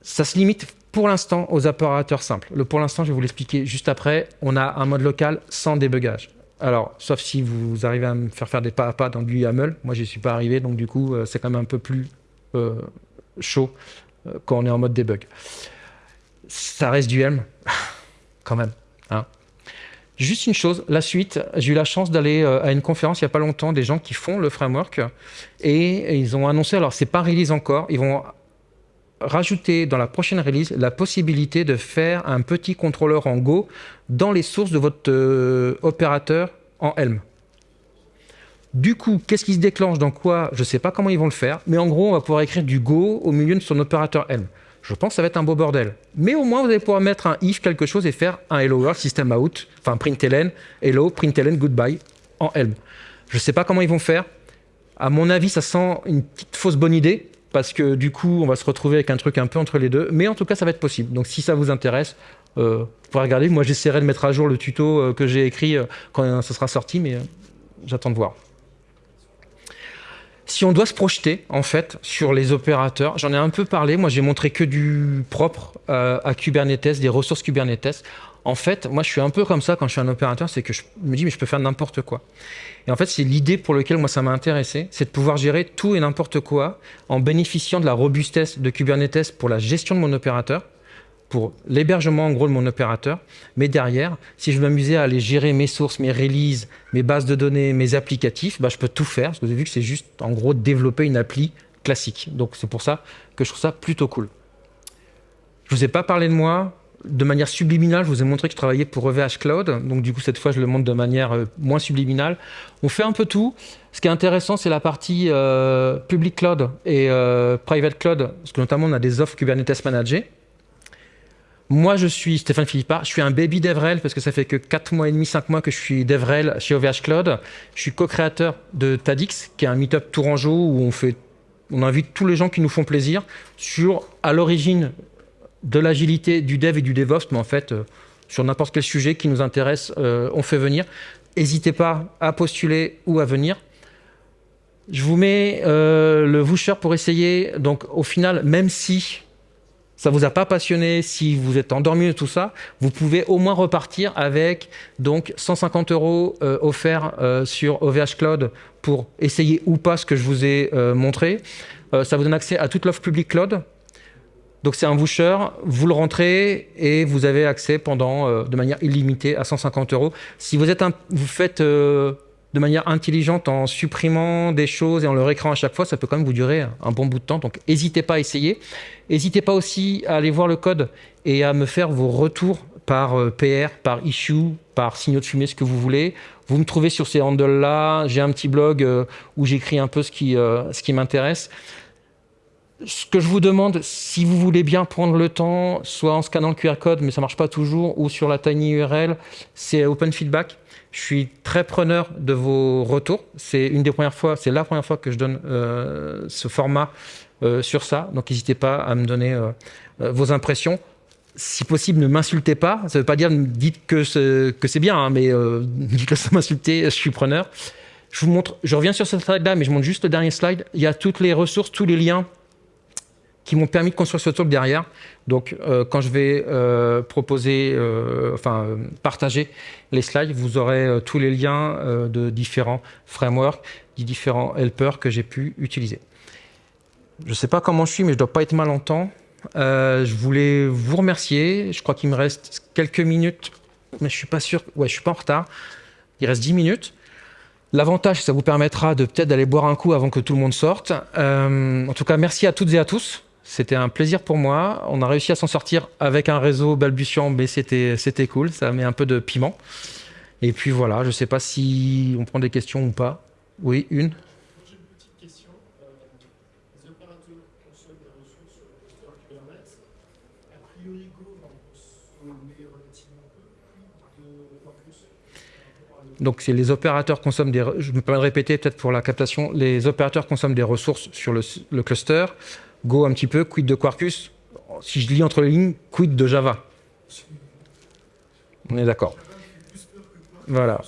Ça se limite pour l'instant aux opérateurs simples. Le pour l'instant, je vais vous l'expliquer juste après. On a un mode local sans débugage. Alors, sauf si vous arrivez à me faire faire des pas à pas dans du YAML. Moi, je n'y suis pas arrivé, donc du coup, euh, c'est quand même un peu plus euh, chaud euh, quand on est en mode debug. Ça reste du Helm, [LAUGHS] quand même. Hein. Juste une chose, la suite, j'ai eu la chance d'aller à une conférence il n'y a pas longtemps, des gens qui font le framework, et, ils ont annoncé, alors c'est pas release encore, ils vont rajouter dans la prochaine release la possibilité de faire un petit contrôleur en Go dans les sources de votre euh, opérateur en Helm. Du coup, qu'est-ce qui se déclenche dans quoi Je ne sais pas comment ils vont le faire, mais en gros, on va pouvoir écrire du Go au milieu de son opérateur Helm. Je pense que ça va être un beau bordel. Mais au moins, vous allez pouvoir mettre un if quelque chose et faire un hello world system out, enfin println, hello, println, goodbye en Helm. Je ne sais pas comment ils vont faire. À mon avis, ça sent une petite fausse bonne idée, parce que du coup, on va se retrouver avec un truc un peu entre les deux. Mais en tout cas, ça va être possible. Donc si ça vous intéresse, euh, vous pouvez regarder. Moi, j'essaierai de mettre à jour le tuto euh, que j'ai écrit euh, quand ça sera sorti, mais j'attends de voir. Si on doit se projeter, en fait, sur les opérateurs, j'en ai un peu parlé. Moi, j'ai montré que du propre à Kubernetes, des ressources Kubernetes. En fait, moi, je suis un peu comme ça quand je suis un opérateur, c'est que je me dis, mais je peux faire n'importe quoi. Et en fait, c'est l'idée pour laquelle moi ça m'a intéressé, c'est de pouvoir gérer tout et n'importe quoi en bénéficiant de la robustesse de Kubernetes pour la gestion de mon opérateur, pour l'hébergement en gros de mon opérateur, mais derrière, si je m'amusais à aller gérer mes sources, mes releases, mes bases de données, mes applicatifs, bah, je peux tout faire, parce que vous avez vu que c'est juste en gros développer une appli classique. Donc c'est pour ça que je trouve ça plutôt cool. Je vous ai pas parlé de moi, de manière subliminale, je vous ai montré que je travaillais pour OVH Cloud. Donc, du coup, cette fois, je le montre de manière euh, moins subliminale. On fait un peu tout. Ce qui est intéressant, c'est la partie euh, public cloud et euh, private cloud, parce que notamment, on a des offres Kubernetes managées. Moi, je suis Stéphane Philippard, je suis un baby DevRel parce que ça fait que 4 mois et demi, 5 mois que je suis DevRel chez OVH Cloud. Je suis co-créateur de Tadix, qui est un meet-up tourangeau où on, fait, on invite tous les gens qui nous font plaisir sur, à l'origine, de l'agilité, du dev et du DevOps, mais en fait, euh, sur n'importe quel sujet qui nous intéresse, euh, on fait venir. N'hésitez pas à postuler ou à venir. Je vous mets euh, le voucher pour essayer. Donc, au final, même si ça vous a pas passionné, si vous êtes endormi de tout ça, vous pouvez au moins repartir avec donc 150 euros offerts sur OVH Cloud pour essayer ou pas ce que je vous ai montré. ça vous donne accès à toute l'offre public cloud, donc c'est un voucher, vous le rentrez et vous avez accès pendant, euh, de manière illimitée à 150 euros. Si vous, êtes vous faites euh, de manière intelligente en supprimant des choses et en le récréant à chaque fois, ça peut quand même vous durer un bon bout de temps. Donc n'hésitez pas à essayer. N'hésitez pas aussi à aller voir le code et à me faire vos retours par euh, PR, par issue, par signaux de fumée, ce que vous voulez. Vous me trouvez sur ces handles-là. J'ai un petit blog où j'écris un peu ce qui, ce qui m'intéresse ce que je vous demande, si vous voulez bien prendre le temps, soit en scannant le QR code, mais ça ne marche pas toujours, ou sur la tiny URL, c'est open feedback. Je suis très preneur de vos retours. C'est une des premières fois, c'est la première fois que je donne euh, ce format euh, sur ça. Donc n'hésitez pas à me donner euh, vos impressions. Si possible, ne m'insultez pas. Ça ne veut pas dire dites que c'est bien, hein, mais dites que ça m'insulter, je suis preneur. Je vous montre, je reviens sur cette slide-là, mais je montre juste le dernier slide. Il y a toutes les ressources, tous les liens qui m'ont permis de construire ce talk derrière. Donc, euh, quand je vais euh, proposer, euh, enfin, partager les slides, vous aurez tous les liens de différents frameworks, des différents helpers que j'ai pu utiliser. Je ne sais pas comment je suis, mais je ne dois pas être mal en temps. je voulais vous remercier. Je crois qu'il me reste quelques minutes, mais je ne suis pas sûr. Ouais, je suis pas en retard. Il reste 10 minutes. L'avantage, ça vous permettra de peut-être d'aller boire un coup avant que tout le monde sorte. en tout cas, merci à toutes et à tous. C'était un plaisir pour moi. On a réussi à s'en sortir avec un réseau balbutiant, mais c'était cool. Ça met un peu de piment. Et puis voilà, je ne sais pas si on prend des questions ou pas. Oui, une J'ai une petite question. Les opérateurs consomment des ressources sur Kubernetes. A priori, Go va en consommer relativement peu de Quarkus. Donc, c'est les opérateurs consomment des. Je me permets de répéter peut-être pour la captation. Les opérateurs consomment des ressources sur le, le cluster. Go un petit peu, quid de Quarkus? Si je lis entre les lignes, quid de Java? On est d'accord. Voilà.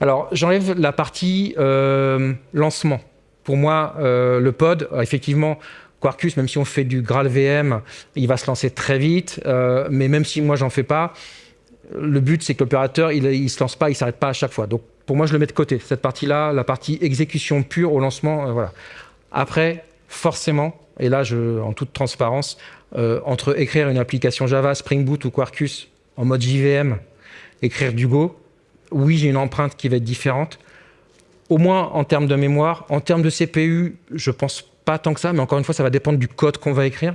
Alors, j'enlève la partie euh, lancement. Pour moi, euh, le pod, effectivement, Quarkus, même si on fait du Graal VM, il va se lancer très vite. Euh, mais même si moi, j'en fais pas, le but, c'est que l'opérateur, il ne se lance pas, il ne s'arrête pas à chaque fois. Donc, pour moi, je le mets de côté. Cette partie-là, la partie exécution pure au lancement, voilà. Après, forcément, et là, en toute transparence, euh, entre écrire une application Java, Spring Boot ou Quarkus en mode JVM, écrire du Go, oui, j'ai une empreinte qui va être différente. Au moins en termes de mémoire. En termes de CPU, je pense pas tant que ça, mais encore une fois, ça va dépendre du code qu'on va écrire.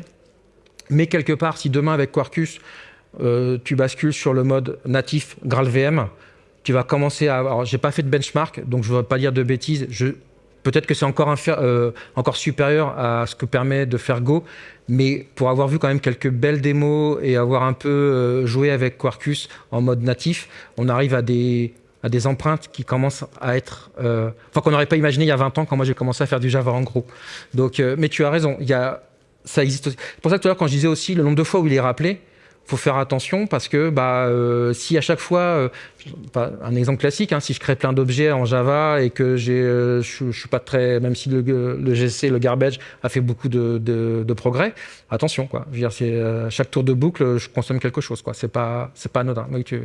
Mais quelque part, si demain, avec Quarkus, euh, tu bascules sur le mode natif GraalVM, tu vas commencer à... Alors, j'ai pas fait de benchmark, donc je ne vais pas dire de bêtises. Je, Peut-être que c'est encore, euh, encore supérieur à ce que permet de faire Go, mais pour avoir vu quand même quelques belles démos et avoir un peu euh, joué avec Quarkus en mode natif, on arrive à des, à des empreintes qui commencent à être... Euh, enfin, qu'on n'aurait pas imaginé il y a 20 ans quand moi j'ai commencé à faire du Java en gros. Donc, mais tu as raison, il y a, ça existe aussi. C'est pour ça que tout à l'heure, quand je disais aussi le nombre de fois où il est rappelé, faut faire attention parce que bah, euh, si à chaque fois, euh, un exemple classique, hein, si je crée plein d'objets en Java et que euh, je, suis pas très, même si le, GC, le garbage a fait beaucoup de, de, progrès, attention quoi. Je c'est chaque tour de boucle, je consomme quelque chose quoi. C'est pas, c'est pas anodin. Oui, tu,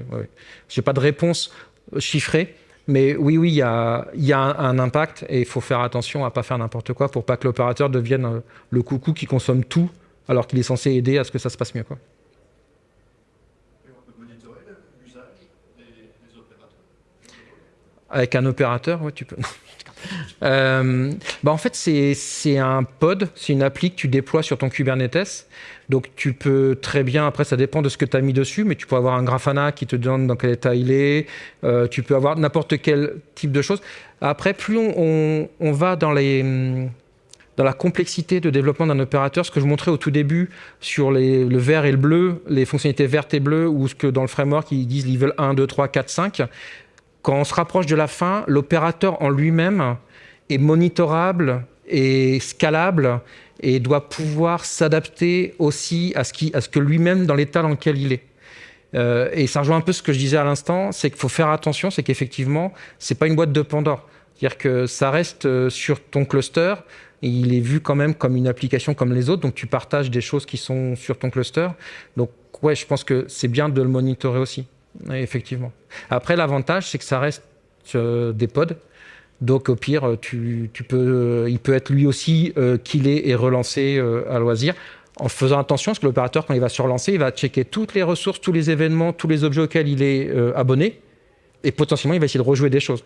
J'ai pas de réponse chiffrée. Mais oui, oui, il y a, y a un, impact et il faut faire attention à pas faire n'importe quoi pour pas que l'opérateur devienne le coucou qui consomme tout alors qu'il est censé aider à ce que ça se passe mieux. Quoi. Avec un opérateur, ouais, tu peux. [LAUGHS] Euh, bah en fait, c'est un pod, c'est une appli que tu déploies sur ton Kubernetes. Donc tu peux très bien, après ça dépend de ce que tu as mis dessus, mais tu peux avoir un Grafana qui te donne dans quel état il est, euh, tu peux avoir n'importe quel type de choses. Après, plus on, on, va dans, les, dans la complexité de développement d'un opérateur, ce que je montrais au tout début sur les, le vert et le bleu, les fonctionnalités vertes et bleues, ou ce que dans le framework ils disent level 1, 2, 3, 4, 5, quand on se rapproche de la fin, l'opérateur en lui-même est monitorable et scalable et doit pouvoir s'adapter aussi à ce, que lui-même dans l'état dans lequel il est. Euh, et ça rejoint un peu ce que je disais à l'instant, c'est qu'il faut faire attention, c'est qu'effectivement, c'est pas une boîte de Pandore. C'est-à-dire que ça reste euh, sur ton cluster, et il est vu quand même comme une application comme les autres, donc tu partages des choses qui sont sur ton cluster. Donc ouais, je pense que c'est bien de le monitorer aussi, effectivement. Après, l'avantage, c'est que ça reste euh, des pods, donc au pire, tu, peux, euh, il peut être lui aussi euh, killé et relancé euh, à loisir en faisant attention parce que l'opérateur, quand il va se relancer, il va checker toutes les ressources, tous les événements, tous les objets auxquels il est abonné et potentiellement, il va essayer de rejouer des choses.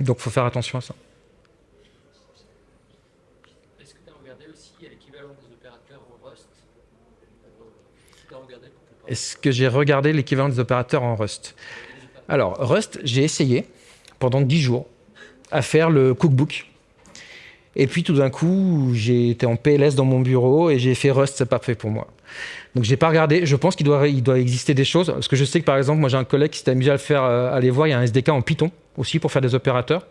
Donc, il faut faire attention à ça. Est-ce que tu as regardé aussi l'équivalent des opérateurs en Rust Est-ce que j'ai regardé l'équivalent des opérateurs en Rust Alors, Rust, j'ai essayé pendant 10 jours à faire le cookbook. Et puis tout d'un coup, j'ai été en PLS dans mon bureau et j'ai fait Rust, c'est pas fait pour moi. Donc j'ai pas regardé. Je pense qu'il doit, exister des choses parce que je sais que par exemple, moi j'ai un collègue qui s'est amusé à le faire, euh, aller voir. Il y a un SDK en Python aussi pour faire des opérateurs.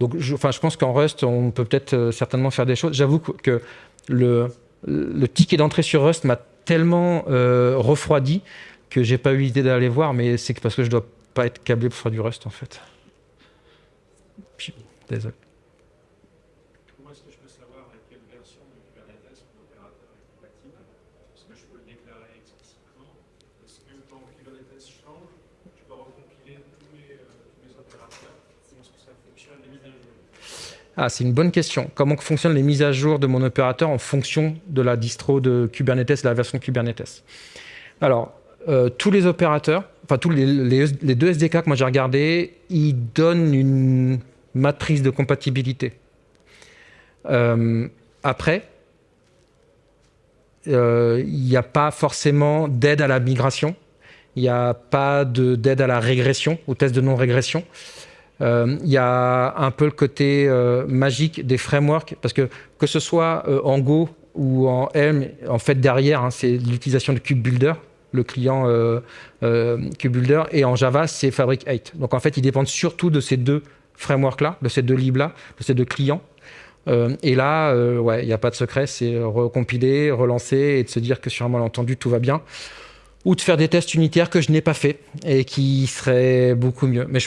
Donc je, je pense qu'en Rust, on peut peut-être euh, certainement faire des choses. J'avoue que le ticket d'entrée sur Rust m'a tellement euh, refroidi que j'ai pas eu l'idée d'aller voir, mais c'est parce que je dois pas être câblé pour faire du Rust en fait. Désolé. Comment est-ce que je peux savoir avec quelle version de Kubernetes mon opérateur est compatible Est-ce que je peux le déclarer explicitement Est-ce que quand Kubernetes change, je peux recompiler tous les, euh, tous les opérateurs Comment est-ce que ça fonctionne, les mises à jour ah, c'est une bonne question. Comment fonctionnent les mises à jour de mon opérateur en fonction de la distro de Kubernetes, la version Kubernetes? Alors, euh, tous les opérateurs, enfin tous les deux SDK que moi j'ai regardés, ils donnent une matrice de compatibilité. Euh, après, euh, il n'y a pas forcément d'aide à la migration, il n'y a pas d'aide à la régression, au test de non-régression. Euh, il y a un peu le côté magique des frameworks, parce que que ce soit en Go ou en M, en fait derrière, hein, c'est l'utilisation de KubeBuilder, le client KubeBuilder, et en Java, c'est Fabric 8. Donc en fait, ils dépendent surtout de ces deux framework-là, de ces deux libs-là, de ces deux clients. Euh, et là, euh, ouais, il n'y a pas de secret, c'est recompiler, relancer et de se dire que sur un malentendu, tout va bien. Ou de faire des tests unitaires que je n'ai pas fait et qui seraient beaucoup mieux. Mais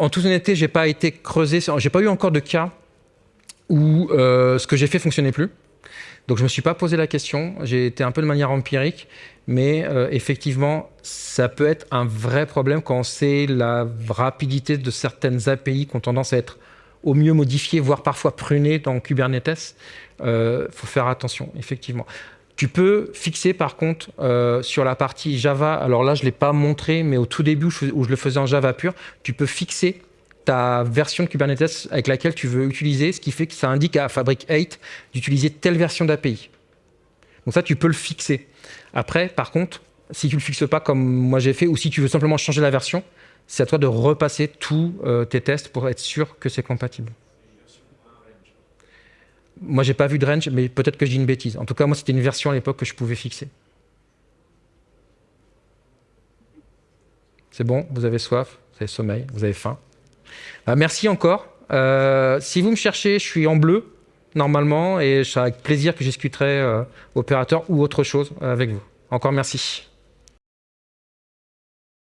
en toute honnêteté, j'ai pas été creusé, j'ai pas eu encore de cas où euh, ce que j'ai fait fonctionnait plus. Donc je me suis pas posé la question, j'ai été un peu de manière empirique, mais euh, effectivement, ça peut être un vrai problème quand on sait la rapidité de certaines API qui ont tendance à être au mieux modifiées, voire parfois prunées dans Kubernetes. Il euh, faut faire attention, effectivement. Tu peux fixer par contre euh, sur la partie Java, alors là je ne l'ai pas montré, mais au tout début où je, le faisais en Java pur, tu peux fixer ta version de Kubernetes avec laquelle tu veux utiliser, ce qui fait que ça indique à Fabric 8 d'utiliser telle version d'API. Donc ça, tu peux le fixer. Après, par contre, si tu ne le fixes pas comme moi j'ai fait, ou si tu veux simplement changer la version, c'est à toi de repasser tous euh, tes tests pour être sûr que c'est compatible. Moi, j'ai pas vu de range, mais peut-être que je dis une bêtise. En tout cas, moi, c'était une version à l'époque que je pouvais fixer. C'est bon, vous avez soif, vous avez sommeil, vous avez faim. Euh, merci encore. Euh, si vous me cherchez, je suis en bleu normalement et c'est avec plaisir que je discuterai opérateur ou autre chose avec vous. Encore merci.